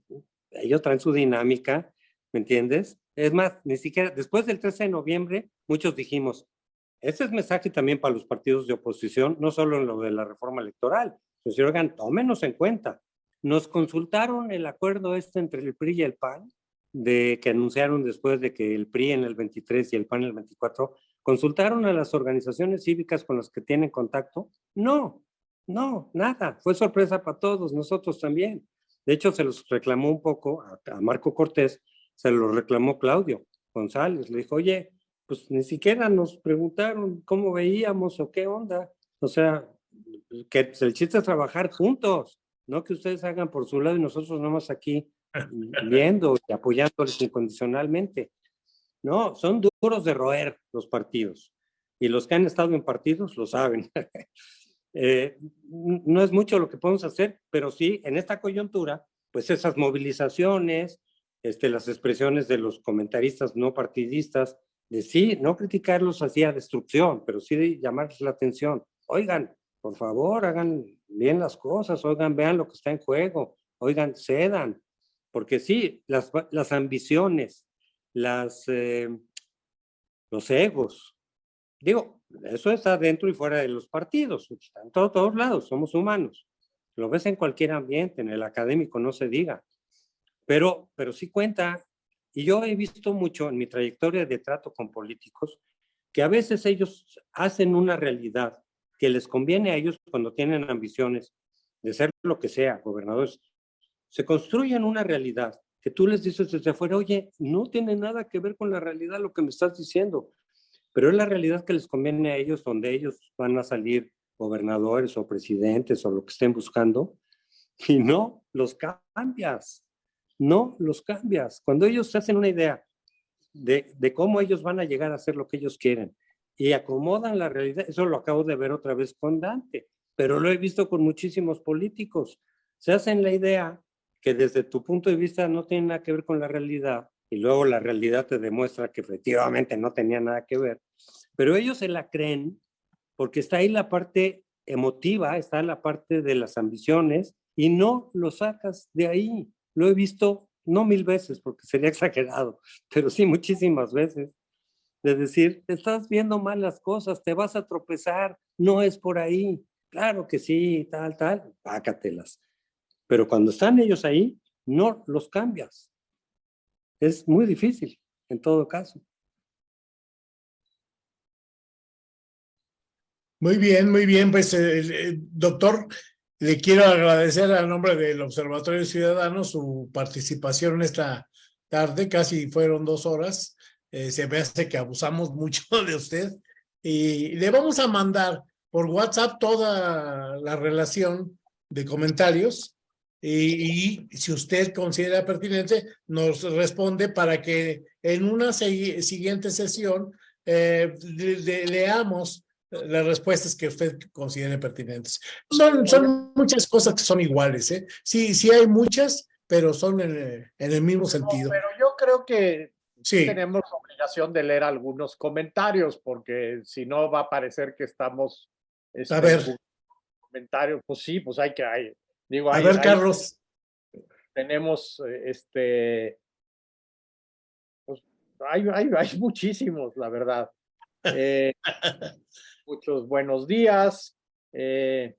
Ellos traen su dinámica, ¿me entiendes? Es más, ni siquiera, después del 13 de noviembre, muchos dijimos, ese es mensaje también para los partidos de oposición, no solo en lo de la reforma electoral. Pues, oigan, tómenos en cuenta. Nos consultaron el acuerdo este entre el PRI y el PAN, de que anunciaron después de que el PRI en el 23 y el PAN en el 24, consultaron a las organizaciones cívicas con las que tienen contacto. No, no, nada. Fue sorpresa para todos, nosotros también. De hecho, se los reclamó un poco a, a Marco Cortés, se lo reclamó Claudio González. Le dijo, oye, pues ni siquiera nos preguntaron cómo veíamos o qué onda. O sea, que el chiste es trabajar juntos, no que ustedes hagan por su lado y nosotros nomás aquí viendo y apoyándoles incondicionalmente. No, son duros de roer los partidos. Y los que han estado en partidos lo saben. Eh, no es mucho lo que podemos hacer, pero sí, en esta coyuntura, pues esas movilizaciones, este, las expresiones de los comentaristas no partidistas, de sí, no criticarlos hacia destrucción, pero sí de llamarles la atención. Oigan, por favor, hagan bien las cosas, oigan, vean lo que está en juego, oigan, cedan, porque sí, las, las ambiciones, las, eh, los egos, digo, eso está dentro y fuera de los partidos, está en todo, todos lados, somos humanos. Lo ves en cualquier ambiente, en el académico, no se diga. Pero, pero sí cuenta, y yo he visto mucho en mi trayectoria de trato con políticos, que a veces ellos hacen una realidad que les conviene a ellos cuando tienen ambiciones de ser lo que sea, gobernadores, se construyen una realidad que tú les dices desde afuera, oye, no tiene nada que ver con la realidad lo que me estás diciendo, pero es la realidad que les conviene a ellos, donde ellos van a salir gobernadores o presidentes o lo que estén buscando, y no los cambias, no los cambias. Cuando ellos se hacen una idea de, de cómo ellos van a llegar a hacer lo que ellos quieren y acomodan la realidad, eso lo acabo de ver otra vez con Dante, pero lo he visto con muchísimos políticos. Se hacen la idea que desde tu punto de vista no tiene nada que ver con la realidad y luego la realidad te demuestra que efectivamente no tenía nada que ver, pero ellos se la creen porque está ahí la parte emotiva, está la parte de las ambiciones y no lo sacas de ahí. Lo he visto no mil veces porque sería exagerado, pero sí muchísimas veces. De decir, estás viendo mal las cosas, te vas a tropezar, no es por ahí. Claro que sí, tal, tal, pácatelas. Pero cuando están ellos ahí, no los cambias. Es muy difícil, en todo caso. Muy bien, muy bien. Pues, eh, doctor, le quiero agradecer a nombre del Observatorio Ciudadano su participación esta tarde, casi fueron dos horas. Eh, se me hace que abusamos mucho de usted. Y le vamos a mandar por WhatsApp toda la relación de comentarios y, si usted considera pertinente, nos responde para que en una siguiente sesión eh, leamos las respuestas que usted considere pertinentes. Son, son muchas cosas que son iguales, ¿eh? Sí, sí hay muchas, pero son en, el mismo sentido. pero yo creo que sí. tenemos obligación de leer algunos comentarios, porque si no va a parecer que estamos... Este, a ver. Comentarios, pues sí, pues hay que... Hay, digo, a ver, Carlos. Tenemos, este... Pues hay, hay, hay muchísimos, la verdad. Eh, muchos buenos días. Eh,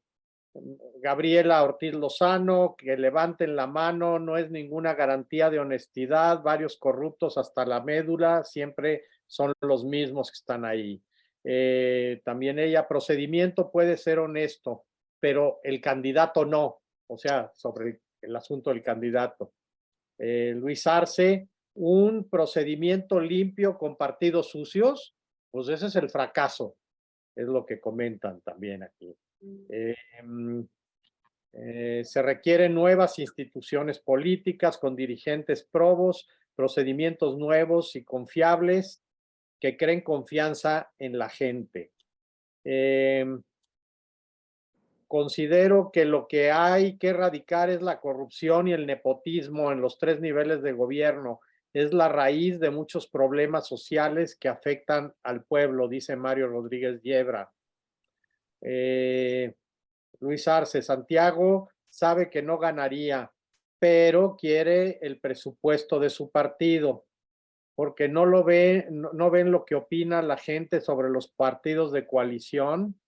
Gabriela Ortiz Lozano, que levanten la mano, no es ninguna garantía de honestidad, varios corruptos hasta la médula, siempre son los mismos que están ahí. Eh, también ella, procedimiento puede ser honesto, pero el candidato no, o sea, sobre el, asunto del candidato. Eh, Luis Arce, un procedimiento limpio con partidos sucios, pues ese es el fracaso es lo que comentan también aquí. Mm. Em, eh, se requieren nuevas instituciones políticas con dirigentes probos, procedimientos nuevos y confiables que creen confianza en la gente. Considero que lo que hay que erradicar es la corrupción y el nepotismo en los tres niveles de gobierno es la raíz de muchos problemas sociales que afectan al pueblo, dice Mario Rodríguez Yebra. Eh, Luis Arce, Santiago sabe que no ganaría, pero quiere el presupuesto de su partido, porque no lo ve, no, ven lo que opina la gente sobre los partidos de coalición.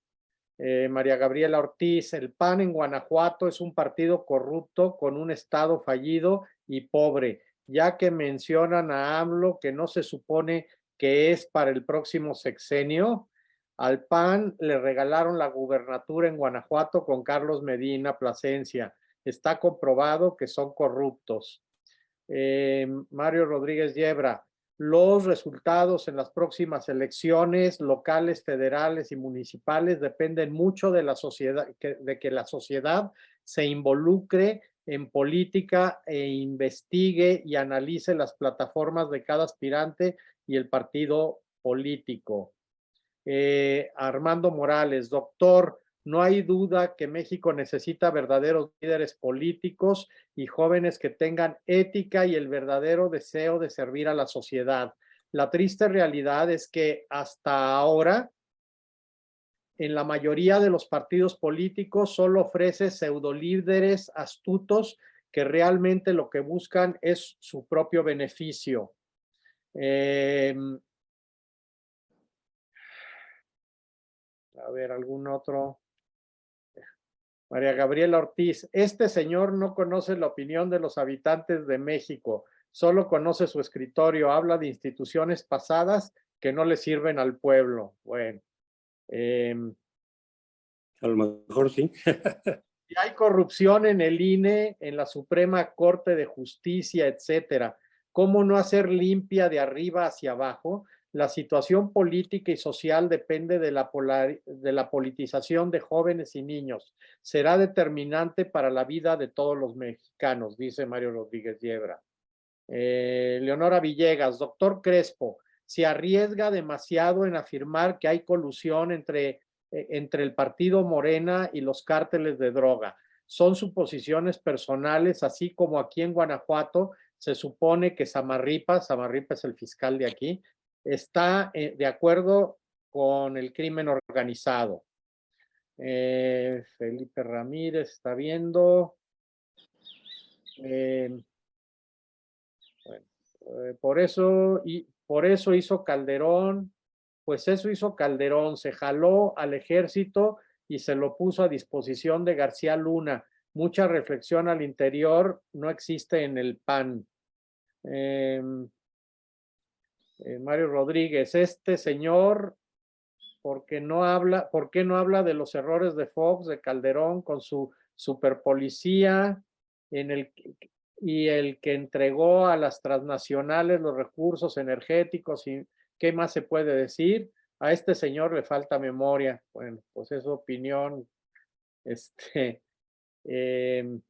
Eh, María Gabriela Ortiz, el PAN en Guanajuato es un partido corrupto con un estado fallido y pobre ya que mencionan a AMLO que no se supone que es para el próximo sexenio. Al PAN le regalaron la gubernatura en Guanajuato con Carlos Medina Plasencia. Está comprobado que son corruptos. Eh, Mario Rodríguez Yebra, los resultados en las próximas elecciones locales, federales y municipales dependen mucho de la sociedad, de que la sociedad se involucre en política e investigue y analice las plataformas de cada aspirante y el partido político. Eh, Armando Morales, doctor, no hay duda que México necesita verdaderos líderes políticos y jóvenes que tengan ética y el verdadero deseo de servir a la sociedad. La triste realidad es que hasta ahora en la mayoría de los partidos políticos solo ofrece pseudolíderes astutos que realmente lo que buscan es su propio beneficio. Em, a ver, algún otro. María Gabriela Ortiz, este señor no conoce la opinión de los habitantes de México, solo conoce su escritorio, habla de instituciones pasadas que no le sirven al pueblo. Bueno, Em, a lo mejor sí. si hay corrupción en el INE, en la Suprema Corte de Justicia, etcétera, ¿cómo no hacer limpia de arriba hacia abajo? La situación política y social depende de la, de la politización de jóvenes y niños. Será determinante para la vida de todos los mexicanos, dice Mario Rodríguez Yebra. Eh, Leonora Villegas, doctor Crespo, se arriesga demasiado en afirmar que hay colusión entre, eh, entre el partido Morena y los cárteles de droga. Son suposiciones personales, así como aquí en Guanajuato se supone que Samarripa, Samarripa es el fiscal de aquí, está eh, de acuerdo con el crimen organizado. Eh, Felipe Ramírez está viendo. Eh, por eso y por eso hizo Calderón, pues eso hizo Calderón, se jaló al ejército y se lo puso a disposición de García Luna. Mucha reflexión al interior no existe en el PAN. Eh, Mario Rodríguez, este señor, ¿por qué no habla, por qué no habla de los errores de Fox, de Calderón con su superpolicía y el que entregó a las transnacionales los recursos energéticos y qué más se puede decir? A este señor le falta memoria. Bueno, pues es opinión. Este, em,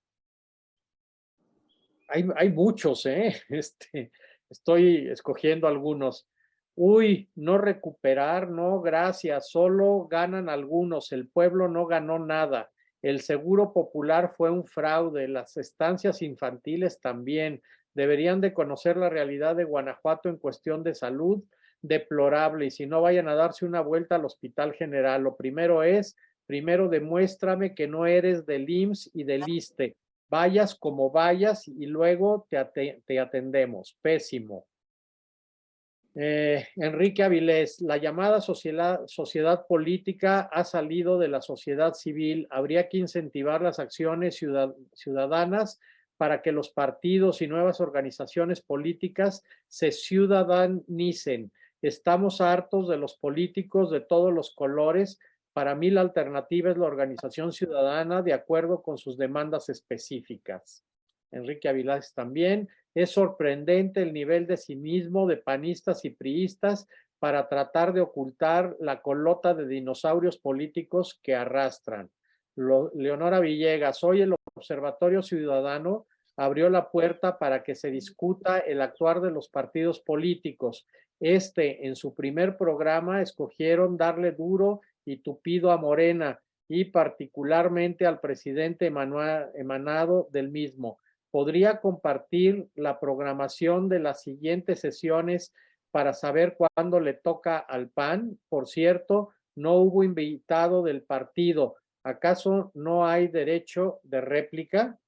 hay, hay muchos, ¿eh? Este, Estoy escogiendo algunos. Uy, no recuperar, no, gracias, solo ganan algunos, el pueblo no ganó nada. El seguro popular fue un fraude, las estancias infantiles también. Deberían de conocer la realidad de Guanajuato en cuestión de salud, deplorable, y si no vayan a darse una vuelta al Hospital General. Lo primero es, primero demuéstrame que no eres del IMSS y del ISTE vayas como vayas y luego te, atendemos. Pésimo. Eh, Enrique Avilés, la llamada sociedad, sociedad, política ha salido de la sociedad civil. Habría que incentivar las acciones ciudadanas para que los partidos y nuevas organizaciones políticas se ciudadanicen. Estamos hartos de los políticos de todos los colores para mí la alternativa es la organización ciudadana de acuerdo con sus demandas específicas. Enrique Avilás también. Es sorprendente el nivel de cinismo de panistas y priistas para tratar de ocultar la colota de dinosaurios políticos que arrastran. Leonora Villegas, hoy el Observatorio Ciudadano abrió la puerta para que se discuta el actuar de los partidos políticos. Este, en su primer programa, escogieron darle duro y tupido a Morena y particularmente al presidente emanado del mismo. ¿Podría compartir la programación de las siguientes sesiones para saber cuándo le toca al PAN? Por cierto, no hubo invitado del partido. ¿Acaso no hay derecho de réplica?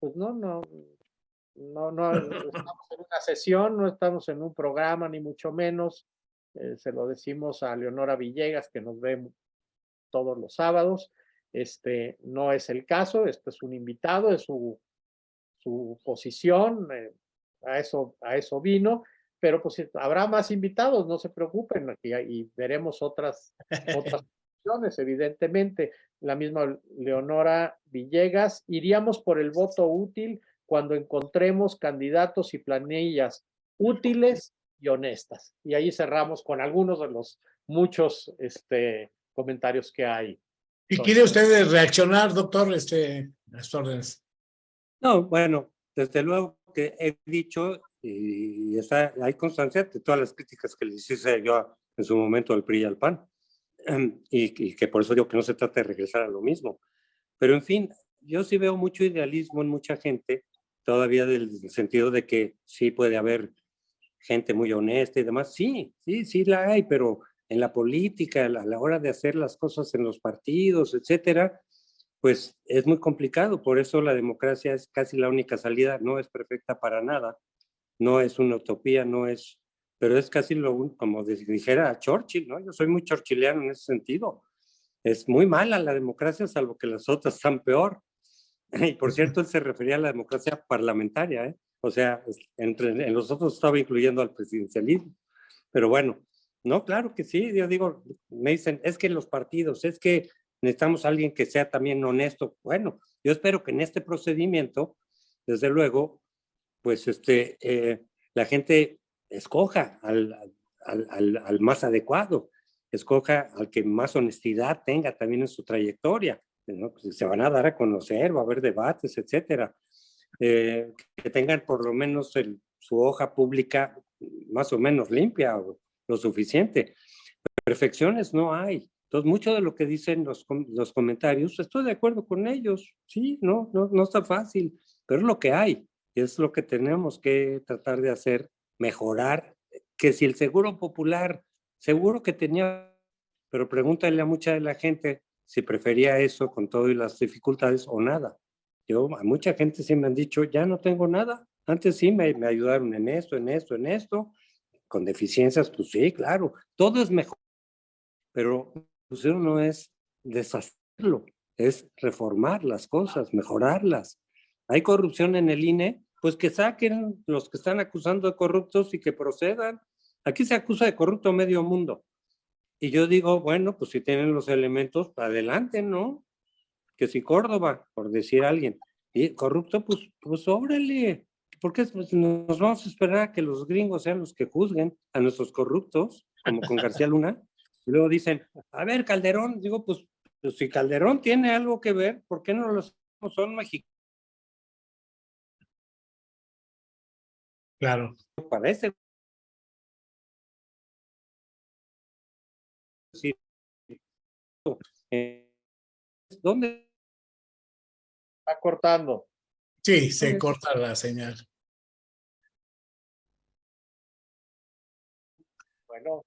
Pues no, no, no, no estamos en una sesión, no estamos en un programa, ni mucho menos. Eh, se lo decimos a Leonora Villegas, que nos ve todos los sábados. Este no es el caso, este es un invitado, es su, su posición, eh, a, eso, a eso vino, pero pues habrá más invitados, no se preocupen, y, y veremos otras, otras opciones, evidentemente. La misma Leonora Villegas, iríamos por el voto útil cuando encontremos candidatos y planillas útiles y honestas. Y ahí cerramos con algunos de los muchos este, comentarios que hay. ¿Y quiere usted reaccionar, doctor, este, a estas órdenes? No, bueno, desde luego que he dicho y está, hay constancia de todas las críticas que le hice yo en su momento al PRI y al PAN. Em, y, y, que por eso digo que no se trata de regresar a lo mismo. Pero en fin, yo sí veo mucho idealismo en mucha gente, todavía del sentido de que sí puede haber gente muy honesta y demás. Sí, sí, sí la hay, pero en la política, a la hora de hacer las cosas en los partidos, etcétera, pues es muy complicado. Por eso la democracia es casi la única salida. No es perfecta para nada. No es una utopía, no es, pero es casi lo como dijera Churchill, ¿no? Yo soy muy churchilliano en ese sentido. Es muy mala la democracia, salvo que las otras están peor. Y por cierto, él se refería a la democracia parlamentaria, ¿eh? O sea, entre, en los otros estaba incluyendo al presidencialismo. Pero bueno, no, claro que sí. Yo digo, me dicen, es que los partidos, es que necesitamos a alguien que sea también honesto. Bueno, yo espero que en este procedimiento, desde luego, pues este, eh, la gente escoja al, al, al, al más adecuado, escoja al que más honestidad tenga también en su trayectoria. ¿no? Pues se van a dar a conocer, va a haber debates, etcétera. Eh, que tengan por lo menos su hoja pública más o menos limpia o lo suficiente. Perfecciones no hay. Entonces, mucho de lo que dicen los, los comentarios, estoy de acuerdo con ellos. Sí, no, no, no está fácil, pero es lo que hay. Es lo que tenemos que tratar de hacer, mejorar. Que si el seguro popular, seguro que tenía, pero pregúntale a mucha de la gente si prefería eso con todo y las dificultades o nada. Yo, a mucha gente sí me han dicho, ya no tengo nada. Antes sí me, ayudaron en esto, en esto, en esto. Con deficiencias, pues sí, claro. Todo es mejor. Pero pues no es deshacerlo, es reformar las cosas, mejorarlas. Hay corrupción en el INE, pues que saquen los que están acusando de corruptos y que procedan. Aquí se acusa de corrupto medio mundo. Y yo digo, bueno, pues si tienen los elementos, adelante, ¿no? Que si Córdoba, por decir alguien, y corrupto, pues, pues órale. ¿Por qué pues, nos vamos a esperar a que los gringos sean los que juzguen a nuestros corruptos, como con García Luna? Y luego dicen, a ver, Calderón, digo, pues, pues si Calderón tiene algo que ver, ¿por qué no los son mexicanos? Claro. Parece. Sí. Eh, ¿Dónde? Está cortando. Sí, se corta la señal. Bueno,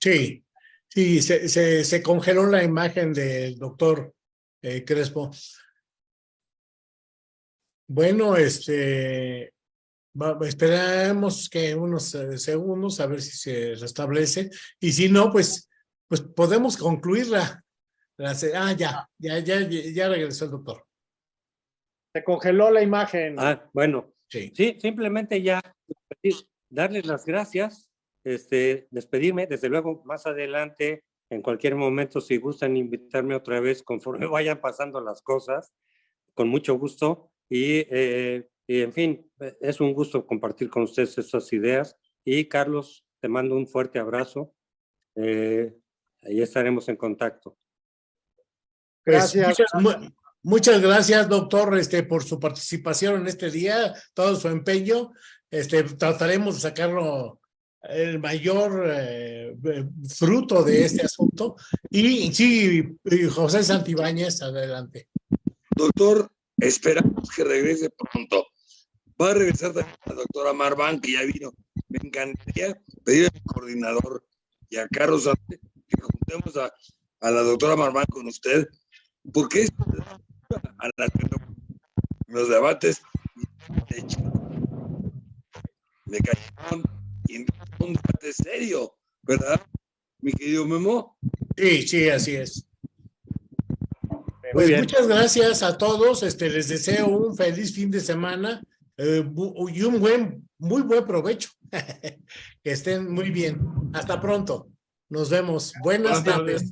Sí, sí, se, se, se congeló la imagen del doctor eh, Crespo. Bueno, este, va- esperamos que unos eh, segundos a ver si se restablece y si no, pues, pues podemos concluirla. Ah, ya, ya, ya, ya regresó el doctor. Se congeló la imagen. Ah, bueno, Sí. sí, simplemente ya despedir- darles las gracias, este, despedirme, desde luego más adelante, en cualquier momento, si gustan invitarme otra vez conforme vayan pasando las cosas, con mucho gusto. Y, eh, y en fin, es un gusto compartir con ustedes estas ideas. Y Carlos, te mando un fuerte abrazo. Eh, ahí estaremos en contacto. Pues, Gracias. muchas, mu- muchas gracias, doctor, este, por su participación en este día, todo su empeño. Este, trataremos de sacarlo el mayor eh, eh, fruto de este asunto. Y sí, José Santibáñez, adelante. Doctor, esperamos que regrese pronto. Va a regresar también la doctora Marván, que ya vino. Me encantaría pedir a mi coordinador y a Carlos que juntemos a, a la doctora Marván con usted, porque a la que no- los debates de cayeron y en un debate serio, ¿verdad? Mi querido Memo. Sí, sí, así es. Pues muchas gracias a todos. Este, les deseo un feliz fin de semana eh, y un buen, muy buen provecho. que estén muy bien. Hasta pronto. Nos vemos. Buenas tardes.